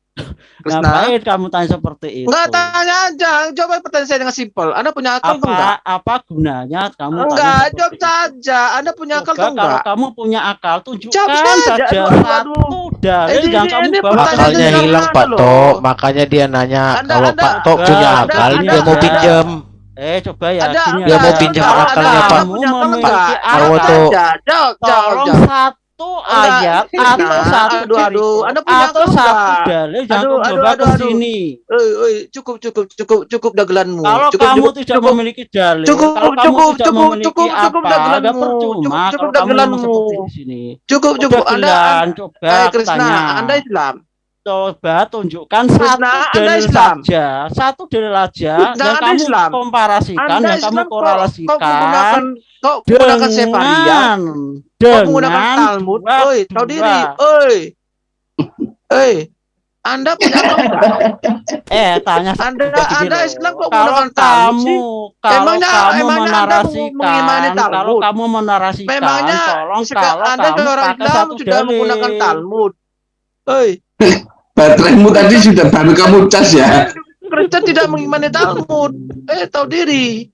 [SPEAKER 1] Krishna?
[SPEAKER 11] Ngapain kamu tanya seperti itu?
[SPEAKER 1] Enggak tanya aja, jawab pertanyaan saya dengan simpel. Anda punya akal tuh enggak?
[SPEAKER 11] apa apa gunanya kamu tanya
[SPEAKER 1] Enggak, jawab saja. Anda punya akal
[SPEAKER 11] Coba
[SPEAKER 1] tuh
[SPEAKER 11] kalau
[SPEAKER 1] enggak?
[SPEAKER 11] kamu punya akal, tunjukkan
[SPEAKER 1] Jawab saja.
[SPEAKER 11] saja
[SPEAKER 1] Aduh,
[SPEAKER 11] dalil
[SPEAKER 1] Ini-
[SPEAKER 11] yang
[SPEAKER 1] ini-
[SPEAKER 11] kamu
[SPEAKER 1] ini
[SPEAKER 11] bawa.
[SPEAKER 4] Akalnya hilang Pak. Tok, makanya dia nanya
[SPEAKER 1] Anda-
[SPEAKER 4] kalau
[SPEAKER 1] Anda-
[SPEAKER 4] Pak Tok punya
[SPEAKER 11] Anda-
[SPEAKER 4] akal,
[SPEAKER 11] Anda-
[SPEAKER 4] dia mau pinjam.
[SPEAKER 11] Eh coba ya,
[SPEAKER 1] Ada,
[SPEAKER 4] Dia mau pinjam akalnya, Pak.
[SPEAKER 11] kamu
[SPEAKER 1] Punya akal
[SPEAKER 11] memiliki
[SPEAKER 1] enggak?
[SPEAKER 11] akal.
[SPEAKER 1] Jawab, jawab,
[SPEAKER 11] tolong
[SPEAKER 1] jawab.
[SPEAKER 11] Satu ayat atau satu
[SPEAKER 1] Aduh, aduh. Anda punya
[SPEAKER 11] atau
[SPEAKER 1] akal
[SPEAKER 11] satu dalil
[SPEAKER 1] Aduh, aduh,
[SPEAKER 11] bawa
[SPEAKER 1] aduh,
[SPEAKER 11] ke
[SPEAKER 1] aduh.
[SPEAKER 11] sini.
[SPEAKER 1] Cukup, cukup, cukup, cukup dagelanmu.
[SPEAKER 11] Kalau
[SPEAKER 1] cukup,
[SPEAKER 11] kamu
[SPEAKER 1] cukup,
[SPEAKER 11] tidak
[SPEAKER 1] cukup.
[SPEAKER 11] memiliki dalil,
[SPEAKER 1] Cukup,
[SPEAKER 11] kalau kamu
[SPEAKER 1] cukup,
[SPEAKER 11] tidak
[SPEAKER 1] cukup,
[SPEAKER 11] memiliki
[SPEAKER 1] cukup, cukup
[SPEAKER 11] apa,
[SPEAKER 1] dagelanmu.
[SPEAKER 11] percuma
[SPEAKER 1] Cukup, cukup dagelanmu.
[SPEAKER 11] seperti di sini.
[SPEAKER 1] Cukup, cukup. Anda,
[SPEAKER 11] gelan, coba
[SPEAKER 1] eh,
[SPEAKER 11] aku
[SPEAKER 1] Krishna. Anda Islam.
[SPEAKER 11] Coba tunjukkan satu dalil
[SPEAKER 1] Islam.
[SPEAKER 11] saja, satu dalil aja
[SPEAKER 1] Krishna,
[SPEAKER 11] yang kamu
[SPEAKER 1] Islam.
[SPEAKER 11] komparasikan,
[SPEAKER 1] Anda
[SPEAKER 11] yang kamu
[SPEAKER 1] Islam kok, kok
[SPEAKER 11] korelasikan
[SPEAKER 1] menggunakan kok menggunakan sefaria?
[SPEAKER 11] dengan
[SPEAKER 1] Kok menggunakan
[SPEAKER 11] dengan
[SPEAKER 1] Talmud? Oi, tahu diri. Oi. Oi. Anda punya?
[SPEAKER 11] Eh, tanya
[SPEAKER 1] Anda Anda. Islam kok
[SPEAKER 11] kalau
[SPEAKER 1] menggunakan Talmud sih?
[SPEAKER 11] kamu kalau
[SPEAKER 1] Emangnya-
[SPEAKER 11] kamu
[SPEAKER 1] emangnya Anda
[SPEAKER 11] menarasikan
[SPEAKER 1] Talmud?
[SPEAKER 11] kalau kamu menarasikan
[SPEAKER 1] Memangnya
[SPEAKER 11] tolong kalau
[SPEAKER 1] Anda
[SPEAKER 11] kamu
[SPEAKER 1] orang Islam sudah menggunakan Talmud. Oi,
[SPEAKER 10] Bateraimu tadi sudah baru kamu cas ya.
[SPEAKER 1] Kristen tidak mengimani Talmud. Eh, tahu diri.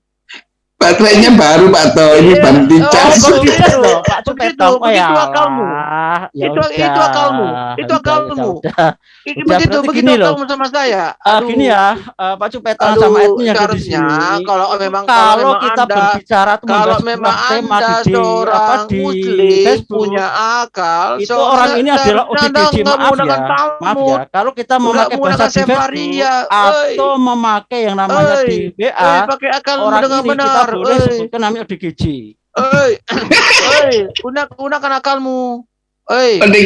[SPEAKER 10] Baterainya baru Pak To, ini
[SPEAKER 1] Iya.
[SPEAKER 10] baru
[SPEAKER 1] Oh,
[SPEAKER 10] dicas.
[SPEAKER 1] begitu.
[SPEAKER 11] Begitu loh, Pak
[SPEAKER 1] Begitu,
[SPEAKER 11] Cupetong. Oh ya
[SPEAKER 1] begitu akalmu.
[SPEAKER 11] Allah. Ya
[SPEAKER 1] Itu-
[SPEAKER 11] udah,
[SPEAKER 1] itu akalmu. Itu
[SPEAKER 11] udah,
[SPEAKER 1] akalmu.
[SPEAKER 11] udah, udah.
[SPEAKER 1] I-
[SPEAKER 11] Udah,
[SPEAKER 1] begitu, begitu
[SPEAKER 11] loh.
[SPEAKER 1] kamu sama saya.
[SPEAKER 11] Ah,
[SPEAKER 1] Aduh.
[SPEAKER 11] gini ya, eh, Pak
[SPEAKER 1] Aduh,
[SPEAKER 11] sama Edwin yang ada di sini.
[SPEAKER 1] kalau memang kalau,
[SPEAKER 11] kita
[SPEAKER 1] anda,
[SPEAKER 11] berbicara tuh
[SPEAKER 1] kalau memang
[SPEAKER 11] tema
[SPEAKER 1] anda
[SPEAKER 11] di, di apa
[SPEAKER 1] seorang
[SPEAKER 11] di
[SPEAKER 1] muslim
[SPEAKER 11] Facebook
[SPEAKER 1] punya akal,
[SPEAKER 11] itu
[SPEAKER 1] seorang
[SPEAKER 11] orang ini adalah ODGJ maaf ya maaf ya kalau kita memakai bahasa di Facebook atau memakai yang namanya di WA orang
[SPEAKER 1] dengan
[SPEAKER 11] ini kita
[SPEAKER 1] Oi,
[SPEAKER 11] sebutkan namanya ODGJ
[SPEAKER 1] oi, oi, guna, gunakan akalmu. Oi,
[SPEAKER 11] tapi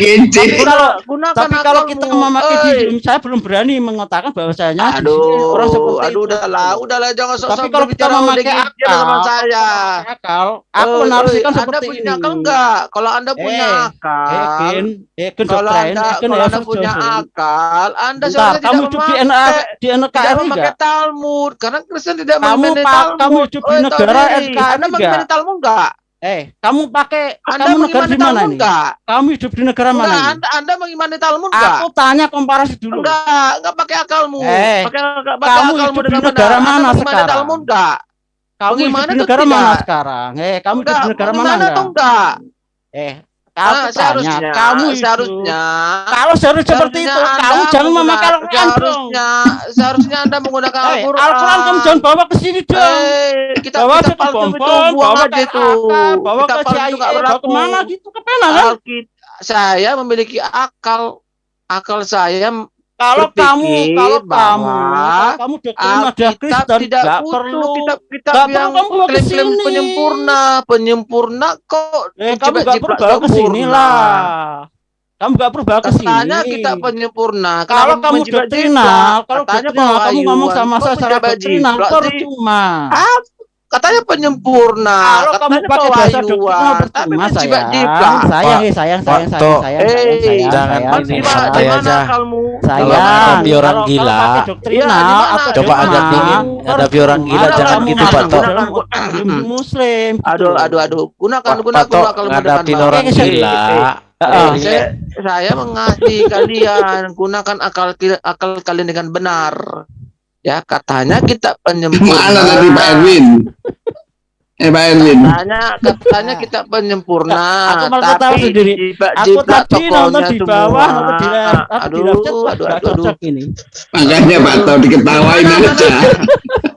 [SPEAKER 11] kalau
[SPEAKER 1] gunakan
[SPEAKER 11] tapi kalau kita memakai di
[SPEAKER 1] Oi.
[SPEAKER 11] Zoom, saya belum berani mengatakan bahwasanya
[SPEAKER 1] Aduh,
[SPEAKER 11] orang seperti
[SPEAKER 1] aduh,
[SPEAKER 11] itu.
[SPEAKER 1] udahlah, udahlah, jangan sok-sok
[SPEAKER 11] Tapi kalau kita memakai
[SPEAKER 1] udah
[SPEAKER 11] akal,
[SPEAKER 1] sama saya.
[SPEAKER 11] memakai akal, aku
[SPEAKER 1] Oi,
[SPEAKER 11] menarasikan
[SPEAKER 1] oi,
[SPEAKER 11] seperti
[SPEAKER 1] anda punya
[SPEAKER 11] ini.
[SPEAKER 1] akal enggak? Kalau anda punya
[SPEAKER 11] Eh,
[SPEAKER 1] akal,
[SPEAKER 11] Eh, Ken, eh, Ken
[SPEAKER 1] kalau anda,
[SPEAKER 11] eh, Ken
[SPEAKER 1] kalau anda punya akal, anda
[SPEAKER 11] Bentar,
[SPEAKER 1] seharusnya
[SPEAKER 11] kamu
[SPEAKER 1] tidak
[SPEAKER 11] hidup di
[SPEAKER 1] memakai,
[SPEAKER 11] NKRI di
[SPEAKER 1] tidak
[SPEAKER 11] NKRI
[SPEAKER 1] memakai
[SPEAKER 11] enggak?
[SPEAKER 1] Talmud, karena Kristen tidak
[SPEAKER 11] pak,
[SPEAKER 1] Talmud.
[SPEAKER 11] kamu hidup di negara
[SPEAKER 1] diri.
[SPEAKER 11] NKRI
[SPEAKER 1] Anda
[SPEAKER 11] enggak?
[SPEAKER 1] Talmud enggak?
[SPEAKER 11] Eh, kamu pakai,
[SPEAKER 1] Anda
[SPEAKER 11] kamu negara di mana
[SPEAKER 1] Talmud enggak?
[SPEAKER 11] Kamu hidup di negara mana
[SPEAKER 1] Enggak,
[SPEAKER 11] ini?
[SPEAKER 1] anda, anda mengimani Talmud enggak?
[SPEAKER 11] Aku tanya komparasi dulu.
[SPEAKER 1] Enggak, enggak pakai akalmu.
[SPEAKER 11] Eh,
[SPEAKER 1] pakai, pakai
[SPEAKER 11] kamu
[SPEAKER 1] akalmu
[SPEAKER 11] hidup di negara mana
[SPEAKER 1] mengimani
[SPEAKER 11] sekarang?
[SPEAKER 1] Talmud enggak?
[SPEAKER 11] Kamu hidup di negara mana sekarang? Eh, kamu hidup
[SPEAKER 1] Enggak,
[SPEAKER 11] di negara mana enggak?
[SPEAKER 1] enggak?
[SPEAKER 11] Eh,
[SPEAKER 1] Ah,
[SPEAKER 11] aku tanya,
[SPEAKER 1] seharusnya,
[SPEAKER 11] kamu hidup.
[SPEAKER 1] seharusnya,
[SPEAKER 11] Kalau seharusnya seperti itu, kamu jangan memakai Al-Quran.
[SPEAKER 1] Seharusnya, seharusnya Anda menggunakan
[SPEAKER 11] Eh,
[SPEAKER 1] Al-Quran.
[SPEAKER 11] Al-Quran kamu jangan bawa ke sini dong.
[SPEAKER 1] Eh, kita
[SPEAKER 11] bawa
[SPEAKER 1] kita
[SPEAKER 11] ke
[SPEAKER 1] itu, buang
[SPEAKER 11] bawa ke
[SPEAKER 1] itu.
[SPEAKER 11] AK, bawa
[SPEAKER 1] Kita
[SPEAKER 11] ke CIA,
[SPEAKER 1] nggak
[SPEAKER 11] bawa
[SPEAKER 1] berlaku.
[SPEAKER 11] ke mana gitu, ke pena kan?
[SPEAKER 1] Alkit- saya memiliki akal, akal saya
[SPEAKER 11] Kalau kamu, kalau kamu, kalau kamu doktrin ada Kristen,
[SPEAKER 1] tidak butuh
[SPEAKER 11] perlu.
[SPEAKER 1] kitab-kitab
[SPEAKER 11] nggak perlu
[SPEAKER 1] yang klaim-klaim penyempurna, penyempurna kok
[SPEAKER 11] Eh, kamu nggak perlu bawa ke sini lah. Kamu nggak perlu bawa ke sini.
[SPEAKER 1] Katanya kita penyempurna.
[SPEAKER 11] Kalau kamu doktrinal, kalau
[SPEAKER 1] Katanya
[SPEAKER 11] doktrinal kamu ngomong sama saya secara doktrinal, percuma.
[SPEAKER 1] Ah, katanya penyempurna.
[SPEAKER 11] Kalau kamu
[SPEAKER 1] katanya
[SPEAKER 11] pakai bahasa
[SPEAKER 1] pewahyuan, tapi menjibat
[SPEAKER 11] sayang.
[SPEAKER 1] jiplak.
[SPEAKER 11] Sayang, eh, sayang, sayang, sayang, sayang, sayang,
[SPEAKER 1] Eh,
[SPEAKER 11] sayang,
[SPEAKER 4] jangan
[SPEAKER 11] sayang, sayang.
[SPEAKER 4] aja.
[SPEAKER 1] akalmu?
[SPEAKER 11] Sayang,
[SPEAKER 4] Kalau ada orang
[SPEAKER 11] kalau-
[SPEAKER 4] gila,
[SPEAKER 11] kalau
[SPEAKER 1] Iya?
[SPEAKER 4] Coba dingin, ada orang gila,
[SPEAKER 1] jangan
[SPEAKER 11] kamu
[SPEAKER 1] gitu, Pak Tok.
[SPEAKER 11] muslim. gitu
[SPEAKER 1] Aduh, aduh, aduh. Gunakan, gunakan
[SPEAKER 4] ngadapin
[SPEAKER 1] baik.
[SPEAKER 4] orang
[SPEAKER 11] Eh, saya-
[SPEAKER 4] gila.
[SPEAKER 11] Eh,
[SPEAKER 1] Eh, saya, saya mengasihi kalian gunakan akal akal kalian dengan benar ya katanya kita penyempurna
[SPEAKER 10] Mana tadi Pak Erwin? Eh Pak Erwin.
[SPEAKER 1] katanya katanya kita penyempurna
[SPEAKER 11] Aku malah
[SPEAKER 1] tapi
[SPEAKER 11] sendiri.
[SPEAKER 1] jiplak-
[SPEAKER 11] Aku tadi nonton di bawah, nonton di left, apa di
[SPEAKER 1] aduh aduh aduh aduh
[SPEAKER 11] ini.
[SPEAKER 10] Makanya Pak To diketawain aja.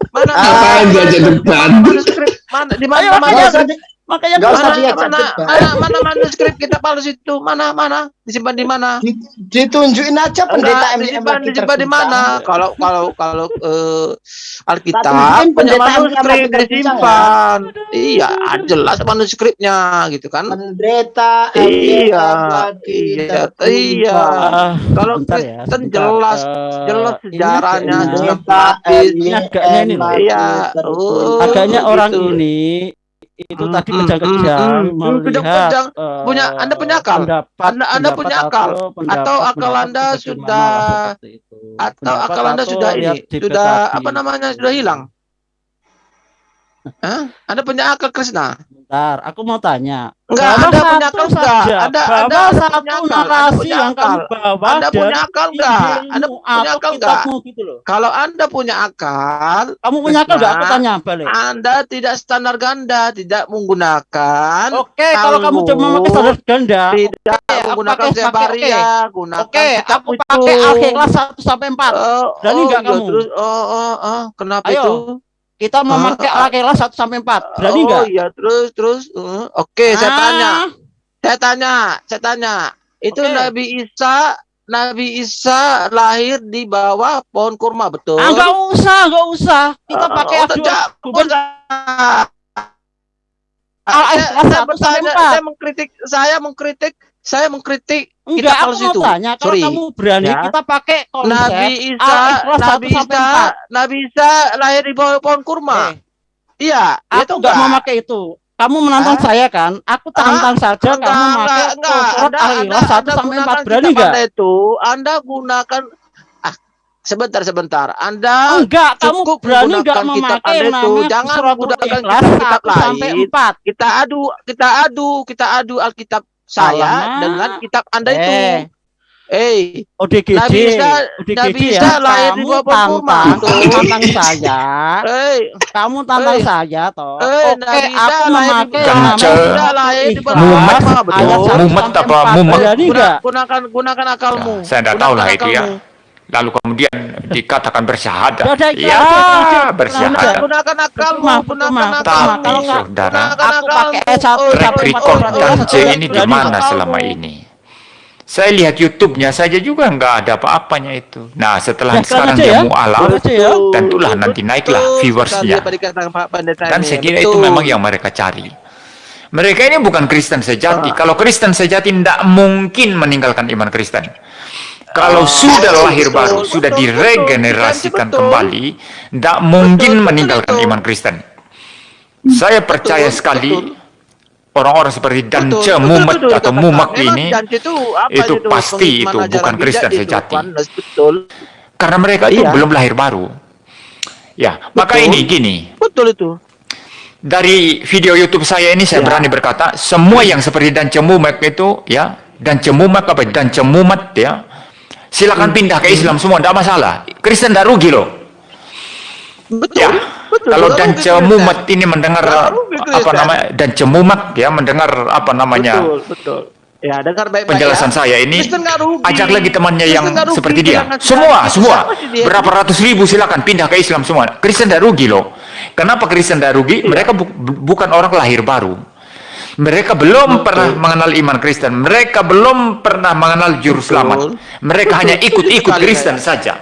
[SPEAKER 1] mana
[SPEAKER 10] Ngapain diajak depan?
[SPEAKER 1] mana di mana mana
[SPEAKER 11] makanya
[SPEAKER 1] skrip
[SPEAKER 11] Makanya
[SPEAKER 8] Nggak
[SPEAKER 11] gua
[SPEAKER 8] usah
[SPEAKER 1] Mana,
[SPEAKER 8] lihat
[SPEAKER 1] mana, mana, mana manuskrip kita palsu itu? Mana, mana? Disimpan di mana?
[SPEAKER 8] Di- Ditunjukin aja pendeta
[SPEAKER 1] Enggak, disimpan, disimpan di mana? Kalau kalau kalau eh, Alkitab
[SPEAKER 8] pendeta
[SPEAKER 1] manuskrip disimpan. Iya, jelas manuskripnya gitu kan?
[SPEAKER 8] Pendeta
[SPEAKER 1] Iya, iya, iya.
[SPEAKER 11] Ah,
[SPEAKER 1] Kalau
[SPEAKER 11] ya,
[SPEAKER 1] Kristen jelas,
[SPEAKER 11] Eh,
[SPEAKER 1] jelas sejarahnya, jelas
[SPEAKER 8] Pendeta
[SPEAKER 1] gratis.
[SPEAKER 11] Ini agaknya ini loh.
[SPEAKER 1] Iya, oh,
[SPEAKER 11] agaknya orang
[SPEAKER 1] gitu.
[SPEAKER 11] ini itu
[SPEAKER 1] Hmm,
[SPEAKER 11] tadi
[SPEAKER 1] hmm,
[SPEAKER 11] kejang-kejang
[SPEAKER 1] hmm, hmm,
[SPEAKER 11] melihat
[SPEAKER 1] kejang-kejang.
[SPEAKER 11] eh,
[SPEAKER 1] Punya- Anda punya akal?
[SPEAKER 11] pendapat,
[SPEAKER 1] Anda- Anda
[SPEAKER 11] pendapat
[SPEAKER 1] punya akal?
[SPEAKER 11] atau pendapat-
[SPEAKER 1] Atau akal Anda sudah atau
[SPEAKER 11] Pendapat
[SPEAKER 1] akal Anda sudah ini, sudah apa namanya sudah hilang? Hah? Anda punya akal Krishna?
[SPEAKER 11] Bentar, aku mau tanya.
[SPEAKER 1] Enggak,
[SPEAKER 11] Bawa
[SPEAKER 1] Anda punya akal enggak?
[SPEAKER 11] bawa
[SPEAKER 1] Anda Anda
[SPEAKER 11] satu narasi yang kamu bawa
[SPEAKER 1] Anda punya akal enggak? Anda punya akal enggak?
[SPEAKER 11] gitu loh.
[SPEAKER 1] Kalau Anda punya akal,
[SPEAKER 11] Kamu punya akal enggak? Aku tanya balik.
[SPEAKER 1] Anda tidak standar ganda, tidak menggunakan
[SPEAKER 11] Oke, kalau kamu cuma memakai standar ganda,
[SPEAKER 1] tidak
[SPEAKER 11] oke, aku
[SPEAKER 1] menggunakan Zebaria,
[SPEAKER 11] oke.
[SPEAKER 1] gunakan
[SPEAKER 11] Oke, aku pakai Al-Ikhlas 1 sampai 4.
[SPEAKER 1] Oh,
[SPEAKER 11] Berani
[SPEAKER 1] oh,
[SPEAKER 11] nggak
[SPEAKER 1] iya,
[SPEAKER 11] kamu?
[SPEAKER 1] Terus, oh, oh, oh, kenapa
[SPEAKER 11] Ayo,
[SPEAKER 1] itu?
[SPEAKER 11] Kita
[SPEAKER 1] Ah,
[SPEAKER 11] memakai
[SPEAKER 1] ah.
[SPEAKER 11] Al-Ikhlas 1 sampai 4. Berani
[SPEAKER 1] oh
[SPEAKER 11] enggak?
[SPEAKER 1] iya, terus, terus. uh, Oke, saya
[SPEAKER 11] Ah.
[SPEAKER 1] tanya. Saya tanya, saya tanya. Itu
[SPEAKER 11] Oke.
[SPEAKER 1] Nabi Isa, Nabi Isa lahir di bawah pohon kurma, betul?
[SPEAKER 11] Ah, enggak usah, enggak usah. Kita
[SPEAKER 1] Oh,
[SPEAKER 11] pakai
[SPEAKER 1] oh, tidak.
[SPEAKER 11] Ah,
[SPEAKER 1] Saya,
[SPEAKER 11] eh,
[SPEAKER 1] saya,
[SPEAKER 11] sampai
[SPEAKER 1] bertanya,
[SPEAKER 11] empat.
[SPEAKER 1] saya mengkritik, saya mengkritik, saya mengkritik
[SPEAKER 11] Enggak,
[SPEAKER 1] kitab
[SPEAKER 11] aku
[SPEAKER 1] palsu
[SPEAKER 11] mau
[SPEAKER 1] itu.
[SPEAKER 11] tanya, kalau
[SPEAKER 1] Sorry.
[SPEAKER 11] kamu berani,
[SPEAKER 1] Ya.
[SPEAKER 11] kita pakai konsep
[SPEAKER 1] Nabi Isa,
[SPEAKER 11] Al-Ikhlas 1
[SPEAKER 1] Nabi Isa,
[SPEAKER 11] 4.
[SPEAKER 1] Nabi Isa lahir di bawah pohon kurma.
[SPEAKER 11] Eh,
[SPEAKER 1] Iya,
[SPEAKER 11] aku
[SPEAKER 1] itu
[SPEAKER 11] enggak mau pakai itu. Kamu menantang
[SPEAKER 1] Hah?
[SPEAKER 11] saya kan? Aku tantang saja
[SPEAKER 1] Enggak,
[SPEAKER 11] kamu
[SPEAKER 1] enggak,
[SPEAKER 11] pakai
[SPEAKER 1] enggak.
[SPEAKER 11] surat
[SPEAKER 1] Anda,
[SPEAKER 11] Al-Ikhlas
[SPEAKER 1] Anda,
[SPEAKER 11] 1
[SPEAKER 1] Anda
[SPEAKER 11] sampai 4.
[SPEAKER 1] gunakan
[SPEAKER 11] Berani
[SPEAKER 1] kitab
[SPEAKER 11] enggak?
[SPEAKER 1] Anda itu, Anda gunakan ah sebentar sebentar. Anda
[SPEAKER 11] Enggak, kamu
[SPEAKER 1] cukup
[SPEAKER 11] berani enggak
[SPEAKER 1] kitab
[SPEAKER 11] memakai
[SPEAKER 1] Anda itu. Jangan menggunakan
[SPEAKER 11] Al-Ikhlas
[SPEAKER 1] kitab-kitab
[SPEAKER 11] 1 sampai
[SPEAKER 1] lain.
[SPEAKER 11] 4.
[SPEAKER 1] Kita adu, kita adu, kita adu Alkitab saya
[SPEAKER 11] Alamak.
[SPEAKER 1] dengan kitab Anda itu.
[SPEAKER 11] Eh,
[SPEAKER 1] Eh,
[SPEAKER 11] ODGJ,
[SPEAKER 1] Nabi Isa,
[SPEAKER 11] ODGJ
[SPEAKER 1] Nabi
[SPEAKER 11] ya.
[SPEAKER 1] Isa lahir di
[SPEAKER 11] Kamu
[SPEAKER 1] kurma.
[SPEAKER 11] tantang,
[SPEAKER 1] Tuh.
[SPEAKER 11] tantang saya.
[SPEAKER 1] eh,
[SPEAKER 11] Kamu tantang
[SPEAKER 1] Eh.
[SPEAKER 11] saya toh.
[SPEAKER 1] Eh,
[SPEAKER 11] Oke,
[SPEAKER 1] Nabi Isa
[SPEAKER 11] aku
[SPEAKER 1] lahir di
[SPEAKER 11] memakai
[SPEAKER 12] Nabi Isa
[SPEAKER 1] lahir di bawah
[SPEAKER 11] Al-Ikhlas
[SPEAKER 12] Muhammad,
[SPEAKER 1] kurma, betul.
[SPEAKER 11] ayat 1
[SPEAKER 12] Muhammad
[SPEAKER 11] sampai
[SPEAKER 12] apa?
[SPEAKER 11] 4.
[SPEAKER 12] Muhammad.
[SPEAKER 11] Berani
[SPEAKER 1] Guna-
[SPEAKER 11] enggak?
[SPEAKER 1] gunakan gunakan akalmu.
[SPEAKER 12] Ya, saya tidak tahu lah itu ya. Lalu kemudian dikatakan bersyahadat.
[SPEAKER 11] Sudah,
[SPEAKER 12] Ya,
[SPEAKER 11] iklan.
[SPEAKER 12] bersyahadat.
[SPEAKER 1] Gunakan akalmu, gunakan.
[SPEAKER 12] Tapi saudara,
[SPEAKER 11] Aku pakai
[SPEAKER 1] akalmu.
[SPEAKER 11] satu
[SPEAKER 1] Oh,
[SPEAKER 12] track
[SPEAKER 11] sampai
[SPEAKER 1] oh,
[SPEAKER 11] empat
[SPEAKER 12] record
[SPEAKER 1] oh,
[SPEAKER 11] berarti
[SPEAKER 12] Dance
[SPEAKER 11] kan
[SPEAKER 12] ini di mana selama ini? Saya lihat YouTube-nya saja juga nggak ada apa-apanya itu. Nah, setelah
[SPEAKER 11] Ya,
[SPEAKER 12] sekarang dia
[SPEAKER 11] ya.
[SPEAKER 12] mualaf,
[SPEAKER 11] ya.
[SPEAKER 12] tentulah nanti naiklah viewersnya. Dan saya kira
[SPEAKER 1] Betul.
[SPEAKER 12] itu memang yang mereka cari. Mereka ini bukan Kristen sejati.
[SPEAKER 1] Ah.
[SPEAKER 12] Kalau Kristen sejati tidak mungkin meninggalkan iman Kristen. Kalau
[SPEAKER 1] Ah,
[SPEAKER 12] sudah lahir baru, sudah diregenerasikan kembali, tidak mungkin meninggalkan iman Kristen. Saya percaya sekali orang-orang seperti Dan
[SPEAKER 1] Betul,
[SPEAKER 12] Mumet atau. Mumak ini,
[SPEAKER 1] itu,
[SPEAKER 12] pasti itu bukan Kristen sejati. Karena mereka itu
[SPEAKER 1] Iya.
[SPEAKER 12] belum lahir baru. Ya, maka ini gini,
[SPEAKER 1] Betul itu.
[SPEAKER 12] dari video YouTube saya ini saya
[SPEAKER 1] Ya.
[SPEAKER 12] berani berkata semua yang seperti dan cemumek itu ya dan cemumek apa dan cemumet ya silakan
[SPEAKER 1] Hmm.
[SPEAKER 12] pindah ke Islam semua tidak masalah Kristen tidak rugi loh
[SPEAKER 1] Betul.
[SPEAKER 12] ya
[SPEAKER 1] Betul.
[SPEAKER 12] kalau dan
[SPEAKER 1] Kristen.
[SPEAKER 12] ini mendengar apa namanya dan cemumek ya mendengar apa namanya
[SPEAKER 1] Betul, betul. Ya, dengar baik-baik
[SPEAKER 12] penjelasan
[SPEAKER 1] ya.
[SPEAKER 12] saya ini ajak lagi temannya
[SPEAKER 1] Kristen
[SPEAKER 12] yang
[SPEAKER 1] rugi,
[SPEAKER 12] seperti dia semua semua berapa ratus ribu silakan pindah ke Islam semua Kristen tidak rugi loh kenapa Kristen tidak rugi
[SPEAKER 1] Iya.
[SPEAKER 12] mereka bu- bukan orang lahir baru mereka belum pernah mengenal iman Kristen mereka belum pernah mengenal juru
[SPEAKER 1] Betul.
[SPEAKER 12] selamat mereka
[SPEAKER 1] Betul.
[SPEAKER 12] hanya ikut-ikut Kristen saja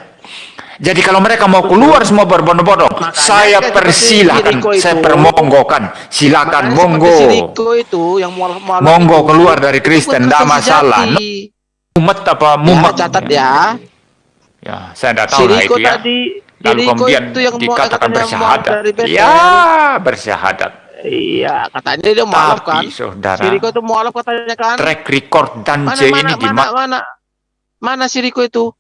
[SPEAKER 12] jadi kalau mereka mau keluar semua berbondong-bondong saya
[SPEAKER 1] seperti
[SPEAKER 12] persilahkan saya permonggokan silakan monggo
[SPEAKER 1] itu yang mualaf mualaf
[SPEAKER 12] Monggo
[SPEAKER 1] itu,
[SPEAKER 12] keluar dari Kristen, nggak
[SPEAKER 1] Kristen
[SPEAKER 12] masalah. mumet apa
[SPEAKER 1] Ya,
[SPEAKER 12] mumet
[SPEAKER 1] catat ya.
[SPEAKER 12] Ya, saya tidak tahu lah itu ya.
[SPEAKER 1] tadi,
[SPEAKER 12] Lalu kemudian
[SPEAKER 1] itu yang
[SPEAKER 12] dikatakan bersyahadat. Ya, bersyahadat.
[SPEAKER 1] Iya, katanya dia mualaf kan.
[SPEAKER 12] Tapi saudara,
[SPEAKER 1] Si Riko itu mualaf katanya kan.
[SPEAKER 12] track record dan
[SPEAKER 1] Mana
[SPEAKER 12] J
[SPEAKER 1] mana
[SPEAKER 12] ini di
[SPEAKER 1] mana mana mana si Riko itu?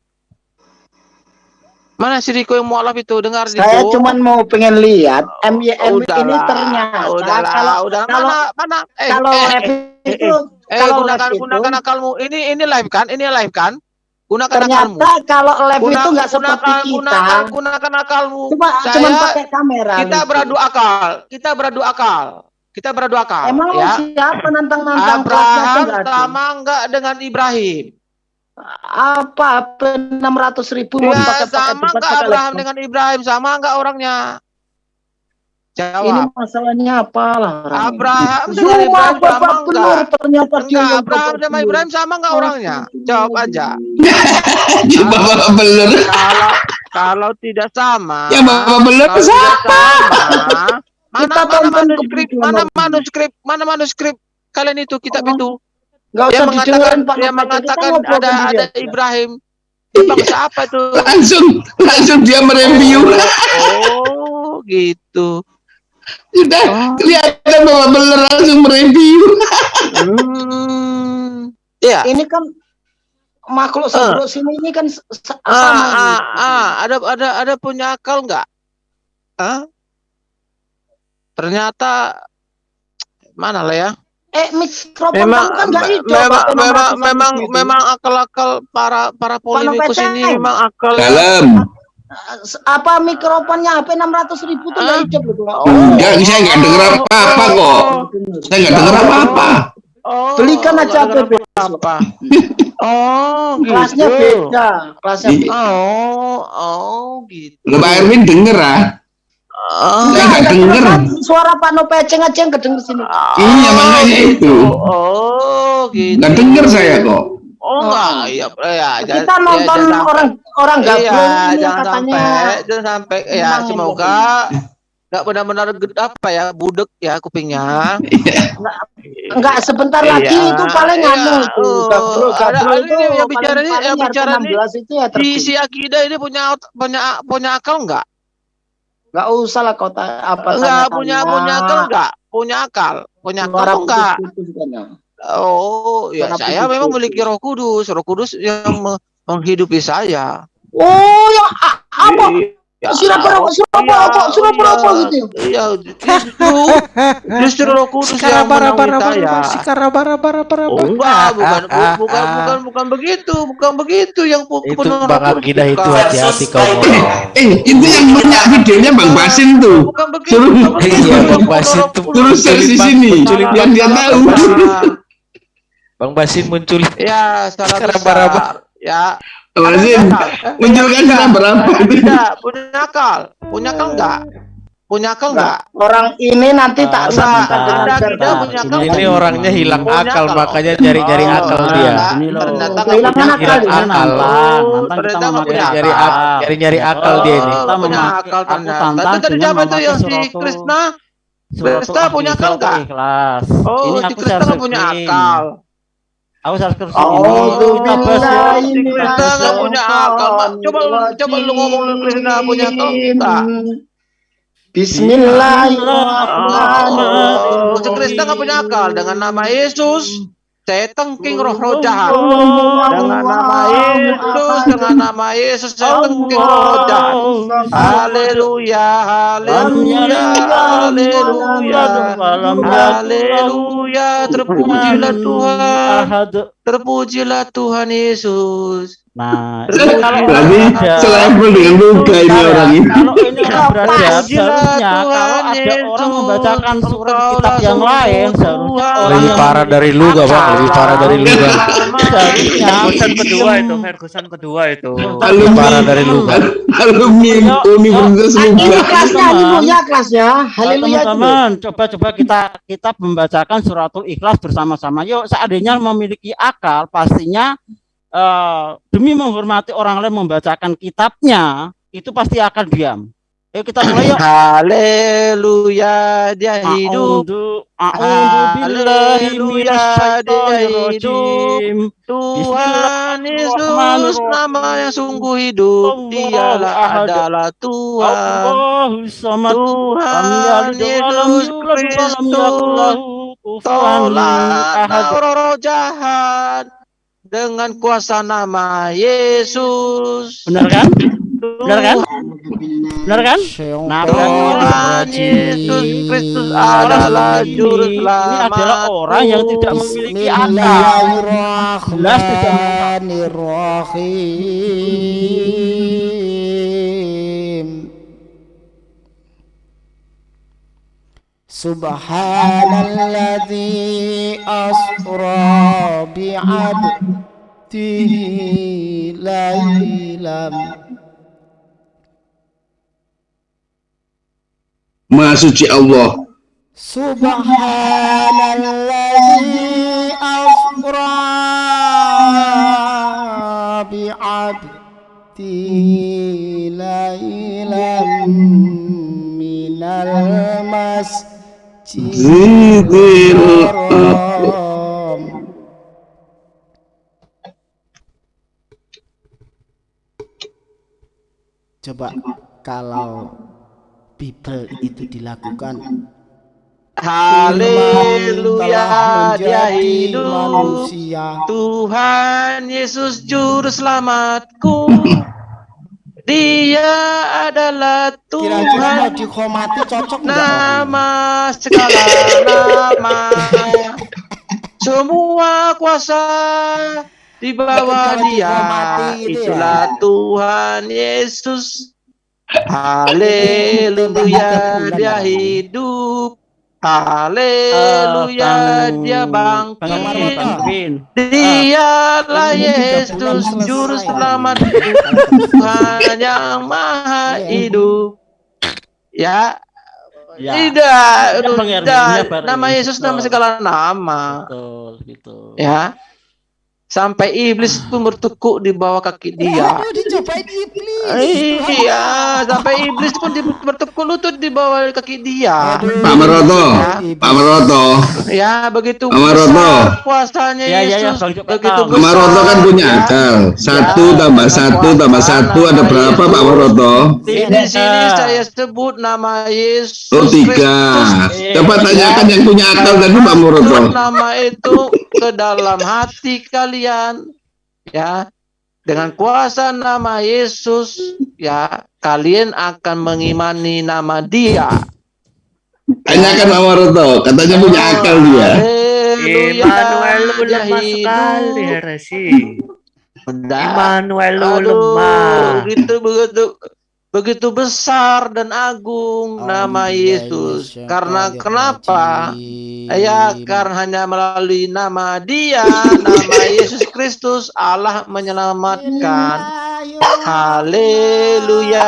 [SPEAKER 1] Mana si Riko yang mualaf itu? Dengar
[SPEAKER 8] Saya
[SPEAKER 1] Riko.
[SPEAKER 8] cuman mau pengen lihat MYM ini
[SPEAKER 1] Udahlah,
[SPEAKER 8] ternyata
[SPEAKER 1] udahlah,
[SPEAKER 8] kalau
[SPEAKER 1] udahlah.
[SPEAKER 8] kalau
[SPEAKER 1] mana mana eh
[SPEAKER 8] kalau
[SPEAKER 1] eh, eh,
[SPEAKER 8] itu
[SPEAKER 1] eh,
[SPEAKER 8] kalau
[SPEAKER 1] gunakan
[SPEAKER 8] lab itu
[SPEAKER 1] gunakan akalmu. Ini ini live kan? Ini live kan? Gunakan akalmu.
[SPEAKER 8] ternyata kalau lab
[SPEAKER 1] Guna-
[SPEAKER 8] itu nggak seperti
[SPEAKER 1] gunakan,
[SPEAKER 8] kita.
[SPEAKER 1] Gunakan, gunakan akalmu.
[SPEAKER 8] Cuma
[SPEAKER 1] Saya-
[SPEAKER 8] cuman pakai kamera.
[SPEAKER 1] kita
[SPEAKER 8] gitu.
[SPEAKER 1] beradu akal. Kita beradu akal. Kita beradu akal.
[SPEAKER 8] Emang
[SPEAKER 1] ya.
[SPEAKER 8] siapa nantang-nantang
[SPEAKER 1] Abraham sama enggak dengan Ibrahim?
[SPEAKER 8] Apa enam ratus ribu mau
[SPEAKER 1] Ya,
[SPEAKER 8] pakai
[SPEAKER 1] sama enggak Abraham dengan Ibrahim? Sama enggak orangnya?
[SPEAKER 8] Ini
[SPEAKER 1] Jawab.
[SPEAKER 8] masalahnya apalah? orang ini?
[SPEAKER 1] Abraham dengan
[SPEAKER 8] Semua
[SPEAKER 1] Ibrahim sama
[SPEAKER 8] bapak benar
[SPEAKER 1] enggak?
[SPEAKER 8] ternyata dia
[SPEAKER 1] Enggak, Abraham sama. Ibrahim sama enggak orangnya? Jawab aja.
[SPEAKER 10] Ya bapak beler.
[SPEAKER 1] Kalau kalau tidak sama,
[SPEAKER 10] Ya bapak
[SPEAKER 1] tidak
[SPEAKER 10] siapa?
[SPEAKER 1] sama, mana mana manuskrip, mana manuskrip, mana manuskrip kalian itu kitab itu
[SPEAKER 8] Nggak usah
[SPEAKER 1] mengatakan
[SPEAKER 8] Pak kita
[SPEAKER 1] mengatakan ada ada. Ibrahim. Itu bangsa apa itu?
[SPEAKER 10] Langsung langsung dia mereview.
[SPEAKER 1] Oh, gitu.
[SPEAKER 10] Sudah kelihatan bapak beler langsung mereview.
[SPEAKER 1] Hmm. Ya.
[SPEAKER 8] Ini kan makhluk seburuk sini ini kan s- s-
[SPEAKER 1] Ah,
[SPEAKER 8] sama.
[SPEAKER 1] ah,
[SPEAKER 8] gitu.
[SPEAKER 1] ah, ada ada ada punya akal nggak? Ah? Ternyata mana lah ya?
[SPEAKER 8] Eh mikrofon
[SPEAKER 1] Memang
[SPEAKER 8] kamu kan
[SPEAKER 1] me-
[SPEAKER 8] hijau.
[SPEAKER 1] memang memang
[SPEAKER 8] 600
[SPEAKER 1] memang memang akal-akal para para politikus ini memang akal
[SPEAKER 10] Dalam.
[SPEAKER 8] Apa mikrofonnya HP 600 ribu tuh nggak hijau gitu.
[SPEAKER 1] Oh.
[SPEAKER 10] Enggak, saya nggak dengar apa-apa kok. Saya nggak dengar apa-apa.
[SPEAKER 1] Oh,
[SPEAKER 8] Belikan aja HP
[SPEAKER 1] apa? Oh,
[SPEAKER 8] Kelasnya
[SPEAKER 1] gitu.
[SPEAKER 8] beda. Kelasnya beda.
[SPEAKER 1] Oh, oh, gitu.
[SPEAKER 10] Lo Pak Erwin denger ah?
[SPEAKER 1] Oh,
[SPEAKER 10] Saya nggak denger.
[SPEAKER 8] Suara Pak Nopeceng aja yang kedenger sini.
[SPEAKER 10] Iya makanya itu.
[SPEAKER 1] oh, gitu.
[SPEAKER 10] Nggak denger saya kok.
[SPEAKER 1] Oh, enggak, iya, ya,
[SPEAKER 8] Kita
[SPEAKER 1] jangan- ya,
[SPEAKER 8] nonton
[SPEAKER 1] sampai.
[SPEAKER 8] orang orang
[SPEAKER 1] Iya,
[SPEAKER 8] gabung ini
[SPEAKER 1] jangan
[SPEAKER 8] katanya.
[SPEAKER 1] sampai, jangan sampai, ya semoga nggak benar-benar apa ya budek ya kupingnya.
[SPEAKER 8] Enggak sebentar
[SPEAKER 1] Iya,
[SPEAKER 8] lagi itu paling
[SPEAKER 1] iya,
[SPEAKER 8] anu itu. Gabro,
[SPEAKER 1] ada-
[SPEAKER 8] gabro
[SPEAKER 1] ada
[SPEAKER 8] itu
[SPEAKER 1] yang bicara ini, yang bicara ini
[SPEAKER 8] 16 itu ya
[SPEAKER 1] Di si akidah ini punya punya punya akal nggak?
[SPEAKER 8] Enggak usah lah kota apa
[SPEAKER 1] Enggak
[SPEAKER 8] tanya-tanya.
[SPEAKER 1] punya punya akal nggak? Punya akal, punya akal enggak?
[SPEAKER 8] Ya.
[SPEAKER 1] Oh, ya
[SPEAKER 8] Suara
[SPEAKER 1] saya
[SPEAKER 8] putus-putus.
[SPEAKER 1] memang memiliki Roh Kudus, Roh Kudus yang me- menghidupi saya.
[SPEAKER 8] Oh, yang a- apa?
[SPEAKER 1] Ya,
[SPEAKER 8] berapa? Surat
[SPEAKER 1] iya,
[SPEAKER 8] berapa? Surat
[SPEAKER 1] iya.
[SPEAKER 8] berapa gitu?
[SPEAKER 1] Iya, justru justru Roh Kudus yang menaungi saya. Oh, enggak, bukan bu- bukan bukan bukan begitu, bukan begitu yang
[SPEAKER 4] Itu
[SPEAKER 1] penuh
[SPEAKER 4] Bang
[SPEAKER 1] Roh Kudus,
[SPEAKER 4] Akidah itu hati-hati kau ngomong.
[SPEAKER 10] Eh, itu yang punya videonya Bang Basin tuh.
[SPEAKER 1] Bukan begitu.
[SPEAKER 10] Suruh.
[SPEAKER 4] Iya, Bang
[SPEAKER 1] Yang
[SPEAKER 4] Basin tuh
[SPEAKER 10] share di sini biar dia tahu.
[SPEAKER 4] Bang Basin muncul.
[SPEAKER 1] Ya, salah
[SPEAKER 4] baraba.
[SPEAKER 1] Ya.
[SPEAKER 10] Basin, munculkan sudah berapa?
[SPEAKER 1] Tidak, punya akal. Punya akal enggak? Punya akal enggak?
[SPEAKER 8] Orang ini nanti tak
[SPEAKER 1] Enggak,
[SPEAKER 8] samakan
[SPEAKER 1] Anda punya akal.
[SPEAKER 4] Ini orangnya hilang
[SPEAKER 1] Punya
[SPEAKER 4] akal makanya nyari-nyari
[SPEAKER 1] Oh,
[SPEAKER 4] akal dia.
[SPEAKER 1] Ternyata punya
[SPEAKER 8] akal
[SPEAKER 4] Hilang
[SPEAKER 8] dia.
[SPEAKER 4] akal.
[SPEAKER 1] Ternyata punya
[SPEAKER 4] Nyari
[SPEAKER 11] akal.
[SPEAKER 4] akal, nyari-nyari akal dia ini.
[SPEAKER 1] Oh,
[SPEAKER 11] Kita
[SPEAKER 1] punya akal ternyata. tadi siapa itu yang si Krishna?
[SPEAKER 11] Suratul
[SPEAKER 1] Krishna punya akal
[SPEAKER 11] Al-Baqarah
[SPEAKER 1] nggak?
[SPEAKER 11] Ikhlas.
[SPEAKER 1] Oh,
[SPEAKER 11] ini
[SPEAKER 1] si nggak punya akal.
[SPEAKER 11] Aku share screen
[SPEAKER 8] Oh,
[SPEAKER 11] ini. Kita bahas ya.
[SPEAKER 1] Si Krishna nggak punya akal. Mak. Coba coba lu ngomong lu Krishna punya akal enggak?
[SPEAKER 8] Bismillahirrahmanirrahim.
[SPEAKER 1] Oh, Krishna nggak punya akal dengan nama Yesus. Saya tengking roh-roh jahat. Dengan nama Yesus, dengan nama Yesus saya tengking roh jahat. Haleluya, haleluya, haleluya, haleluya. Terpujilah Tuhan, terpujilah Tuhan Yesus.
[SPEAKER 11] Nah, ini
[SPEAKER 1] Terpujilah
[SPEAKER 11] kalau
[SPEAKER 10] Berarti selevel dengan luka ini
[SPEAKER 11] ya,
[SPEAKER 10] orang ini.
[SPEAKER 11] Kalau ini belajar,
[SPEAKER 1] Terpujilah
[SPEAKER 11] seharusnya kalau ada
[SPEAKER 1] Yesus,
[SPEAKER 11] orang membacakan surat kitab yang lain, seharusnya orang
[SPEAKER 4] Lebih parah dari lu gak bang? Lebih parah dari lu gak?
[SPEAKER 11] seharusnya
[SPEAKER 13] Ferguson kedua itu, Ferguson kedua itu.
[SPEAKER 10] Alumni,
[SPEAKER 4] Parah dari lu gak?
[SPEAKER 10] alumni Universitas
[SPEAKER 8] Ini
[SPEAKER 10] Luga.
[SPEAKER 8] kelasnya, ini ya kelasnya.
[SPEAKER 11] Nah,
[SPEAKER 8] Haleluya.
[SPEAKER 11] teman-teman, coba-coba kita kita membacakan suratul ikhlas bersama-sama. Yuk, seandainya memiliki akal, pastinya eh, demi menghormati orang lain membacakan kitabnya, itu pasti akan diam. Ayo kita mulai yuk.
[SPEAKER 1] Haleluya, dia hidup. Haleluya, dia hidup. Tuhan Yesus nama yang sungguh hidup. Dialah adalah Tuhan. Tuhan Yesus
[SPEAKER 11] yakul
[SPEAKER 1] Kristus. Tolak roh jahat dengan kuasa nama Yesus.
[SPEAKER 11] Benar kan? Benar kan? Benar kan? Nah, ini
[SPEAKER 1] Tuhan Yesus Kristus adalah juru
[SPEAKER 11] ini
[SPEAKER 1] selamat.
[SPEAKER 11] adalah orang yang tidak memiliki akal. Jelas tidak
[SPEAKER 3] Bismillahirrahmanirrahim سبحان الذي أسرى بعبده
[SPEAKER 10] ليلا. ما سجي
[SPEAKER 3] الله سبحان الذي أسرى بعبده ليلا من المسجد. Masjidil haram Coba kalau Bible itu dilakukan.
[SPEAKER 1] Haleluya dia hidup.
[SPEAKER 3] manusia.
[SPEAKER 1] Tuhan Yesus juru selamatku Dia adalah
[SPEAKER 3] Kira-kira mau
[SPEAKER 1] Tuhan
[SPEAKER 3] dikhomati cocok?
[SPEAKER 1] Nama segala nama. Semua kuasa di bawah dia.
[SPEAKER 3] gitu ya.
[SPEAKER 1] Itulah Tuhan Yesus. Haleluya. dia hidup Haleluya dia bangkit Dialah Yesus juru selamat Tuhan yang maha hidup Ya
[SPEAKER 11] Ya.
[SPEAKER 1] Tidak,
[SPEAKER 11] Ya, Bang Erwin,
[SPEAKER 1] tidak.
[SPEAKER 11] ya, Bang
[SPEAKER 1] Nama. Yesus nama segala nama.
[SPEAKER 11] Betul, gitu.
[SPEAKER 1] Ya. Sampai iblis pun bertekuk di bawah kaki dia.
[SPEAKER 3] Aduh, dicobain iblis.
[SPEAKER 1] Iya, sampai iblis pun di- bertekuk lutut di bawah kaki dia.
[SPEAKER 10] Pak Maroto, Pak Maroto,
[SPEAKER 1] Ya, begitu
[SPEAKER 10] Pak Maroto.
[SPEAKER 1] besar kuasanya
[SPEAKER 11] Ya, ya, ya,
[SPEAKER 1] begitu.
[SPEAKER 10] Pak Maroto kan punya
[SPEAKER 1] ya.
[SPEAKER 10] akal. Satu tambah satu tambah satu ada berapa Pak Maroto?
[SPEAKER 1] Di, di sini saya sebut nama Yesus
[SPEAKER 10] Oh tiga. Coba tanyakan yang punya akal tadi Pak Maroto.
[SPEAKER 1] Masuk nama itu ke dalam hati kalian ya dengan kuasa nama Yesus ya kalian akan mengimani nama dia
[SPEAKER 10] Tanyakan Pak Maroto, katanya punya akal dia.
[SPEAKER 13] Immanuel lu lemah
[SPEAKER 1] hidup.
[SPEAKER 13] sekali Resi. Immanuel lu lemah.
[SPEAKER 1] begitu begitu begitu besar dan agung nama Yesus. karena kenapa? Ya karena hanya melalui nama dia nama Yesus Kristus Allah menyelamatkan. Haleluya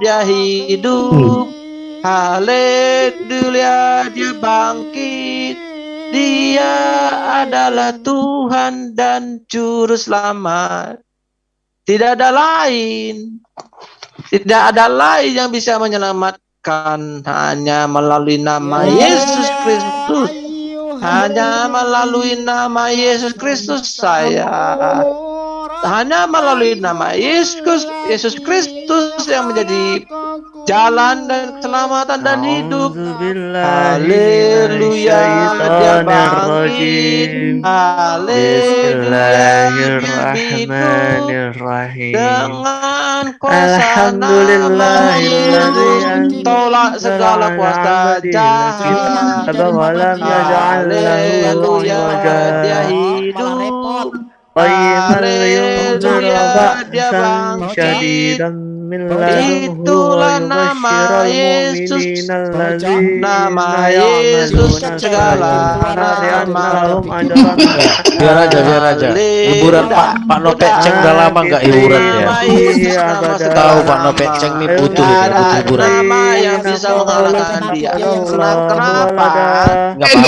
[SPEAKER 1] dia hidup. Haleluya dia bangkit. Dia adalah Tuhan dan juru selamat. Tidak ada lain tidak ada lain yang bisa menyelamatkan hanya melalui nama Yesus Kristus. Hanya melalui nama Yesus Kristus saya. Hanya melalui nama Yesus Yesus Kristus yang menjadi jalan dan keselamatan dan hidup. Haleluya dia bangkit. Haleluya dengan tolak segala kuasa jahat. Haleluya dia hidup. Haleluya dia bangkit. Itulah nama Yesus. Nama Yesus segala
[SPEAKER 13] ajran
[SPEAKER 4] Biar aja, biar aja. Hiburan Pak Pak Nopek Ceng udah lama nggak hiburan ya. Tahu Pak. Nopek Ceng nih butuh butuh hiburan.
[SPEAKER 1] nama yang bisa mengalahkan dia. Kenapa?
[SPEAKER 4] Nggak
[SPEAKER 10] Eh,